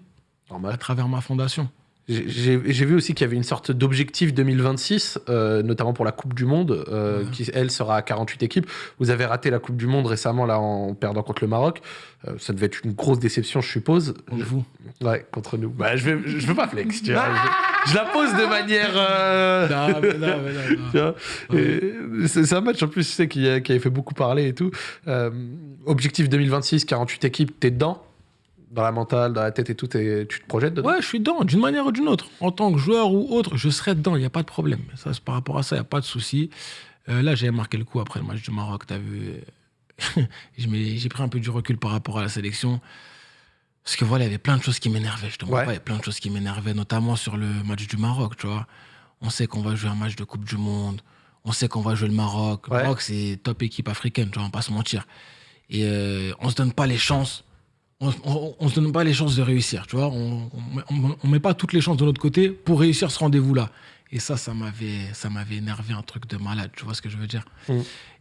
à travers ma fondation. J'ai vu aussi qu'il y avait une sorte d'objectif 2026, euh, notamment pour la Coupe du Monde, euh, Ouais. qui, elle, sera à 48 équipes. Vous avez raté la Coupe du Monde récemment, là, en perdant contre le Maroc. Euh, ça devait être une grosse déception, je suppose. Pour vous. Ouais, contre nous. Bah, je, vais, je veux pas flex, tu vois. Je, je la pose de manière... Non, mais non, mais non, non. tu vois. Et C'est un match en plus, tu sais, qui, qui avait fait beaucoup parler et tout. Objectif 2026, 48 équipes, t'es dedans Dans la mentale, dans la tête et tout, t'es- tu te projettes dedans? Ouais, je suis dedans, d'une manière ou d'une autre. En tant que joueur ou autre, je serai dedans, il n'y a pas de problème. Ça, par rapport à ça, il n'y a pas de souci. Euh, là, j'avais marqué le coup après le match du Maroc, t'as vu. Je m'ai- J'ai pris un peu du recul par rapport à la sélection. Parce que voilà, il y avait plein de choses qui m'énervaient, je te Ouais. pas, il y a plein de choses qui m'énervaient, notamment sur le match du Maroc, tu vois. On sait qu'on va jouer un match de Coupe du Monde, on sait qu'on va jouer le Maroc. Ouais. Le Maroc, c'est top équipe africaine, tu vois, on va pas se mentir. Et euh, on se donne pas les chances on, on, on se donne pas les chances de réussir, tu vois. On, on, met pas toutes les chances de notre côté pour réussir ce rendez-vous-là. Et ça, ça m'avait, ça m'avait énervé un truc de malade, tu vois ce que je veux dire. Mm.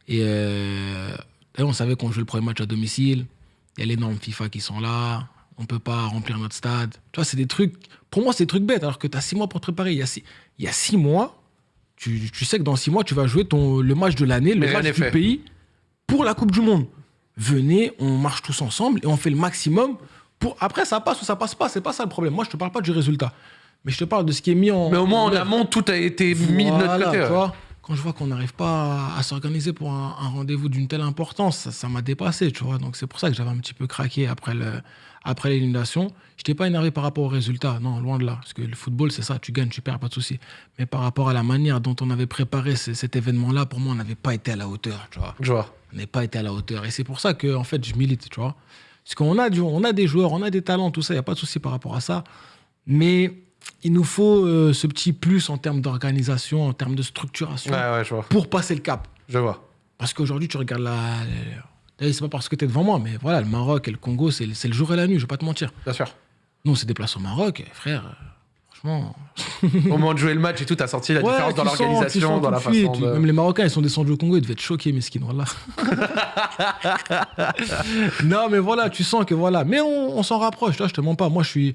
Et euh, d'ailleurs, on savait qu'on jouait le premier match à domicile. Il y a les normes FIFA qui sont là. On peut pas remplir notre stade. Tu vois, c'est des trucs. Pour moi, c'est des trucs bêtes. Alors que tu as six mois pour te préparer. Il y a six, il y a six mois, tu, tu sais que dans six mois, tu vas jouer ton, le match de l'année, le Mais match du fait. pays pour la Coupe du Monde. Venez, on marche tous ensemble et on fait le maximum. Pour... Après, ça passe ou ça passe pas. C'est pas ça le problème. Moi, je te parle pas du résultat. Mais je te parle de ce qui est mis en. Mais au moins, en amont, tout a été mis de notre côté. ouais. quand je vois qu'on n'arrive pas à, à s'organiser pour un, un rendez-vous d'une telle importance, ça m'a dépassé, tu vois. Donc c'est pour ça que j'avais un petit peu craqué après le, après l'élimination. Je n'étais pas énervé par rapport au résultat, non, loin de là. Parce que le football, c'est ça, tu gagnes, tu perds, pas de souci. Mais par rapport à la manière dont on avait préparé ce- cet événement-là, pour moi, on n'avait pas été à la hauteur, tu vois. Je vois. On n'est pas été à la hauteur. Et c'est pour ça que, en fait, je milite, tu vois. Parce qu'on a, du- on a des joueurs, on a des talents, tout ça, il n'y a pas de souci par rapport à ça. Mais il nous faut euh, ce petit plus en termes d'organisation, en termes de structuration, Ouais, ouais, je vois. pour passer le cap. Je vois. Parce qu'aujourd'hui, tu regardes la. D'ailleurs, C'est pas parce que tu es devant moi, mais voilà, le Maroc et le Congo, c'est le le jour et la nuit, je vais pas te mentir. Bien sûr. Nous, on s'est déplacé au Maroc, et frère, euh, franchement. Au moment de jouer le match et tout, t'as senti la Ouais, différence dans l'organisation, dans la façon de... Même les Marocains, ils sont descendus au Congo, ils devaient être choqués, mesquins, voilà. non, mais voilà, tu sens que voilà. Mais on, on s'en rapproche, là, je te mens pas. Moi, je suis,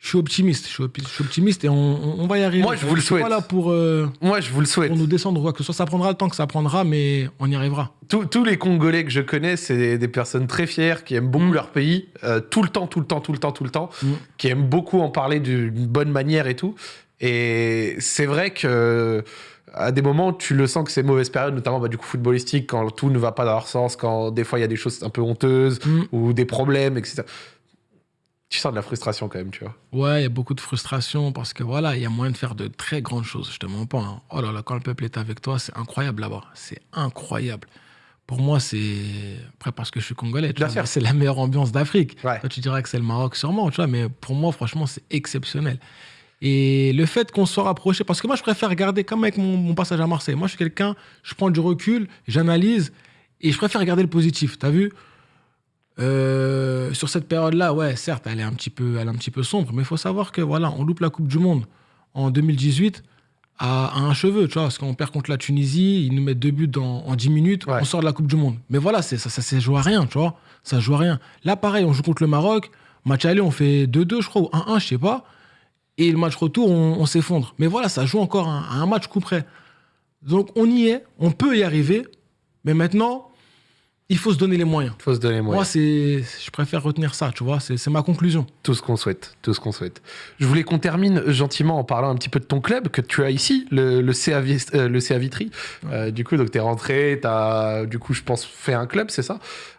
je suis optimiste. Je suis, optimiste et on, va y arriver. Moi, je vous le suis pas souhaite. là pour, euh, Moi, je vous le souhaite. pour nous descendre quoi que ce soit. Ça prendra le temps que ça prendra, mais on y arrivera. Tous- tous les Congolais que je connais, c'est des, personnes très fières, qui aiment beaucoup Mm. leur pays, euh, tout le temps, tout le temps, tout le temps, tout le temps, Mm. qui aiment beaucoup en parler d'une bonne manière et tout. Et c'est vrai que à des moments, tu le sens que c'est mauvaise période, notamment bah, du coup footballistique, quand tout ne va pas dans leur sens, quand des fois il y a des choses un peu honteuses Mm. ou des problèmes, etc. Tu sens de la frustration quand même, tu vois. Ouais, il y a beaucoup de frustration parce que voilà, il y a moyen de faire de très grandes choses. Je te mens pas. hein. Oh là là, quand le peuple est avec toi, c'est incroyable là-bas. C'est incroyable. Pour moi, c'est. Après, parce que je suis congolais, tu vois, c'est la meilleure ambiance d'Afrique. Ouais. Toi, tu diras que c'est le Maroc, sûrement, tu vois, mais pour moi, franchement, c'est exceptionnel. Et le fait qu'on soit rapproché, parce que moi, je préfère regarder comme avec mon, mon passage à Marseille. Moi, je suis quelqu'un, je prends du recul, j'analyse, et je préfère regarder le positif. T'as vu? Euh, Sur cette période-là, ouais, certes, elle est un petit peu, elle est un petit peu sombre, mais il faut savoir que voilà, on loupe la Coupe du Monde en 2018 à, à un cheveu, tu vois, parce qu'on perd contre la Tunisie, ils nous mettent deux buts dans- en 10 minutes, Ouais. on sort de la Coupe du Monde. Mais voilà, ça, ça, ça joue à rien, tu vois, ça joue à rien. Là, pareil, on joue contre le Maroc, match aller, on fait 2-2, je crois, ou 1-1, je sais pas, et le match retour, on, on s'effondre. Mais voilà, ça joue encore à, à un match coup près. Donc on y est, on peut y arriver, mais maintenant, il faut se donner les moyens. Faut se donner Moi, moyens. c'est, je préfère retenir ça, tu vois, c'est, ma conclusion. Tout ce qu'on souhaite, tout ce qu'on souhaite. Je voulais qu'on termine gentiment en parlant un petit peu de ton club que tu as ici, le, le, CA, euh, le CA Vitry. Euh, du coup, donc t'es rentré, t'as, du coup, je pense, fait un club, c'est ça?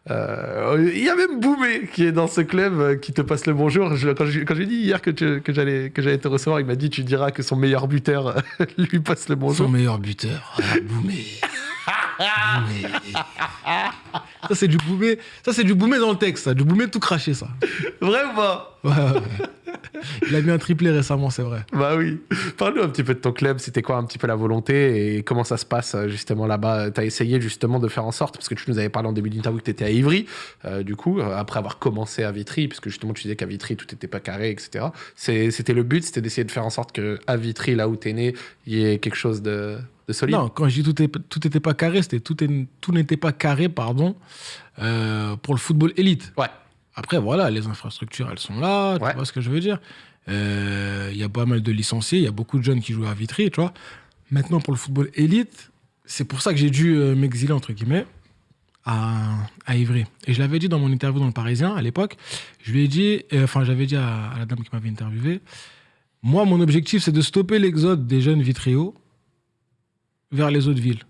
Euh, Il y a même Boumé qui est dans ce club, qui te passe le bonjour. Je- quand j'ai dit hier que, tu- que j'allais que j'allais te recevoir, il m'a dit tu diras que son meilleur buteur lui passe le Son bonjour. meilleur buteur, Boumé. Ça, c'est du Boumé. Ça, c'est du Boumé dans le texte, ça. Du Boumé tout craché, ça. Vrai ou pas Ouais, ouais. Il a mis un triplé récemment, c'est vrai. Bah oui. Parle-nous un petit peu de ton club. C'était quoi un petit peu la volonté et comment ça se passe euh, justement là-bas? T'as essayé justement de faire en sorte, parce que tu nous avais parlé en début d'interview que tu étais à Ivry, euh, du coup, euh, après avoir commencé à Vitry, puisque justement tu disais qu'à Vitry tout n'était pas carré, etc. C'était le but, c'était d'essayer de faire en sorte que à Vitry, là où t'es né, il y ait quelque chose de, de solide. Non, quand je dis tout n'était pas carré, c'était tout, est- tout n'était pas carré, pardon, euh, pour le football élite. Ouais. Après, voilà, les infrastructures, elles sont là, tu Ouais. vois ce que je veux dire. Euh, Il y a pas mal de licenciés, il y a beaucoup de jeunes qui jouent à Vitry, tu vois. Maintenant, pour le football élite, c'est pour ça que j'ai dû euh, m'exiler, entre guillemets, à, à Ivry. Et je l'avais dit dans mon interview dans le Parisien, à l'époque, je lui ai dit, euh, enfin, j'avais dit à, à la dame qui m'avait interviewé, moi, mon objectif, c'est de stopper l'exode des jeunes vitréos vers les autres villes.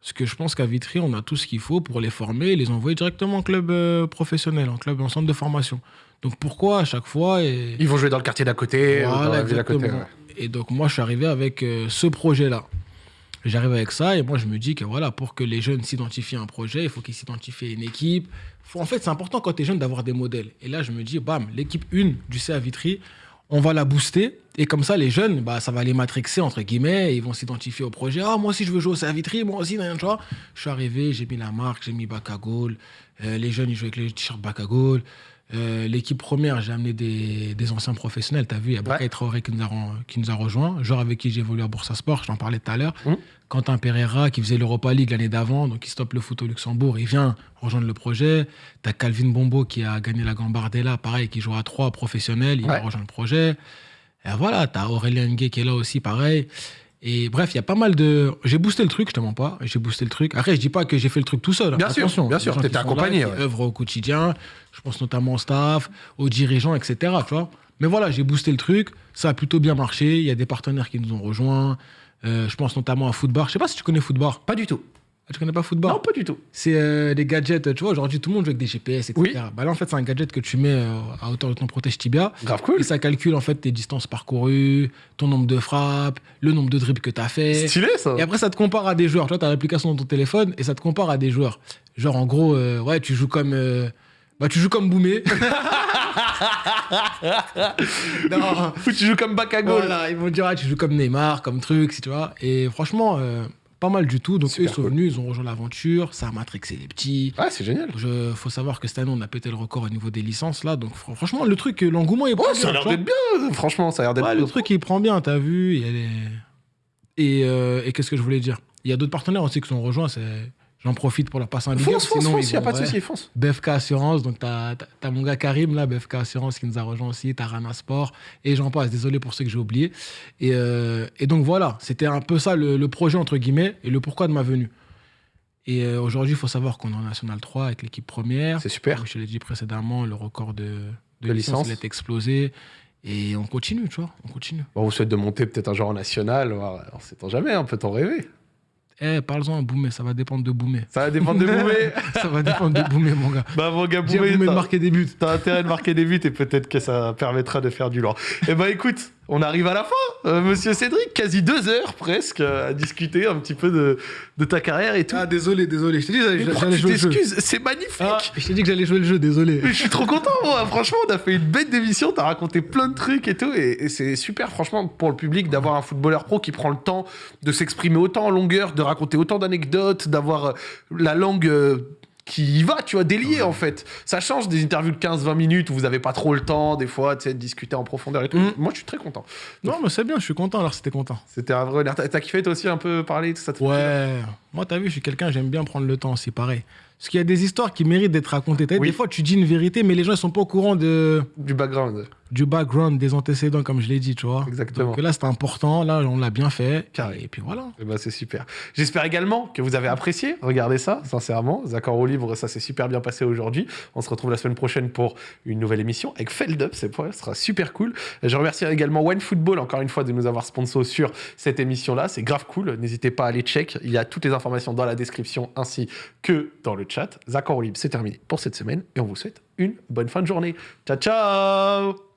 Parce que je pense qu'à Vitry, on a tout ce qu'il faut pour les former et les envoyer directement en club euh, professionnel, en club, en centre de formation. Donc pourquoi à chaque fois et... Ils vont jouer dans le quartier d'à côté, ou dans la ville d'à côté. ouais. Et donc moi, je suis arrivé avec euh, ce projet-là. J'arrive avec ça et moi, je me dis que voilà, pour que les jeunes s'identifient à un projet, il faut qu'ils s'identifient à une équipe. Faut- en fait, c'est important quand tu es jeune d'avoir des modèles. Et là, je me dis, bam, l'équipe 1 du CA Vitry, on va la booster. Et comme ça, les jeunes, bah, ça va les matrixer, entre guillemets, et ils vont s'identifier au projet. Ah, moi aussi, je veux jouer au CA Vitry, moi aussi, nan, tu vois. Je suis arrivé, j'ai mis la marque, j'ai mis Bacagol. Euh, les jeunes, ils jouent avec les t-shirts Bacagol. Euh, L'équipe première, j'ai amené des, des anciens professionnels. Tu as vu, il y a Bakay Ouais. Traoré qui nous, a, qui nous a rejoint, genre avec qui j'ai évolué à Boursa Sport, j'en parlais tout à l'heure. Mhm. Quentin Pereira, qui faisait l'Europa League l'année d'avant, donc il stoppe le foot au Luxembourg, il vient rejoindre le projet. Tu as Calvin Bombo qui a gagné la Gambardella, pareil, qui joue à 3 professionnel, il Ouais. rejoint le projet. Et voilà, tu as Aurélien Nguet qui est là aussi, pareil. Et bref, il y a pas mal de. J'ai boosté le truc, je te mens pas. J'ai boosté le truc. Après, je dis pas que j'ai fait le truc tout seul. hein. Bien sûr, bien sûr, t'étais là, accompagné, ouais. œuvrent au quotidien. Je pense notamment au staff, aux dirigeants, etc. Tu vois. Mais voilà, j'ai boosté le truc. Ça a plutôt bien marché. Il y a des partenaires qui nous ont rejoints. Euh, je pense notamment à Footbar. Je sais pas si tu connais Footbar. Pas du tout. Ah, Tu connais pas Footbar Non, pas du tout. C'est euh, des gadgets. Tu vois, aujourd'hui, tout le monde joue avec des GPS, etc. Oui. Bah là, en fait, c'est un gadget que tu mets euh, à hauteur de ton protège tibia. Grave cool. Et ça calcule en fait tes distances parcourues, ton nombre de frappes, le nombre de dribbles que tu as fait. Stylé ça. Et après, ça te compare à des joueurs. Tu vois, tu as l'application dans ton téléphone et ça te compare à des joueurs. Genre, en gros, euh, ouais, tu joues comme. bah, tu joues comme Boumé. non, Ou tu joues comme Bakago. voilà, ils vont dire, ah, tu joues comme Neymar, comme truc, tu vois. Et franchement, pas mal du tout. Donc, Super eux, ils sont cool. venus, ils ont rejoint l'aventure. Ça a matrixé les petits. Ouais, c'est génial. Il faut savoir que cette année, on a pété le record au niveau des licences, là. Donc, fr- franchement, le truc, l'engouement, il Oh, prend ça a bien, l'air d'être bien. Franchement, ça a l'air d'être Ouais, le truc, il prend bien, t'as vu. il y a les- Et, euh, et qu'est-ce que je voulais dire? Il y a d'autres partenaires aussi qui sont rejoints. c'est- J'en profite pour leur passer un big up, Fonce, fonce, sinon fonce, ils y a pas de souci, fonce. BFK Assurance, donc t'as t'as- t'as mon gars Karim, là, BFK Assurance, qui nous a rejoint aussi, t'as Rana Sport, et j'en passe, désolé pour ceux que j'ai oubliés. Et, euh, et donc voilà, c'était un peu ça le, le projet, entre guillemets, et le pourquoi de ma venue. Et euh, aujourd'hui, il faut savoir qu'on est en National 3 avec l'équipe première. C'est super. Comme je l'ai dit précédemment, le record de, de, De licence, licence. il est explosé. Et on continue, tu vois, on continue. Bon, on vous souhaite de monter peut-être un jour en national. On sait jamais, hein, peut-on rêver. Eh, parle-en à Boumé, ça va dépendre de Boumé. Ça va dépendre de Boumé. ça va dépendre de Boumé, mon gars. bah, mon gars, Boumé, Boumé de marquer des buts. T'as intérêt de marquer des buts et peut-être que ça permettra de faire du lourd. Eh ben écoute, on arrive à la fin, euh, monsieur Cédric, quasi deux heures presque euh, à discuter un petit peu de, de ta carrière et tout. Ah, désolé, désolé. Je t'ai dit que j'allais jouer le jeu. C'est magnifique Ah, je t'ai dit que j'allais jouer le jeu, désolé. Mais je suis trop content, moi. Franchement, on a fait une bête d'émission. T'as raconté plein de trucs et tout. Et, et c'est super, franchement, pour le public, d'avoir un footballeur pro qui prend le temps de s'exprimer autant en longueur, de raconter autant d'anecdotes, d'avoir euh, la langue. Qui y va, tu vois, délié en fait. Ça change des interviews de 15-20 minutes où vous avez pas trop le temps, des fois, tu sais, de discuter en profondeur et tout. Mm. Moi, je suis très content. Non, mais c'est bien, je suis content alors c'était content. C'était un vrai. T'as kiffé toi aussi un peu parler, tout ça Ouais, moi t'as vu, je suis quelqu'un, j'aime bien prendre le temps, c'est pareil. Parce qu'il y a des histoires qui méritent d'être racontées. Oui. Des fois, tu dis une vérité, mais les gens ils sont pas au courant de, Du background. du background des antécédents, comme je l'ai dit, tu vois. Exactement. Donc là, c'était important, là, on l'a bien fait. Carré. Et puis voilà. Eh ben, c'est super. J'espère également que vous avez apprécié. Regardez ça, sincèrement. Accords au libre, ça s'est super bien passé aujourd'hui. On se retrouve la semaine prochaine pour une nouvelle émission avec Feldup. C'est pour ce sera super cool. Je remercie également One Football encore une fois de nous avoir sponsor sur cette émission-là. C'est grave cool. N'hésitez pas à aller check. Il y a toutes les informations dans la description ainsi que dans le chat. Accords au libre, c'est terminé pour cette semaine et on vous souhaite une bonne fin de journée. Ciao, ciao